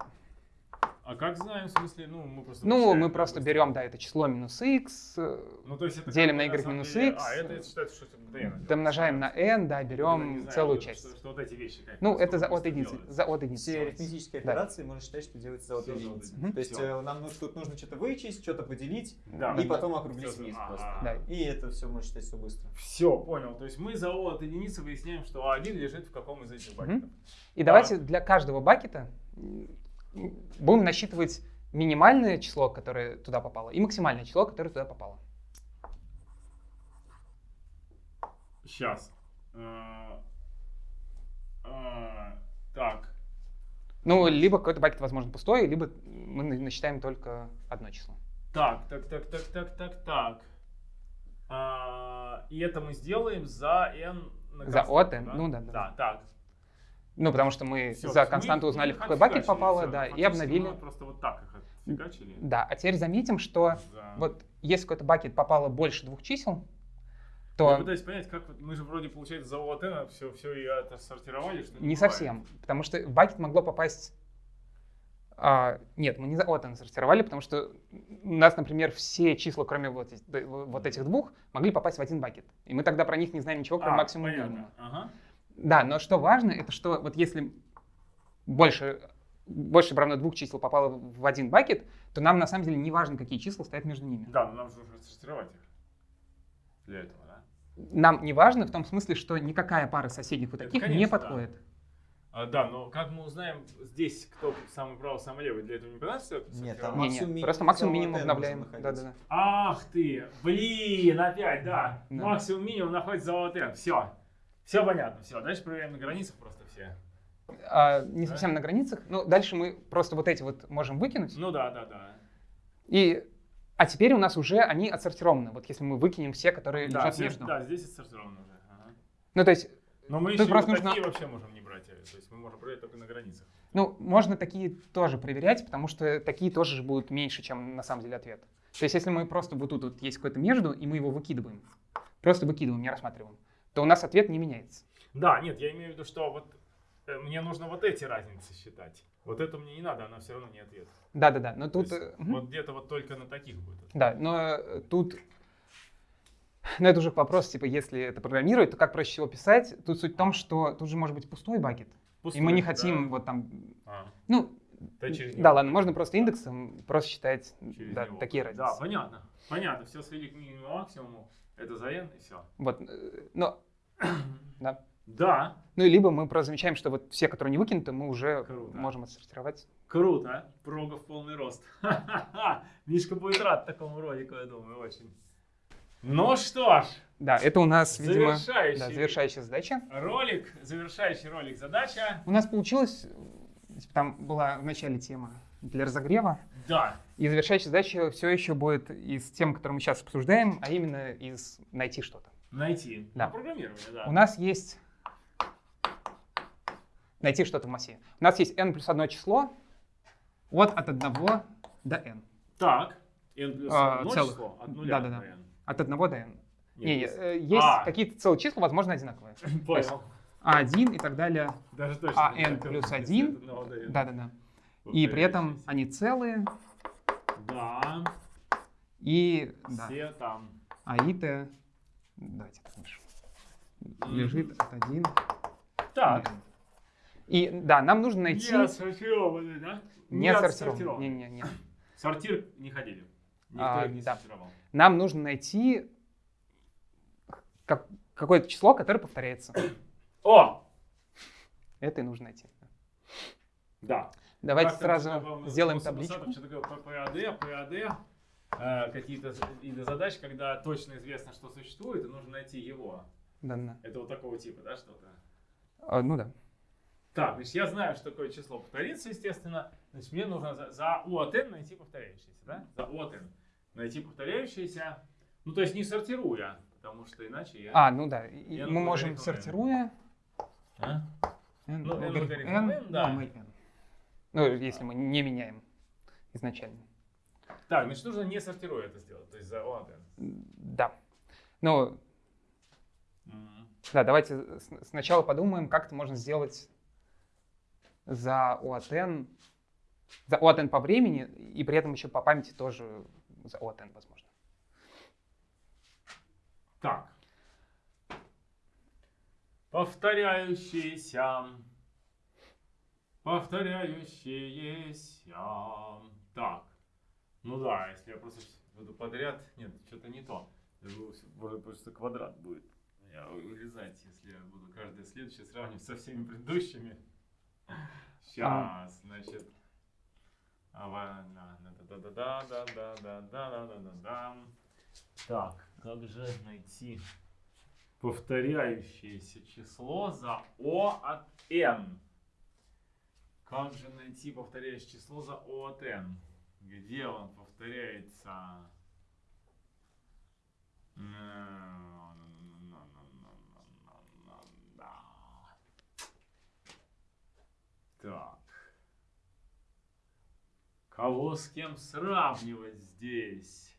[SPEAKER 1] А как знаем, в смысле, ну, мы просто...
[SPEAKER 3] ну, мы просто берем, да, это число минус x, э,
[SPEAKER 1] Ну, то есть это
[SPEAKER 3] делим на y
[SPEAKER 1] самом
[SPEAKER 3] минус
[SPEAKER 1] деле-
[SPEAKER 3] x,
[SPEAKER 1] А, это считается, что это
[SPEAKER 3] домножаем на n, да,
[SPEAKER 1] не
[SPEAKER 3] берем
[SPEAKER 1] знаю,
[SPEAKER 3] целую
[SPEAKER 1] что-
[SPEAKER 3] часть.
[SPEAKER 1] Что, что вот эти вещи как
[SPEAKER 3] Ну, это за от единицы. За от единицы.
[SPEAKER 2] Все арифметические
[SPEAKER 3] Да.
[SPEAKER 2] операции можно считать, что делается за от единицы.
[SPEAKER 1] единицы.
[SPEAKER 2] То есть
[SPEAKER 1] Всё.
[SPEAKER 2] э, нам нужно, тут нужно что-то вычесть, что-то поделить,
[SPEAKER 1] Да.
[SPEAKER 2] и
[SPEAKER 3] Да.
[SPEAKER 2] потом округлить
[SPEAKER 1] Всё,
[SPEAKER 2] вниз
[SPEAKER 1] ага.
[SPEAKER 2] просто.
[SPEAKER 3] Да.
[SPEAKER 2] И это все можно считать все быстро.
[SPEAKER 1] Все, понял. То есть мы за O от единицы выясняем, что А1 лежит в каком из этих бакетов.
[SPEAKER 3] И давайте для каждого бакета будем насчитывать минимальное число, которое туда попало, и максимальное число, которое туда попало.
[SPEAKER 1] Сейчас. Так.
[SPEAKER 3] Ну, либо какой-то бакет, возможно, пустой, либо мы на- насчитаем только одно число.
[SPEAKER 1] Так, так, так, так, так, так, так. А, И это мы сделаем за n на
[SPEAKER 3] За от n, ну да, да.
[SPEAKER 1] Да, так.
[SPEAKER 3] Ну, потому что мы
[SPEAKER 1] Всё,
[SPEAKER 3] за константу
[SPEAKER 1] мы-
[SPEAKER 3] узнали, в какой бакет попало, да, и обновили.
[SPEAKER 1] просто вот так их отфигачили.
[SPEAKER 3] Да, а теперь заметим, что
[SPEAKER 1] За-
[SPEAKER 3] вот если в какой-то бакет попало больше двух чисел,
[SPEAKER 1] Я
[SPEAKER 3] то
[SPEAKER 1] пытаюсь понять, как мы же вроде, получается, за от n все, все и это сортировали, что
[SPEAKER 3] не
[SPEAKER 1] бывает.
[SPEAKER 3] совсем. Потому что в бакет могло попасть... а, нет, мы не за от n сортировали, потому что у нас, например, все числа, кроме вот, вот этих двух, могли попасть в один бакет. И мы тогда про них не знаем ничего, кроме
[SPEAKER 1] А,
[SPEAKER 3] максимума минимума.
[SPEAKER 1] Ага.
[SPEAKER 3] Да, но что важно, это что вот если больше, больше равно двух чисел попало в один бакет, то нам на самом деле не важно, какие числа стоят между ними.
[SPEAKER 1] Да, но нам же нужно сортировать их. Для этого, да?
[SPEAKER 3] Нам не важно в том смысле, что никакая пара соседних вот
[SPEAKER 1] Это
[SPEAKER 3] таких не
[SPEAKER 1] конечно, да.
[SPEAKER 3] подходит.
[SPEAKER 1] А, да, но как мы узнаем здесь, кто самый правый, самый левый, для этого не понадобится
[SPEAKER 2] Нет, там
[SPEAKER 3] Не,
[SPEAKER 2] максимум,
[SPEAKER 3] не,
[SPEAKER 2] минимум,
[SPEAKER 3] просто максимум минимум обновляем. Да, да, да.
[SPEAKER 1] Ах ты, блин, опять, да.
[SPEAKER 3] Да.
[SPEAKER 1] Максимум минимум находится за ОТН. Все. Все понятно, все. Дальше проверяем на границах просто все.
[SPEAKER 3] А, не
[SPEAKER 1] Да.
[SPEAKER 3] совсем на границах. Ну, дальше мы просто вот эти вот можем выкинуть.
[SPEAKER 1] Ну да, да, да.
[SPEAKER 3] И, а теперь у нас уже они отсортированы. Вот если мы выкинем все, которые
[SPEAKER 1] Да,
[SPEAKER 3] лежат
[SPEAKER 1] все-
[SPEAKER 3] между.
[SPEAKER 1] да, здесь отсортировано уже. Ага.
[SPEAKER 3] Ну, то есть,
[SPEAKER 1] Но мы еще
[SPEAKER 3] просто
[SPEAKER 1] вот
[SPEAKER 3] нужно-
[SPEAKER 1] такие вообще можем не брать. э, То есть мы можем проверять только на границах.
[SPEAKER 3] ну, можно такие тоже проверять, потому что такие тоже же будут меньше, чем на самом деле ответ. То есть, если мы просто вот тут вот есть какой-то между, и мы его выкидываем, просто выкидываем, не рассматриваем, то у нас ответ не меняется.
[SPEAKER 1] Да, нет, я имею в виду, что вот э, мне нужно вот эти разницы считать. Вот это мне не надо, она все равно не ответ.
[SPEAKER 3] Да-да-да, но
[SPEAKER 1] То
[SPEAKER 3] тут...
[SPEAKER 1] есть
[SPEAKER 3] э, мгм.
[SPEAKER 1] Вот где-то вот только на таких будет.
[SPEAKER 3] Да, но э, тут, ну это уже вопрос, типа, если это программировать, то как проще всего писать? Тут суть в том, что тут же может быть пустой бакет, и мы не
[SPEAKER 1] Пустой,
[SPEAKER 3] хотим
[SPEAKER 1] да.
[SPEAKER 3] вот там,
[SPEAKER 1] А,
[SPEAKER 3] ну,
[SPEAKER 1] да, через
[SPEAKER 3] да
[SPEAKER 1] него.
[SPEAKER 3] ладно, можно просто индексом просто считать,
[SPEAKER 1] Через
[SPEAKER 3] да,
[SPEAKER 1] него.
[SPEAKER 3] такие
[SPEAKER 1] Да,
[SPEAKER 3] разницы.
[SPEAKER 1] понятно. Понятно. Все свели к минимуму максимуму. Это за n и все.
[SPEAKER 3] Вот, но, (coughs) да.
[SPEAKER 1] Да,
[SPEAKER 3] Ну и либо мы просто замечаем, что вот все, которые не выкинуты, мы уже
[SPEAKER 1] Круто.
[SPEAKER 3] можем отсортировать.
[SPEAKER 1] круто. Прога в полный рост. (laughs) Мишка будет рад такому ролику, я думаю, очень. Ну что ж,
[SPEAKER 3] Да, это у нас, видимо,
[SPEAKER 1] завершающий
[SPEAKER 3] да, завершающая задача.
[SPEAKER 1] ролик, завершающий ролик задача.
[SPEAKER 3] У нас получилось, там была в начале тема для разогрева,
[SPEAKER 1] Да,
[SPEAKER 3] И завершающая задача все еще будет из тем, которые мы сейчас обсуждаем, а именно из найти что-то.
[SPEAKER 1] Найти.
[SPEAKER 3] Да.
[SPEAKER 1] Программирование, да.
[SPEAKER 3] У нас есть найти что-то в массе. У нас есть n плюс одно число от от 1 до n.
[SPEAKER 1] Так, n плюс
[SPEAKER 3] А,
[SPEAKER 1] одно
[SPEAKER 3] целых.
[SPEAKER 1] число от нуля
[SPEAKER 3] Да-да-да.
[SPEAKER 1] до n.
[SPEAKER 3] От 1 до n.
[SPEAKER 1] Нет,
[SPEAKER 3] Не,
[SPEAKER 1] есть-
[SPEAKER 3] э, есть
[SPEAKER 1] А.
[SPEAKER 3] какие-то целые числа, возможно, одинаковые. (laughs)
[SPEAKER 1] Понял.
[SPEAKER 3] А1 и так далее.
[SPEAKER 1] Даже точно.
[SPEAKER 3] А
[SPEAKER 1] так,
[SPEAKER 3] плюс
[SPEAKER 1] как
[SPEAKER 3] 1.
[SPEAKER 1] от одного до n.
[SPEAKER 3] Да-да-да. И при этом они целые,
[SPEAKER 1] Да,
[SPEAKER 3] и да,
[SPEAKER 1] все там.
[SPEAKER 3] аит, давайте напишем, лежит от 1
[SPEAKER 1] Так,
[SPEAKER 3] И да, нам нужно найти...
[SPEAKER 1] не отсортированный, да?
[SPEAKER 3] Не отсортирован.
[SPEAKER 1] отсортированный.
[SPEAKER 3] Не-не-не.
[SPEAKER 1] Сортир не ходили. Никто
[SPEAKER 3] А,
[SPEAKER 1] их не
[SPEAKER 3] да.
[SPEAKER 1] сортировал.
[SPEAKER 3] Нам нужно найти как- какое-то число, которое повторяется.
[SPEAKER 1] О!
[SPEAKER 3] Это и нужно найти.
[SPEAKER 1] Да.
[SPEAKER 3] Давайте
[SPEAKER 1] Как
[SPEAKER 3] сразу сделаем табличку.
[SPEAKER 1] Что такое ПАД, ПАД, э, какие-то виды задач, когда точно известно, что существует, и нужно найти его.
[SPEAKER 3] Да, да.
[SPEAKER 1] Это вот такого типа, да, что-то?
[SPEAKER 3] А, ну да.
[SPEAKER 1] Так, значит, я знаю, что такое число повторится, естественно. Значит, мне нужно за, за U от n найти повторяющееся, да? За U от n найти повторяющееся. Ну, то есть не сортируя, потому что иначе я...
[SPEAKER 3] А, ну да. и мы можем, сортируя,
[SPEAKER 1] А?
[SPEAKER 3] n
[SPEAKER 1] Ну, n
[SPEAKER 3] n,
[SPEAKER 1] n, да.
[SPEAKER 3] ну, мы n. Ну, если мы не меняем изначально.
[SPEAKER 1] Так, значит, нужно не сортируя это сделать, то есть за n.
[SPEAKER 3] Да. Ну,
[SPEAKER 1] Мгм.
[SPEAKER 3] да, давайте сначала подумаем, как это можно сделать за O от n, за O от n по времени, и при этом еще по памяти тоже за O от n, возможно.
[SPEAKER 1] Так. Повторяющиеся. Повторяющиеся. Так. Ну да, если я просто буду подряд, нет, что-то не то. Может, просто квадрат будет. Я вырезать, если я буду каждое следующее сравнивать со всеми предыдущими. Сейчас, значит. Так, как же найти повторяющееся число за O от N? Как же найти повторяющее число за O от N? Где он повторяется? Так. Кого с кем сравнивать здесь?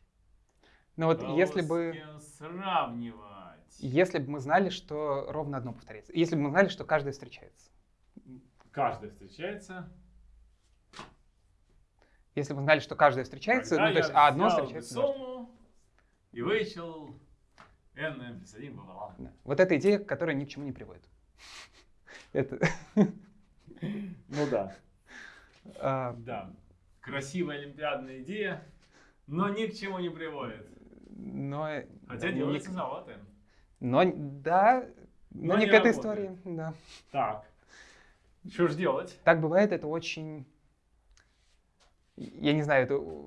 [SPEAKER 3] Ну вот
[SPEAKER 1] Кого
[SPEAKER 3] если бы...
[SPEAKER 1] сравнивать?
[SPEAKER 3] Если бы мы знали, что ровно одно повторяется. Если бы мы знали, что каждое встречается.
[SPEAKER 1] Каждый встречается.
[SPEAKER 3] Если бы знали, что каждое встречается,
[SPEAKER 1] Тогда
[SPEAKER 3] ну, то есть, а одно встречается.
[SPEAKER 1] сумму и вычел n, n плюс 1 пополам.
[SPEAKER 3] Да. Вот эта идея, которая ни к чему не приводит. Это, (laughs)
[SPEAKER 1] Ну да.
[SPEAKER 3] а,
[SPEAKER 1] Да. Красивая олимпиадная идея, но ни к чему не приводит.
[SPEAKER 3] но...
[SPEAKER 1] Хотя делается вот n.
[SPEAKER 3] Но, да, но,
[SPEAKER 1] Но
[SPEAKER 3] не
[SPEAKER 1] не
[SPEAKER 3] к этой
[SPEAKER 1] работает.
[SPEAKER 3] истории, да.
[SPEAKER 1] Так. Что ж делать?
[SPEAKER 3] Так бывает, это очень... Я не знаю, это э,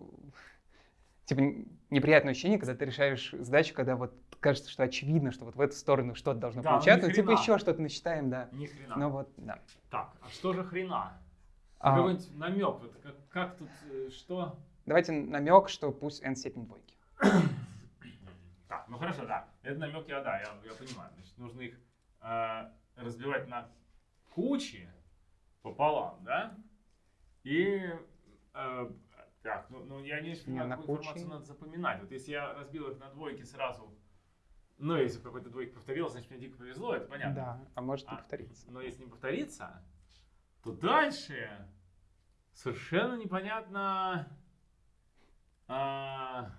[SPEAKER 3] типа неприятное ощущение, когда ты решаешь задачу, когда вот кажется, что очевидно, что вот в эту сторону что-то должно
[SPEAKER 1] Да, ну,
[SPEAKER 3] получаться, ну, типа еще что-то насчитаем, да.
[SPEAKER 1] Ни хрена.
[SPEAKER 3] Ну вот, да.
[SPEAKER 1] Так, а что же хрена?
[SPEAKER 3] А,
[SPEAKER 1] Какой-нибудь намек, вот как, как тут, э, что?
[SPEAKER 3] давайте намек, что пусть n степень двойки. (coughs)
[SPEAKER 1] Так, ну хорошо, да. Это намек я, да, я, я понимаю. Значит, нужно их э, разбивать на кучи пополам, да? И э, так, ну, ну я не понимаю, какую информацию надо запоминать. Вот если я разбил их на двойки сразу, ну, если какой-то двойке повторилось, значит, мне дико повезло, это понятно.
[SPEAKER 3] Да, а может не
[SPEAKER 1] А,
[SPEAKER 3] повториться.
[SPEAKER 1] Но если не повторится, то дальше совершенно непонятно. а,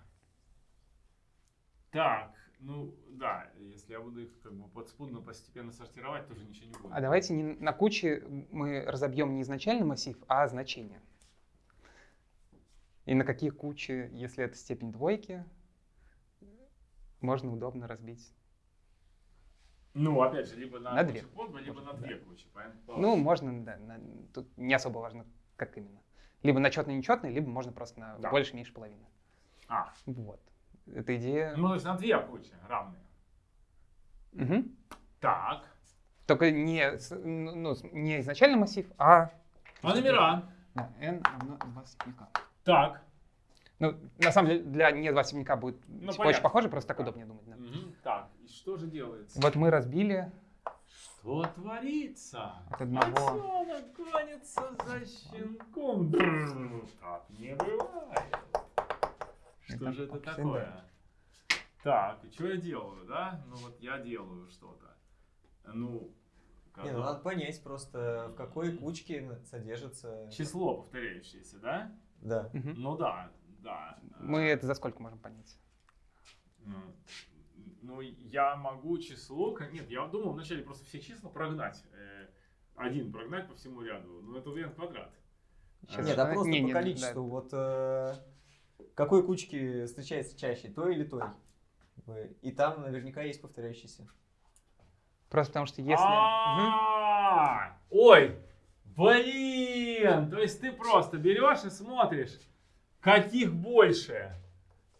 [SPEAKER 1] так, ну да, если я буду их как бы подспудно постепенно сортировать, тоже ничего не будет.
[SPEAKER 3] А давайте не на куче мы разобьем не изначальный массив, а значение. И на какие кучи, если это степень двойки, можно удобно разбить.
[SPEAKER 1] Ну, опять же, либо на,
[SPEAKER 3] На две.
[SPEAKER 1] подба, либо на
[SPEAKER 3] Да.
[SPEAKER 1] две кучи. понятно?
[SPEAKER 3] Ну, можно, да, на- тут не особо важно, как именно. Либо на четный нечетный, либо можно просто на
[SPEAKER 1] Да.
[SPEAKER 3] больше, меньше половины.
[SPEAKER 1] А,
[SPEAKER 3] Вот. Эта идея.
[SPEAKER 1] ну, то есть на две кучи равные.
[SPEAKER 3] Мгм.
[SPEAKER 1] Так.
[SPEAKER 3] Только не, ну, ну, не изначальный массив, а
[SPEAKER 1] А номера?
[SPEAKER 3] да, n равно 2 степенника.
[SPEAKER 1] Так.
[SPEAKER 3] Ну, на самом деле, для не 2 степенника будет
[SPEAKER 1] Ну,
[SPEAKER 3] типа, очень похоже, просто так
[SPEAKER 1] Да.
[SPEAKER 3] удобнее думать. да.
[SPEAKER 1] Мгм, Так, и что же делается?
[SPEAKER 3] Вот мы разбили
[SPEAKER 1] Что творится?
[SPEAKER 3] От одного.
[SPEAKER 1] Котенок гонится за щенком. Так не бывает. Что
[SPEAKER 3] Это
[SPEAKER 1] же это такое? Так, и что я делаю, да? Ну вот я делаю что-то. Ну,
[SPEAKER 2] Не, ну
[SPEAKER 1] когда-
[SPEAKER 2] надо понять просто, в какой кучке содержится...
[SPEAKER 1] число повторяющееся, да?
[SPEAKER 2] Да.
[SPEAKER 3] Мгм.
[SPEAKER 1] Ну да, да.
[SPEAKER 3] Мы это за сколько можем понять?
[SPEAKER 1] Ну, я могу число... Нет, я думал вначале просто все числа прогнать. э, Один прогнать по всему ряду. Ну, это n квадрат.
[SPEAKER 3] Щас
[SPEAKER 2] Нет, а просто
[SPEAKER 3] не,
[SPEAKER 2] по
[SPEAKER 3] не,
[SPEAKER 2] количеству.
[SPEAKER 3] да.
[SPEAKER 2] Вот э, какой кучки встречается чаще, той или той? И там наверняка есть повторяющиеся.
[SPEAKER 3] Просто потому что если...
[SPEAKER 1] Ой, Блин! То есть ты просто берешь и смотришь, каких больше.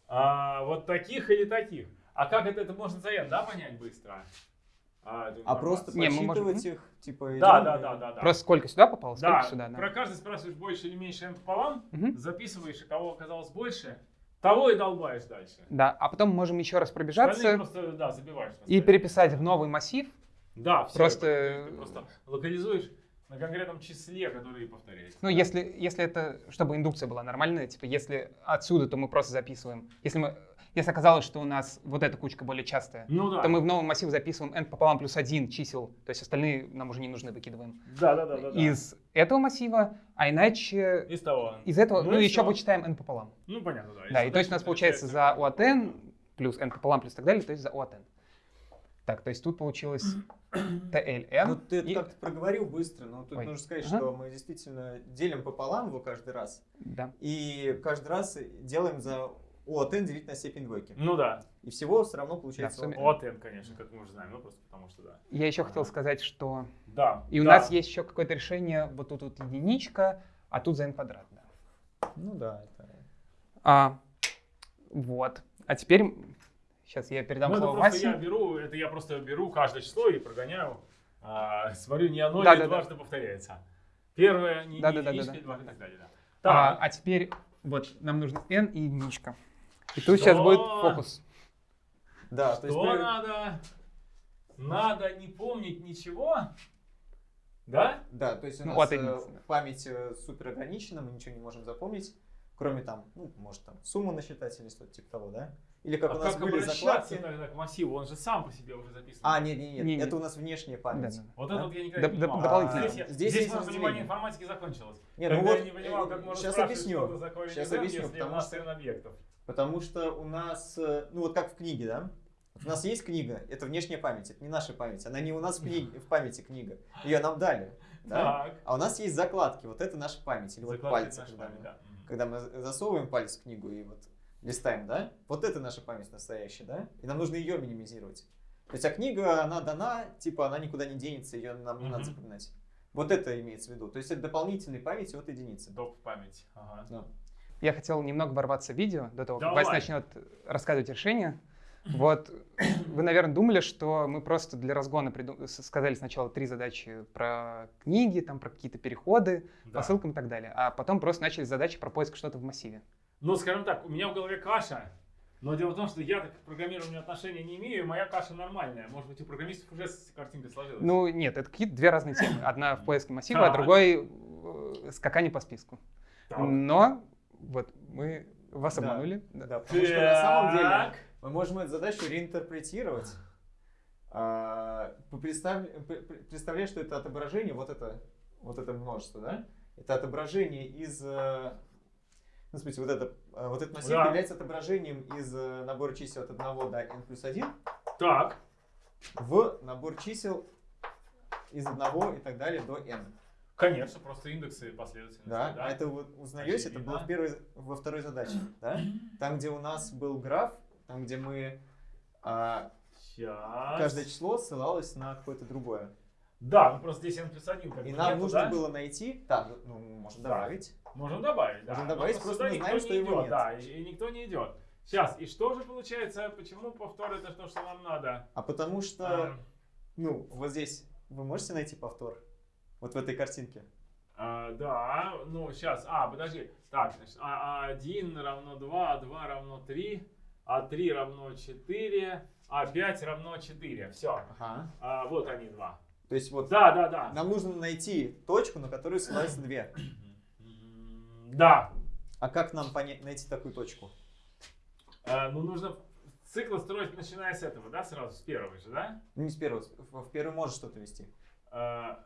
[SPEAKER 1] А, вот таких или таких. А как это, это можно за n, да, понять быстро? А,
[SPEAKER 2] А просто?
[SPEAKER 3] Не, мы можем-
[SPEAKER 2] их, типа...
[SPEAKER 1] Да,
[SPEAKER 2] идем
[SPEAKER 1] да, да, да, да.
[SPEAKER 3] Просто сколько сюда попало, сколько
[SPEAKER 1] Да,
[SPEAKER 3] сюда. да.
[SPEAKER 1] про каждый спрашиваешь больше или меньше n пополам,
[SPEAKER 3] Мгм.
[SPEAKER 1] записываешь, и кого оказалось больше, того и долбаешь дальше.
[SPEAKER 3] Да, а потом можем еще раз пробежаться
[SPEAKER 1] просто, да, забиваешь.
[SPEAKER 3] и переписать в новый массив.
[SPEAKER 1] Да, все.
[SPEAKER 3] просто-
[SPEAKER 1] Ты просто локализуешь на конкретном числе, который повторяется.
[SPEAKER 3] Ну, если, если это, чтобы индукция была нормальная, типа, если отсюда, то мы просто записываем. Если мы, если оказалось, что у нас вот эта кучка более частая,
[SPEAKER 1] Ну да.
[SPEAKER 3] то мы в новый массив записываем n пополам плюс 1 чисел, то есть остальные нам уже не нужны, выкидываем.
[SPEAKER 1] Да, да, да, да. да.
[SPEAKER 3] Из этого массива, а иначе
[SPEAKER 1] Из того.
[SPEAKER 3] из этого,
[SPEAKER 1] Ну
[SPEAKER 3] ну, еще вычитаем n пополам.
[SPEAKER 1] Ну, понятно, да.
[SPEAKER 3] Да, и то есть у нас получается за у от n плюс n пополам плюс так далее, то есть за у от n. Так, то есть тут получилось TLN.
[SPEAKER 2] Ну, ты это
[SPEAKER 3] и-
[SPEAKER 2] как-то проговорил быстро, но тут
[SPEAKER 3] Ой.
[SPEAKER 2] нужно сказать,
[SPEAKER 3] Ага.
[SPEAKER 2] что мы действительно делим пополам его каждый раз.
[SPEAKER 3] Да.
[SPEAKER 2] И каждый раз делаем за O от n делить на степень двойки.
[SPEAKER 1] Ну да.
[SPEAKER 2] И всего все равно получается
[SPEAKER 3] Да, сумме.
[SPEAKER 2] O от
[SPEAKER 1] Вот n, конечно, как мы уже знаем, ну просто потому что да.
[SPEAKER 3] Я еще хотел сказать, что
[SPEAKER 1] Да.
[SPEAKER 3] и у
[SPEAKER 1] да.
[SPEAKER 3] нас есть еще какое-то решение, вот тут вот единичка, а тут за n квадрат. Да.
[SPEAKER 2] Ну да, это...
[SPEAKER 3] А, вот. А теперь сейчас я передам
[SPEAKER 1] Ну, это
[SPEAKER 3] слово Васе.
[SPEAKER 1] я беру, это я просто беру каждое число и прогоняю. а, смотрю, не оно
[SPEAKER 3] Да, да, да.
[SPEAKER 1] дважды повторяется. Первое, не,
[SPEAKER 3] Да,
[SPEAKER 1] не
[SPEAKER 3] да, да,
[SPEAKER 1] единичка,
[SPEAKER 3] да,
[SPEAKER 1] и два и так далее. Да.
[SPEAKER 3] А,
[SPEAKER 1] Так,
[SPEAKER 3] а теперь вот нам нужно n и единичка. И тут сейчас
[SPEAKER 1] Что?
[SPEAKER 3] будет фокус.
[SPEAKER 2] Да, то есть
[SPEAKER 1] что надо? Надо не помнить ничего? Да?
[SPEAKER 2] Да, то есть у
[SPEAKER 3] Ну,
[SPEAKER 2] нас э,
[SPEAKER 3] единицы, да.
[SPEAKER 2] память э, супер ограничена, мы ничего не можем запомнить, кроме там, ну, может там сумму насчитать или что-то типа того, да? Или как
[SPEAKER 1] а
[SPEAKER 2] у нас
[SPEAKER 1] как
[SPEAKER 2] были закладки.
[SPEAKER 1] тогда к массиву? Он же сам по себе уже записан.
[SPEAKER 2] А, нет, нет, нет,
[SPEAKER 3] Не, не.
[SPEAKER 2] это у нас внешняя память.
[SPEAKER 3] да, да.
[SPEAKER 1] Вот
[SPEAKER 2] Да?
[SPEAKER 1] это вот я никогда не понимал.
[SPEAKER 3] дополнительно.
[SPEAKER 1] Здесь, я-
[SPEAKER 2] Здесь
[SPEAKER 1] здесь
[SPEAKER 2] есть
[SPEAKER 1] мое
[SPEAKER 2] разделение.
[SPEAKER 1] понимание информатики закончилось.
[SPEAKER 2] Не,
[SPEAKER 1] Когда
[SPEAKER 2] ну вот,
[SPEAKER 1] я не понимал, как можно спрашивать,
[SPEAKER 2] объясню.
[SPEAKER 1] что такое
[SPEAKER 2] Щас
[SPEAKER 1] язык,
[SPEAKER 2] объясню,
[SPEAKER 1] если у
[SPEAKER 2] потому
[SPEAKER 1] нас
[SPEAKER 2] что-
[SPEAKER 1] объектов.
[SPEAKER 2] Потому что у нас, э, ну вот как в книге, да? Вот у нас есть книга, это внешняя память, это не наша память, она не у нас в, книге, в памяти книга, ее нам дали, да?
[SPEAKER 1] Так.
[SPEAKER 2] А у нас есть закладки, вот это наша память, или вот
[SPEAKER 1] Закладки
[SPEAKER 2] пальцы,
[SPEAKER 1] нашей
[SPEAKER 2] когда,
[SPEAKER 1] памяти,
[SPEAKER 2] мы,
[SPEAKER 1] да.
[SPEAKER 2] Когда мы засовываем палец в книгу и вот листаем, да? Вот это наша память настоящая, да? И нам нужно ее минимизировать. То есть, а книга, она дана, типа, она никуда не денется, ее нам не надо
[SPEAKER 1] Мгм.
[SPEAKER 2] запоминать. Вот это имеется в виду. То есть, это дополнительной памяти от единицы.
[SPEAKER 1] Доп. память. Ага.
[SPEAKER 2] Да.
[SPEAKER 3] Я хотел немного ворваться в видео до того, как
[SPEAKER 1] Давай.
[SPEAKER 3] Вася начнет рассказывать решение. Вот, вы, наверное, думали, что мы просто для разгона приду- сказали сначала три задачи про книги, там про какие-то переходы,
[SPEAKER 1] Да.
[SPEAKER 3] по ссылкам и так далее, а потом просто начали задачи про поиск что-то в массиве.
[SPEAKER 1] Ну, скажем так, у меня в голове каша, но дело в том, что я так к программированию отношения не имею, и моя каша нормальная. Может быть, у программистов уже с- картинка сложилась.
[SPEAKER 3] Ну, нет, это какие-то две разные темы. Одна в поиске массива, а
[SPEAKER 1] Так.
[SPEAKER 3] другой э, скакание по списку.
[SPEAKER 1] Так.
[SPEAKER 3] Но вот мы вас обманули. да.
[SPEAKER 2] Да, потому что на самом деле мы можем эту задачу реинтерпретировать. А, представь- Представляешь, что это отображение, вот это, вот это множество, да? Это отображение из... Ну, смотрите, вот, это, э, вот этот массив
[SPEAKER 1] Да.
[SPEAKER 2] является отображением из э, набора чисел от 1 до n плюс 1
[SPEAKER 1] Так.
[SPEAKER 2] в набор чисел из 1 и так далее до n.
[SPEAKER 1] Конечно, просто индексы последовательности.
[SPEAKER 2] Да, а это вы узнаете, это было в первой, во второй задаче, да? Там, где у нас был граф, там, где мы а,
[SPEAKER 1] Сейчас.
[SPEAKER 2] каждое число ссылалось на какое-то другое.
[SPEAKER 1] Да, ну просто здесь n плюс 1 как
[SPEAKER 2] И нам нужно
[SPEAKER 1] да?
[SPEAKER 2] было найти, да, ну, можем
[SPEAKER 1] Да.
[SPEAKER 2] добавить.
[SPEAKER 1] Можем добавить, да.
[SPEAKER 2] Можем
[SPEAKER 1] Но
[SPEAKER 2] добавить, просто
[SPEAKER 1] сюда
[SPEAKER 2] мы
[SPEAKER 1] никто
[SPEAKER 2] знаем,
[SPEAKER 1] не
[SPEAKER 2] что его
[SPEAKER 1] идет,
[SPEAKER 2] нет.
[SPEAKER 1] Да, и, и никто не идет. Сейчас, и что же получается, почему повтор это то, что нам надо?
[SPEAKER 2] А потому что,
[SPEAKER 1] А,
[SPEAKER 2] ну, вот здесь вы можете найти повтор? Вот в этой картинке.
[SPEAKER 1] а, да, ну сейчас, а, подожди. Так, значит, а, 1 равно 2, а 2 равно 3, а 3 равно 4, а 5 равно 4. Все.
[SPEAKER 2] Ага.
[SPEAKER 1] А, вот они два.
[SPEAKER 2] То есть вот
[SPEAKER 1] Да, да, да.
[SPEAKER 2] нам нужно найти точку, на которую ссылаются две.
[SPEAKER 1] Да.
[SPEAKER 2] А как нам понять, найти такую точку?
[SPEAKER 1] А, ну, нужно цикл строить, начиная с этого, да, сразу, с первого же, да?
[SPEAKER 2] Не с первого, в первый может что-то вести.
[SPEAKER 1] А,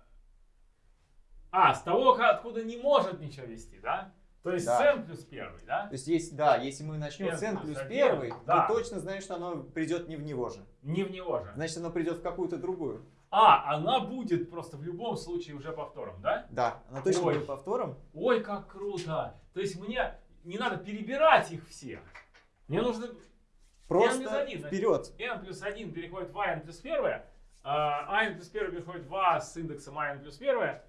[SPEAKER 1] а, с того, откуда не может ничего вести, да? То есть
[SPEAKER 2] Да.
[SPEAKER 1] с n плюс первый, да?
[SPEAKER 2] То есть, есть, да, если мы начнем
[SPEAKER 1] N
[SPEAKER 2] с n
[SPEAKER 1] плюс
[SPEAKER 2] первый,
[SPEAKER 1] да.
[SPEAKER 2] то точно знаем, что оно придет не в него же.
[SPEAKER 1] Не в него же.
[SPEAKER 2] Значит, оно придет в какую-то другую.
[SPEAKER 1] А, она будет просто в любом случае уже повтором, да?
[SPEAKER 2] Да, оно точно
[SPEAKER 1] Ой.
[SPEAKER 2] будет повтором.
[SPEAKER 1] Ой, как круто! То есть мне не надо перебирать их всех. Мне нужно
[SPEAKER 2] Просто
[SPEAKER 1] плюс один, значит.
[SPEAKER 2] вперед.
[SPEAKER 1] n плюс 1 переходит в a n плюс 1, а n плюс 1 переходит в a с индексом a n плюс 1,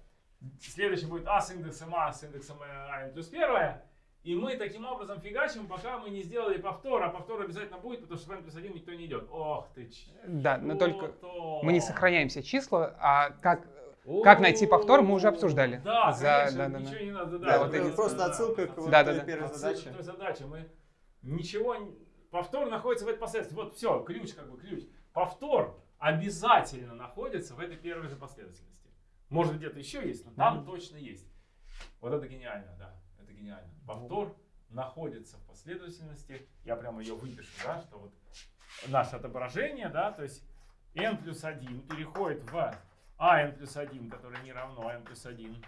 [SPEAKER 1] Следующий будет а с индексом а с индексом а n плюс 1. И мы таким образом фигачим, пока мы не сделали повтор. А повтор обязательно будет, потому что в n плюс 1 никто не идет. Ох ты ч-
[SPEAKER 3] Да, но только мы не сохраняем все числа, а как Как найти повтор, мы уже обсуждали.
[SPEAKER 1] Да,
[SPEAKER 3] За-
[SPEAKER 1] конечно,
[SPEAKER 3] да, да, да.
[SPEAKER 1] ничего не надо.
[SPEAKER 2] Да,
[SPEAKER 3] вот
[SPEAKER 1] это
[SPEAKER 3] эти-
[SPEAKER 2] просто отсылка к вот
[SPEAKER 3] Да,
[SPEAKER 2] той
[SPEAKER 3] да, да.
[SPEAKER 2] первой
[SPEAKER 1] Отсылка
[SPEAKER 2] задаче.
[SPEAKER 1] к той задаче. Мы ничего... Повтор находится в этой последовательности. Вот все, ключ как бы ключ. Повтор обязательно находится в этой первой же последовательности. Может где-то еще есть, но там точно есть. Вот это гениально, да. Гениально. Повтор находится в последовательности. Я прямо ее выпишу, да, что вот наше отображение, да, то есть n плюс 1 переходит в а n плюс 1, которое не равно n плюс 1.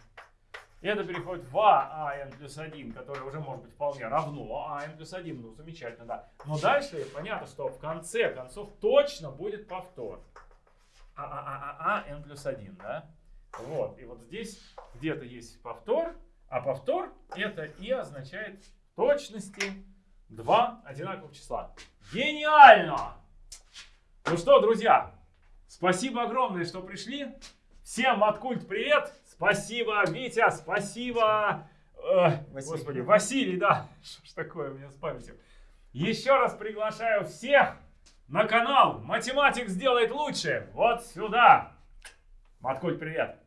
[SPEAKER 1] Это переходит в а n плюс 1, которое уже может быть вполне равно а n плюс 1. Ну, замечательно, да. Но дальше понятно, что в конце концов точно будет повтор. А, а, а, а, а n плюс 1, да? Вот. И вот здесь где-то есть повтор, а повтор это и означает в точности два одинаковых числа. Гениально! Ну что, друзья, спасибо огромное, что пришли. Всем от культ привет. Спасибо, Витя, спасибо. э,
[SPEAKER 2] Василий.
[SPEAKER 1] Господи, Василий, да. (laughs) Что ж такое у меня с памятью. Еще раз приглашаю всех на канал Математик сделает лучше. Вот сюда. Маткульт, привет.